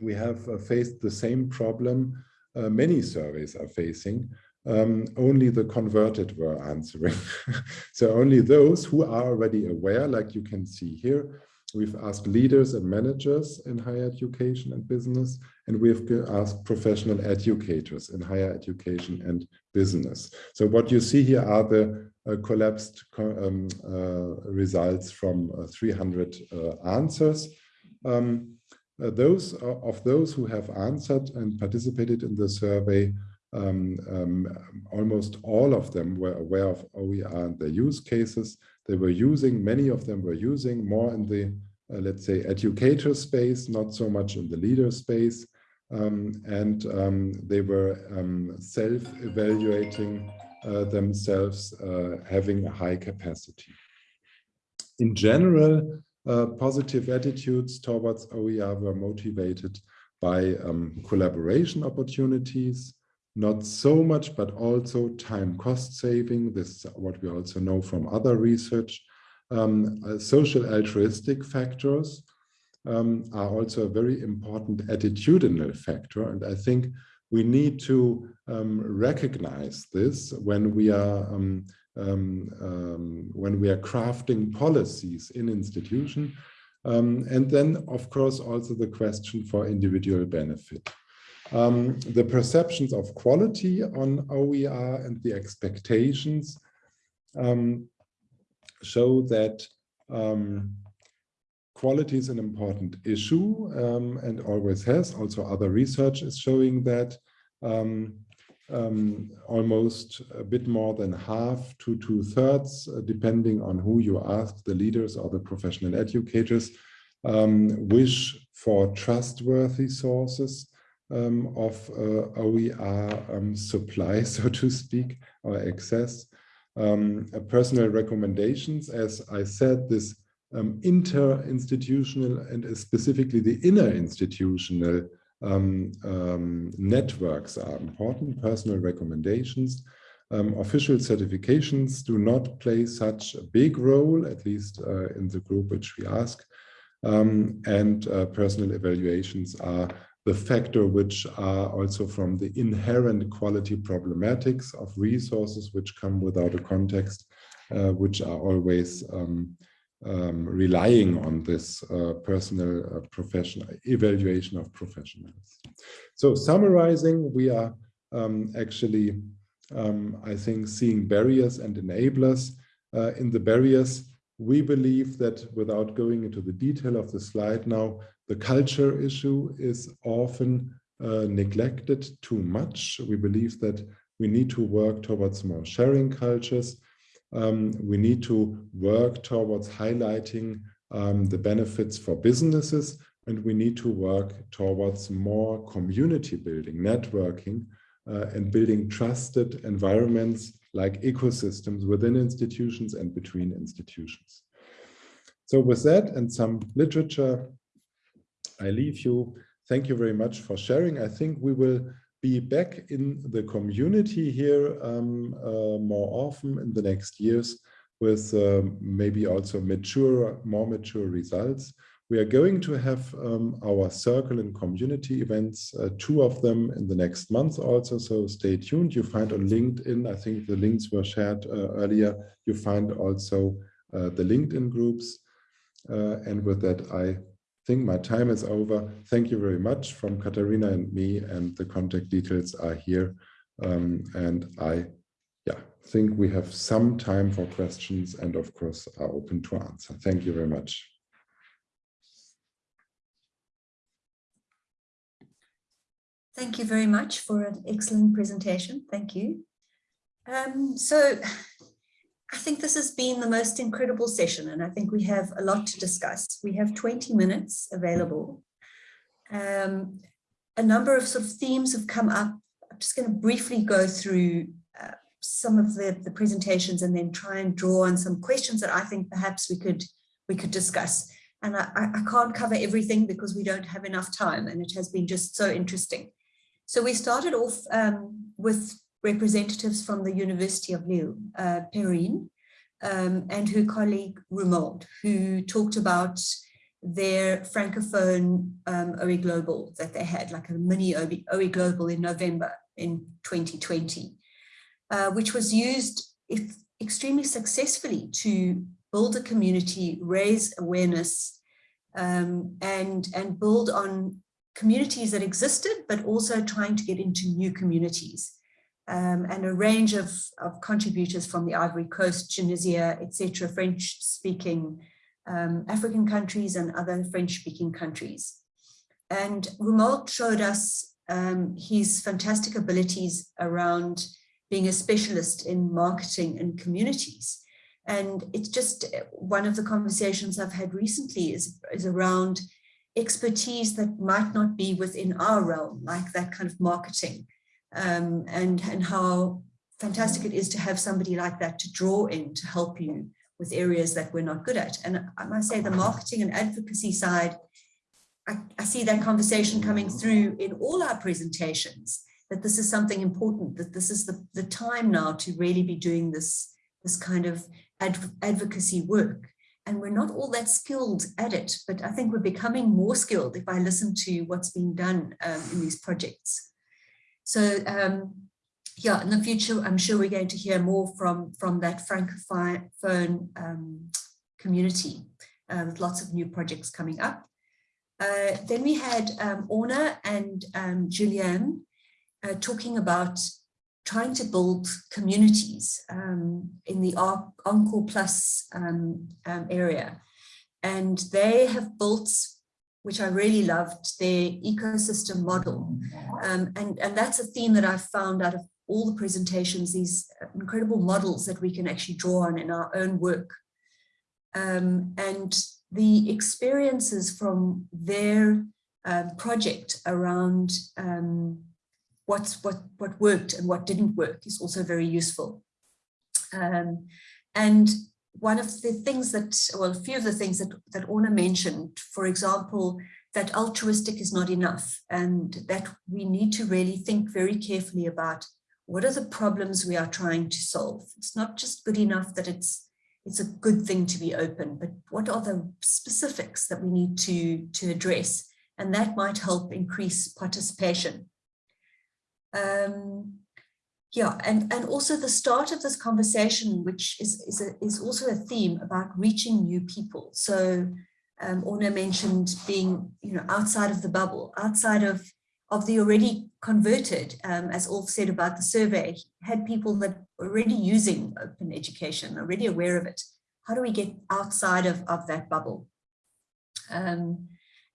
we have uh, faced the same problem uh, many surveys are facing, um, only the converted were answering. so only those who are already aware, like you can see here, We've asked leaders and managers in higher education and business, and we've asked professional educators in higher education and business. So what you see here are the uh, collapsed um, uh, results from uh, 300 uh, answers. Um, uh, those uh, of those who have answered and participated in the survey, um, um, almost all of them were aware of OER and their use cases they were using, many of them were using more in the, let's say, educator space, not so much in the leader space. Um, and um, they were um, self-evaluating uh, themselves, uh, having a high capacity. In general, uh, positive attitudes towards OER were motivated by um, collaboration opportunities, not so much, but also time cost saving. This is what we also know from other research. Um, uh, social altruistic factors um, are also a very important attitudinal factor. And I think we need to um, recognize this when we are um, um, um, when we are crafting policies in institution. and then, of course, also the question for individual benefit. Um, the perceptions of quality on OER and the expectations um, show that um, quality is an important issue um, and always has. Also, other research is showing that um, um, almost a bit more than half to two thirds, uh, depending on who you ask, the leaders or the professional educators, um, wish for trustworthy sources um, of uh, OER um, supply, so to speak, or access. Uh, personal recommendations, as I said, this um, inter-institutional and specifically the inner institutional um, um, networks are important, personal recommendations. Um, official certifications do not play such a big role, at least uh, in the group which we ask. Um, and uh, personal evaluations are the factor which are also from the inherent quality problematics of resources which come without a context, uh, which are always um, um, relying on this uh, personal uh, professional evaluation of professionals. So summarizing, we are um, actually, um, I think, seeing barriers and enablers. Uh, in the barriers, we believe that without going into the detail of the slide now, the culture issue is often uh, neglected too much. We believe that we need to work towards more sharing cultures um, we need to work towards highlighting um, the benefits for businesses and we need to work towards more community building, networking, uh, and building trusted environments like ecosystems within institutions and between institutions. So with that and some literature, I leave you. Thank you very much for sharing. I think we will be back in the community here um, uh, more often in the next years with uh, maybe also mature, more mature results. We are going to have um, our circle and community events, uh, two of them in the next month also, so stay tuned. You find on LinkedIn, I think the links were shared uh, earlier, you find also uh, the LinkedIn groups. Uh, and with that, I think my time is over. Thank you very much from Katharina and me and the contact details are here. Um, and I yeah, think we have some time for questions and of course are open to answer. Thank you very much. Thank you very much for an excellent presentation. Thank you. Um, so I think this has been the most incredible session and I think we have a lot to discuss. We have 20 minutes available. Um, a number of sort of themes have come up. I'm just going to briefly go through uh, some of the, the presentations and then try and draw on some questions that I think perhaps we could we could discuss. And I, I can't cover everything because we don't have enough time and it has been just so interesting. So we started off um, with representatives from the University of Lille, uh, Perrine, um, and her colleague Romuald, who talked about their Francophone um, OE Global that they had, like a mini OE, Global in November in 2020, uh, which was used extremely successfully to build a community, raise awareness, um, and, and build on communities that existed, but also trying to get into new communities um, and a range of, of contributors from the Ivory Coast, Tunisia, etc., French-speaking um, African countries and other French-speaking countries. And Romuald showed us um, his fantastic abilities around being a specialist in marketing and communities. And it's just one of the conversations I've had recently is, is around expertise that might not be within our realm, like that kind of marketing um, and, and how fantastic it is to have somebody like that to draw in to help you with areas that we're not good at. And I must say the marketing and advocacy side, I, I see that conversation coming through in all our presentations, that this is something important, that this is the, the time now to really be doing this, this kind of adv advocacy work. And we're not all that skilled at it, but I think we're becoming more skilled if I listen to what's being done um, in these projects. So um, yeah, in the future, I'm sure we're going to hear more from, from that Francophone um, community uh, with lots of new projects coming up. Uh, then we had um, Orna and um, Julianne uh, talking about trying to build communities um, in the Encore Plus um, um, area. And they have built, which I really loved, their ecosystem model. Um, and, and that's a theme that I've found out of all the presentations, these incredible models that we can actually draw on in our own work. Um, and the experiences from their um, project around um, what's what what worked and what didn't work is also very useful. Um, and one of the things that, well, a few of the things that, that Orna mentioned, for example, that altruistic is not enough and that we need to really think very carefully about what are the problems we are trying to solve. It's not just good enough that it's it's a good thing to be open, but what are the specifics that we need to, to address? And that might help increase participation. Um, yeah, and, and also the start of this conversation, which is, is, a, is also a theme about reaching new people. So um, Orna mentioned being you know, outside of the bubble, outside of, of the already converted, um, as Ulf said about the survey, had people that already using open education, already aware of it. How do we get outside of, of that bubble? Um,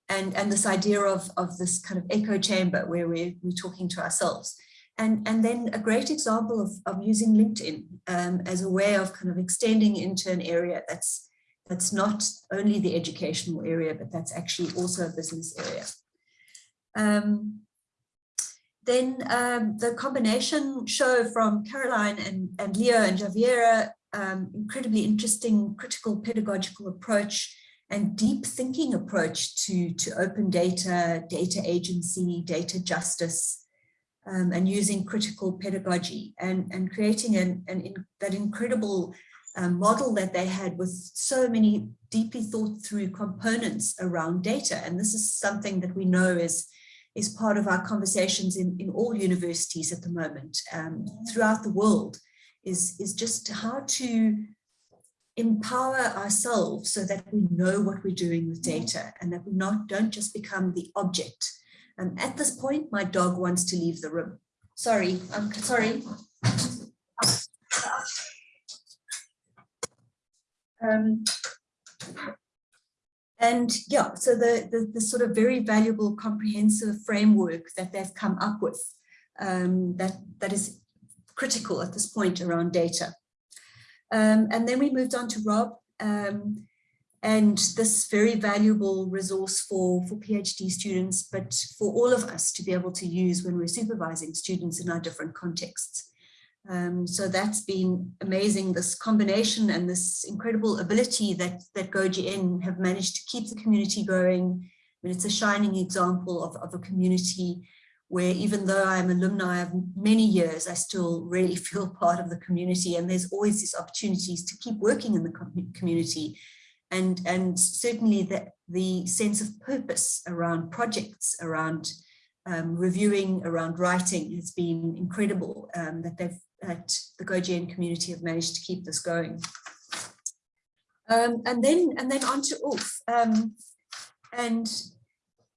and, and this idea of, of this kind of echo chamber where we're, we're talking to ourselves. And, and then a great example of, of using LinkedIn um, as a way of kind of extending into an area that's, that's not only the educational area, but that's actually also a business area. Um, then um, the combination show from Caroline and, and Leo and Javiera, um, incredibly interesting critical pedagogical approach and deep thinking approach to, to open data, data agency, data justice, um, and using critical pedagogy and, and creating an, an in, that incredible um, model that they had with so many deeply thought through components around data. And this is something that we know is, is part of our conversations in, in all universities at the moment um, throughout the world is, is just how to empower ourselves so that we know what we're doing with data and that we not don't just become the object. And at this point, my dog wants to leave the room. Sorry, I'm sorry. Um, and yeah, so the, the, the, sort of very valuable comprehensive framework that they've come up with um, that, that is critical at this point around data. Um, and then we moved on to Rob um, and this very valuable resource for, for PhD students, but for all of us to be able to use when we're supervising students in our different contexts. Um, so that's been amazing, this combination and this incredible ability that, that GoGN have managed to keep the community going. I mean, it's a shining example of, of a community where even though I'm alumni of many years, I still really feel part of the community and there's always these opportunities to keep working in the community and, and certainly the, the sense of purpose around projects, around um, reviewing, around writing has been incredible um, that they've that the GoGN community have managed to keep this going. Um, and then and then on to Ulf. Um, and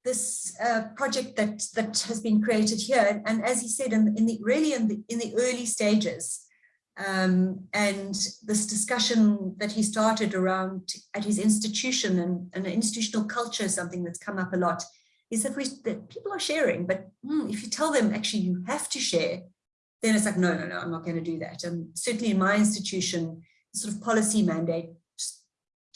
this uh, project that that has been created here and, and as he said in, in, the really in the in the early stages um, and this discussion that he started around at his institution and, and institutional culture something that's come up a lot is that we that people are sharing but mm, if you tell them actually you have to share then it's like no no no i'm not going to do that and certainly in my institution sort of policy mandate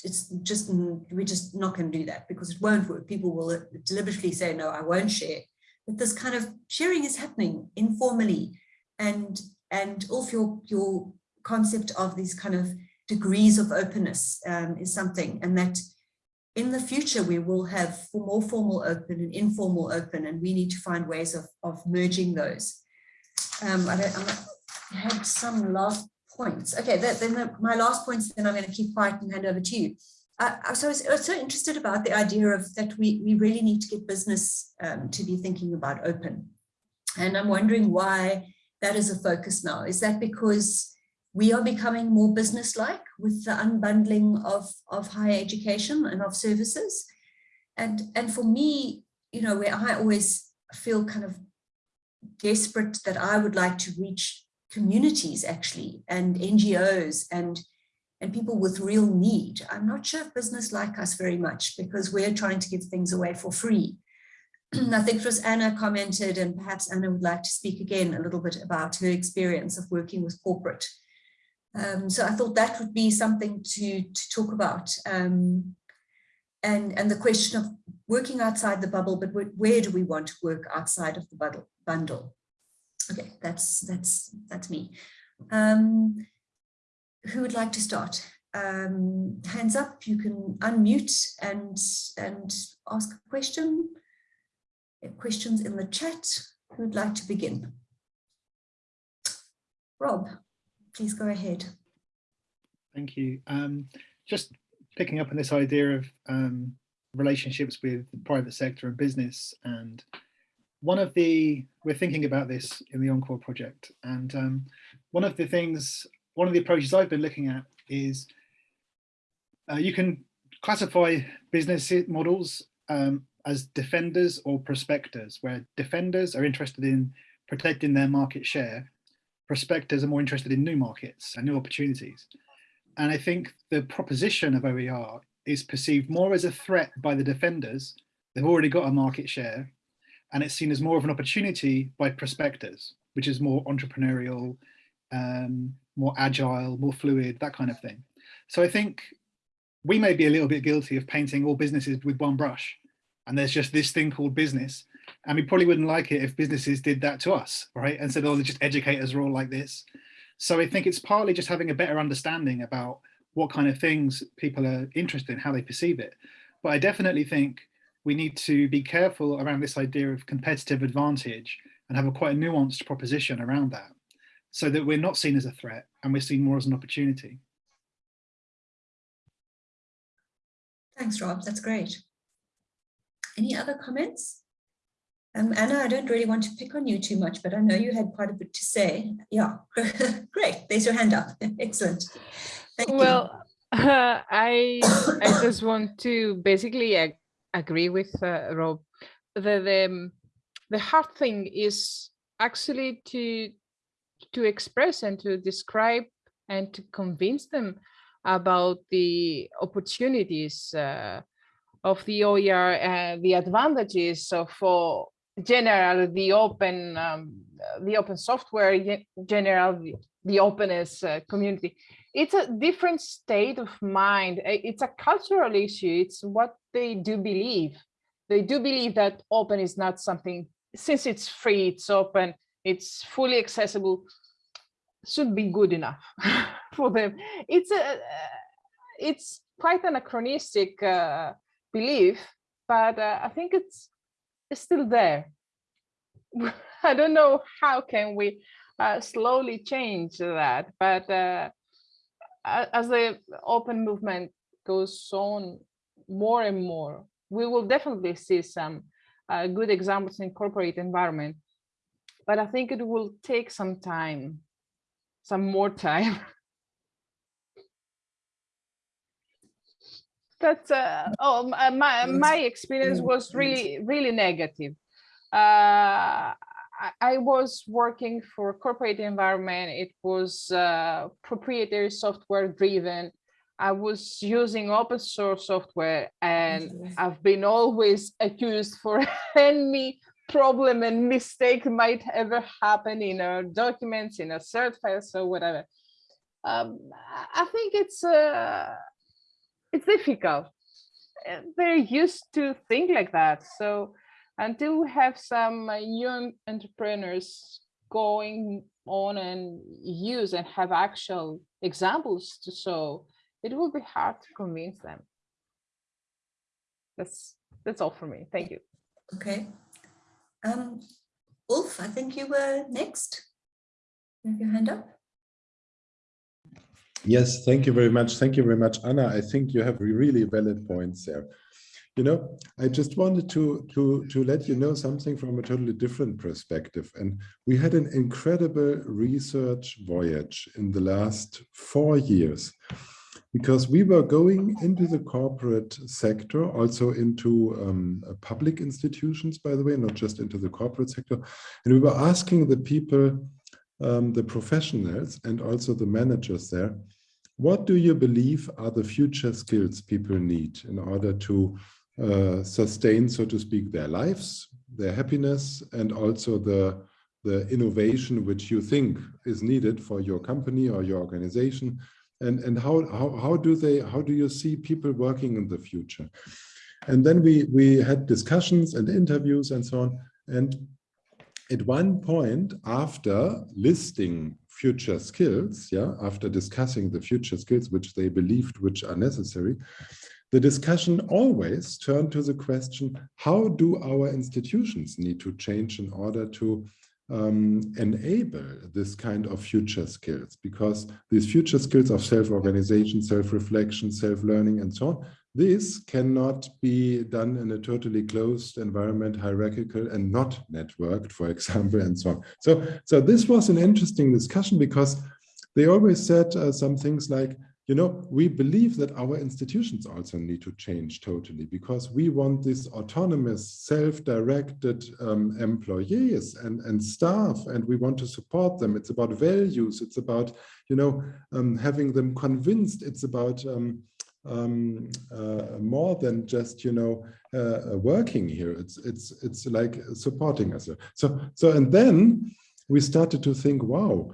it's just we're just not going to do that because it won't work. People will deliberately say, no, I won't share. But this kind of sharing is happening informally and and also your your concept of these kind of degrees of openness um, is something and that in the future we will have more formal open and informal open and we need to find ways of, of merging those. Um, I, I had some last points. Okay, that, then the, my last points, then I'm going to keep quiet and hand over to you. Uh, so I was, I was, so interested about the idea of that we, we really need to get business um, to be thinking about open. And I'm wondering why that is a focus now. Is that because we are becoming more business-like with the unbundling of, of higher education and of services? And, and for me, you know, where I always feel kind of desperate that I would like to reach communities actually and NGOs and and people with real need. I'm not sure if business like us very much because we're trying to give things away for free. I think it was Anna commented and perhaps Anna would like to speak again a little bit about her experience of working with corporate. Um, so I thought that would be something to, to talk about. Um, and, and the question of working outside the bubble, but where, where do we want to work outside of the bundle? Okay, that's, that's, that's me. Um, who would like to start? Um, hands up, you can unmute and, and ask a question. Questions in the chat. Who would like to begin? Rob, please go ahead. Thank you. Um, just picking up on this idea of um, relationships with the private sector and business and one of the we're thinking about this in the encore project and um, one of the things one of the approaches I've been looking at is uh, you can classify business models um, as defenders or prospectors, where defenders are interested in protecting their market share, prospectors are more interested in new markets and new opportunities. And I think the proposition of OER is perceived more as a threat by the defenders. They've already got a market share and it's seen as more of an opportunity by prospectors, which is more entrepreneurial, um, more agile, more fluid, that kind of thing. So I think we may be a little bit guilty of painting all businesses with one brush and there's just this thing called business. And we probably wouldn't like it if businesses did that to us, right? And said, oh, just educators are all like this. So I think it's partly just having a better understanding about what kind of things people are interested in, how they perceive it. But I definitely think we need to be careful around this idea of competitive advantage and have a quite a nuanced proposition around that so that we're not seen as a threat and we're seen more as an opportunity. Thanks, Rob. That's great. Any other comments? Um, Anna, I don't really want to pick on you too much, but I know you had quite a bit to say. Yeah, great. There's your hand up. Excellent. Thank well, uh, I I just want to basically ag agree with uh, Rob. The, the the hard thing is actually to to express and to describe and to convince them about the opportunities uh, of the OER, uh, the advantages of uh, general the open um, the open software, general the, the openness uh, community. It's a different state of mind. It's a cultural issue. It's what they do believe. They do believe that open is not something, since it's free, it's open, it's fully accessible should be good enough for them it's a it's quite anachronistic uh, belief but uh, i think it's it's still there i don't know how can we uh, slowly change that but uh, as the open movement goes on more and more we will definitely see some uh, good examples in corporate environment but I think it will take some time, some more time. That's uh, oh my my experience was really really negative. Uh, I, was working for a corporate environment. It was uh, proprietary software driven. I was using open source software and I've been always accused for any problem and mistake might ever happen in our documents, in a cert files or whatever. Um, I think it's uh, it's difficult. They're used to think like that. So until we have some young entrepreneurs going on and use and have actual examples to show, it will be hard to convince them. That's that's all for me. Thank you. Okay, um, Ulf, I think you were next. You have your hand up. Yes, thank you very much. Thank you very much, Anna. I think you have really valid points there. You know, I just wanted to, to, to let you know something from a totally different perspective. And we had an incredible research voyage in the last four years because we were going into the corporate sector, also into um, uh, public institutions, by the way, not just into the corporate sector. And we were asking the people, um, the professionals and also the managers there, what do you believe are the future skills people need in order to uh, sustain, so to speak, their lives, their happiness, and also the, the innovation which you think is needed for your company or your organization? And, and how, how, how do they, how do you see people working in the future? And then we, we had discussions and interviews and so on. And at one point after listing future skills, yeah, after discussing the future skills which they believed which are necessary, the discussion always turned to the question, how do our institutions need to change in order to um, enable this kind of future skills? Because these future skills of self-organization, self-reflection, self-learning, and so on, this cannot be done in a totally closed environment, hierarchical and not networked, for example, and so on. So, so this was an interesting discussion because they always said uh, some things like, you know, we believe that our institutions also need to change totally because we want these autonomous, self-directed um, employees and, and staff, and we want to support them. It's about values. It's about, you know, um, having them convinced. It's about um, um, uh, more than just you know uh, uh, working here. It's it's it's like supporting us. So so and then we started to think, wow.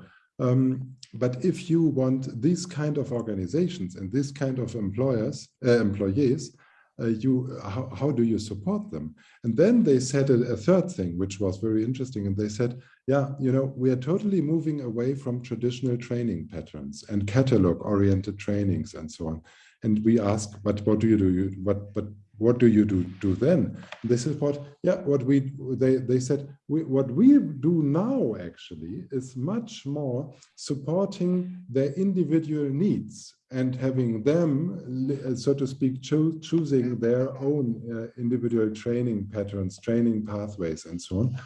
But if you want these kind of organizations and this kind of employers, uh, employees, uh, you how, how do you support them? And then they said a, a third thing, which was very interesting. And they said, yeah, you know, we are totally moving away from traditional training patterns and catalog oriented trainings and so on and we ask, but what do you do? You, what, but what do you do, do then? This is what, yeah, what we, they, they said, we, what we do now actually is much more supporting their individual needs and having them, so to speak, cho choosing their own uh, individual training patterns, training pathways, and so on.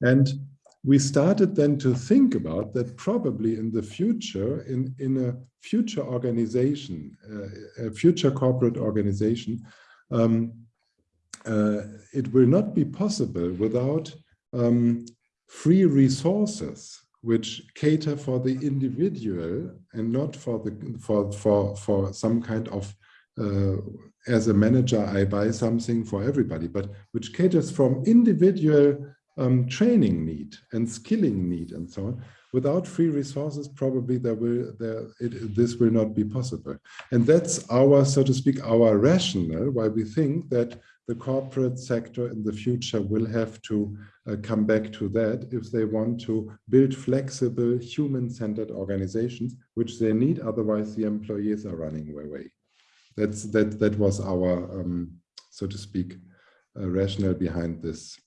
And we started then to think about that probably in the future, in, in a future organization, uh, a future corporate organization, um, uh, it will not be possible without um, free resources which cater for the individual and not for the for for for some kind of uh, as a manager I buy something for everybody, but which caters from individual um, training need and skilling need and so on. Without free resources, probably there will there it, this will not be possible. And that's our, so to speak, our rationale why we think that the corporate sector in the future will have to uh, come back to that if they want to build flexible, human-centered organizations, which they need. Otherwise, the employees are running away. That's that. That was our, um, so to speak, uh, rationale behind this.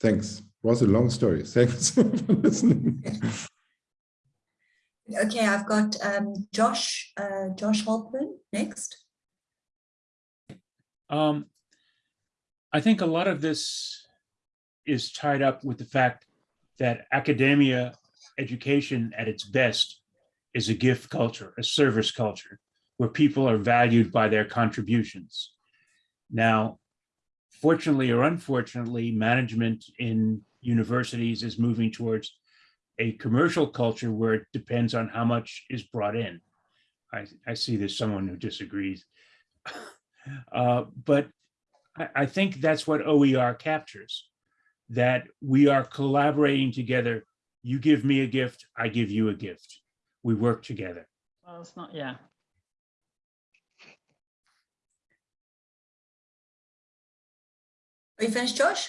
Thanks was a long story. Thanks for listening. Okay, I've got um, Josh, uh, Josh Holtman next. Um, I think a lot of this is tied up with the fact that academia education at its best is a gift culture, a service culture, where people are valued by their contributions. Now, fortunately or unfortunately, management in universities is moving towards a commercial culture where it depends on how much is brought in. I, I see there's someone who disagrees. uh, but I, I think that's what OER captures, that we are collaborating together. You give me a gift, I give you a gift. We work together. Well, it's not, yeah. Are you finished, Josh?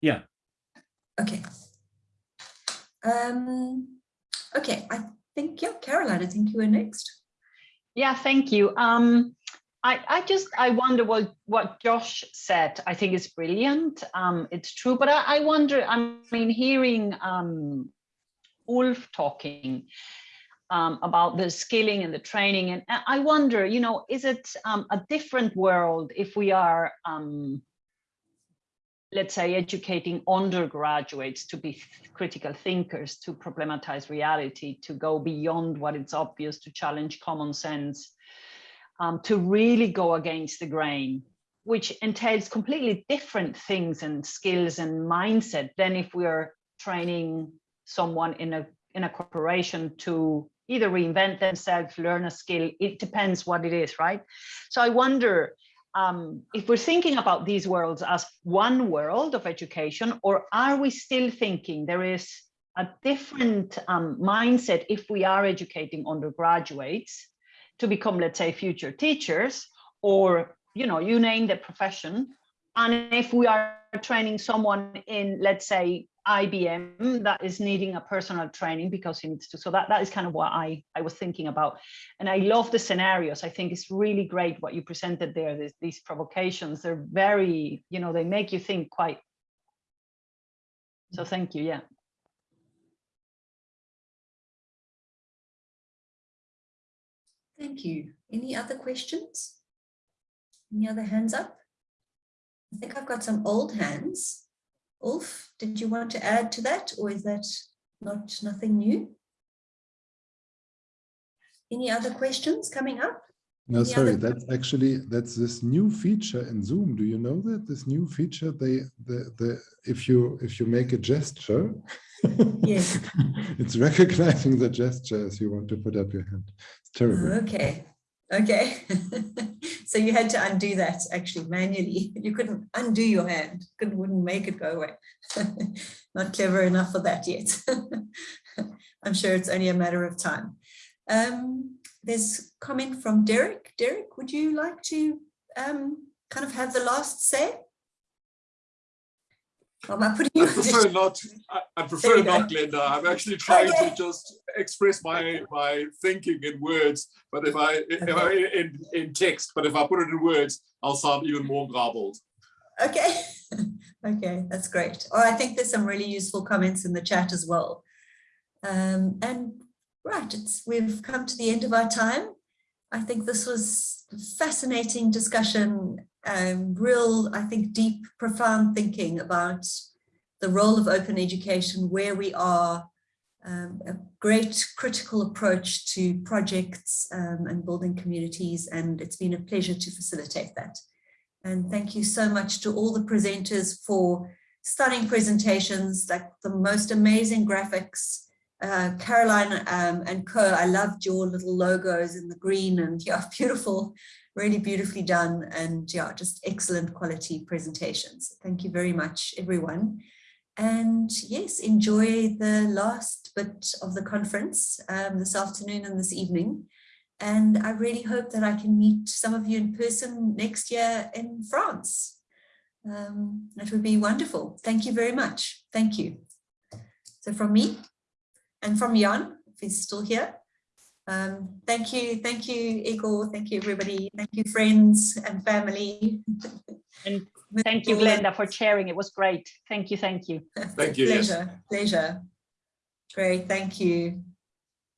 Yeah. Okay. Um, okay, I think, yeah, Caroline, I think you were next. Yeah, thank you. Um, I, I just, I wonder what, what Josh said, I think is brilliant. Um, it's true, but I, I wonder, I mean, hearing um, Ulf talking um, about the skilling and the training, and I wonder, you know, is it um, a different world if we are um, let's say, educating undergraduates to be critical thinkers, to problematize reality, to go beyond what is obvious, to challenge common sense, um, to really go against the grain, which entails completely different things and skills and mindset than if we are training someone in a in a corporation to either reinvent themselves, learn a skill. It depends what it is, right? So I wonder um, if we're thinking about these worlds as one world of education, or are we still thinking there is a different um, mindset if we are educating undergraduates to become, let's say, future teachers, or you know, you name the profession. And if we are training someone in, let's say, IBM that is needing a personal training because he needs to. So that, that is kind of what I, I was thinking about. And I love the scenarios. I think it's really great what you presented there, this, these provocations. They're very, you know, they make you think quite. So thank you, yeah. Thank you. Any other questions? Any other hands up? I think I've got some old hands. Ulf, did you want to add to that or is that not nothing new? Any other questions coming up? No, Any sorry, that's actually, that's this new feature in Zoom. Do you know that? This new feature, they, the, the, if you, if you make a gesture, Yes. it's recognizing the gesture as you want to put up your hand. It's terrible. Okay, okay. so you had to undo that actually manually. You couldn't undo your hand, couldn't wouldn't make it go away. Not clever enough for that yet. I'm sure it's only a matter of time. Um, there's comment from Derek. Derek, would you like to um, kind of have the last say? Or am I putting you I prefer not. I, I prefer not, Linda. I'm actually trying Okay. to just express my my thinking in words. But if I if I in in text, but if I put it in words, I'll sound even more garbled. Okay, okay, that's great. Oh, I think there's some really useful comments in the chat as well. Um, and right, it's we've come to the end of our time. I think this was fascinating discussion, um, real, I think, deep, profound thinking about the role of open education, where we are, um, a great critical approach to projects um, and building communities, and it's been a pleasure to facilitate that. And thank you so much to all the presenters for stunning presentations, like the most amazing graphics. Uh, Caroline um, and Co, I loved your little logos in the green and yeah, beautiful, really beautifully done and yeah, just excellent quality presentations. Thank you very much, everyone. And yes, enjoy the last bit of the conference um, this afternoon and this evening. And I really hope that I can meet some of you in person next year in France. Um, that would be wonderful. Thank you very much. Thank you. So from me and from Jan, if he's still here. Um, thank you. Thank you, Igor. Thank you, everybody. Thank you, friends and family. And thank you, Glenda, for sharing. It was great. Thank you. Thank you. Thank you, yes. Pleasure. Pleasure. Great. Thank you.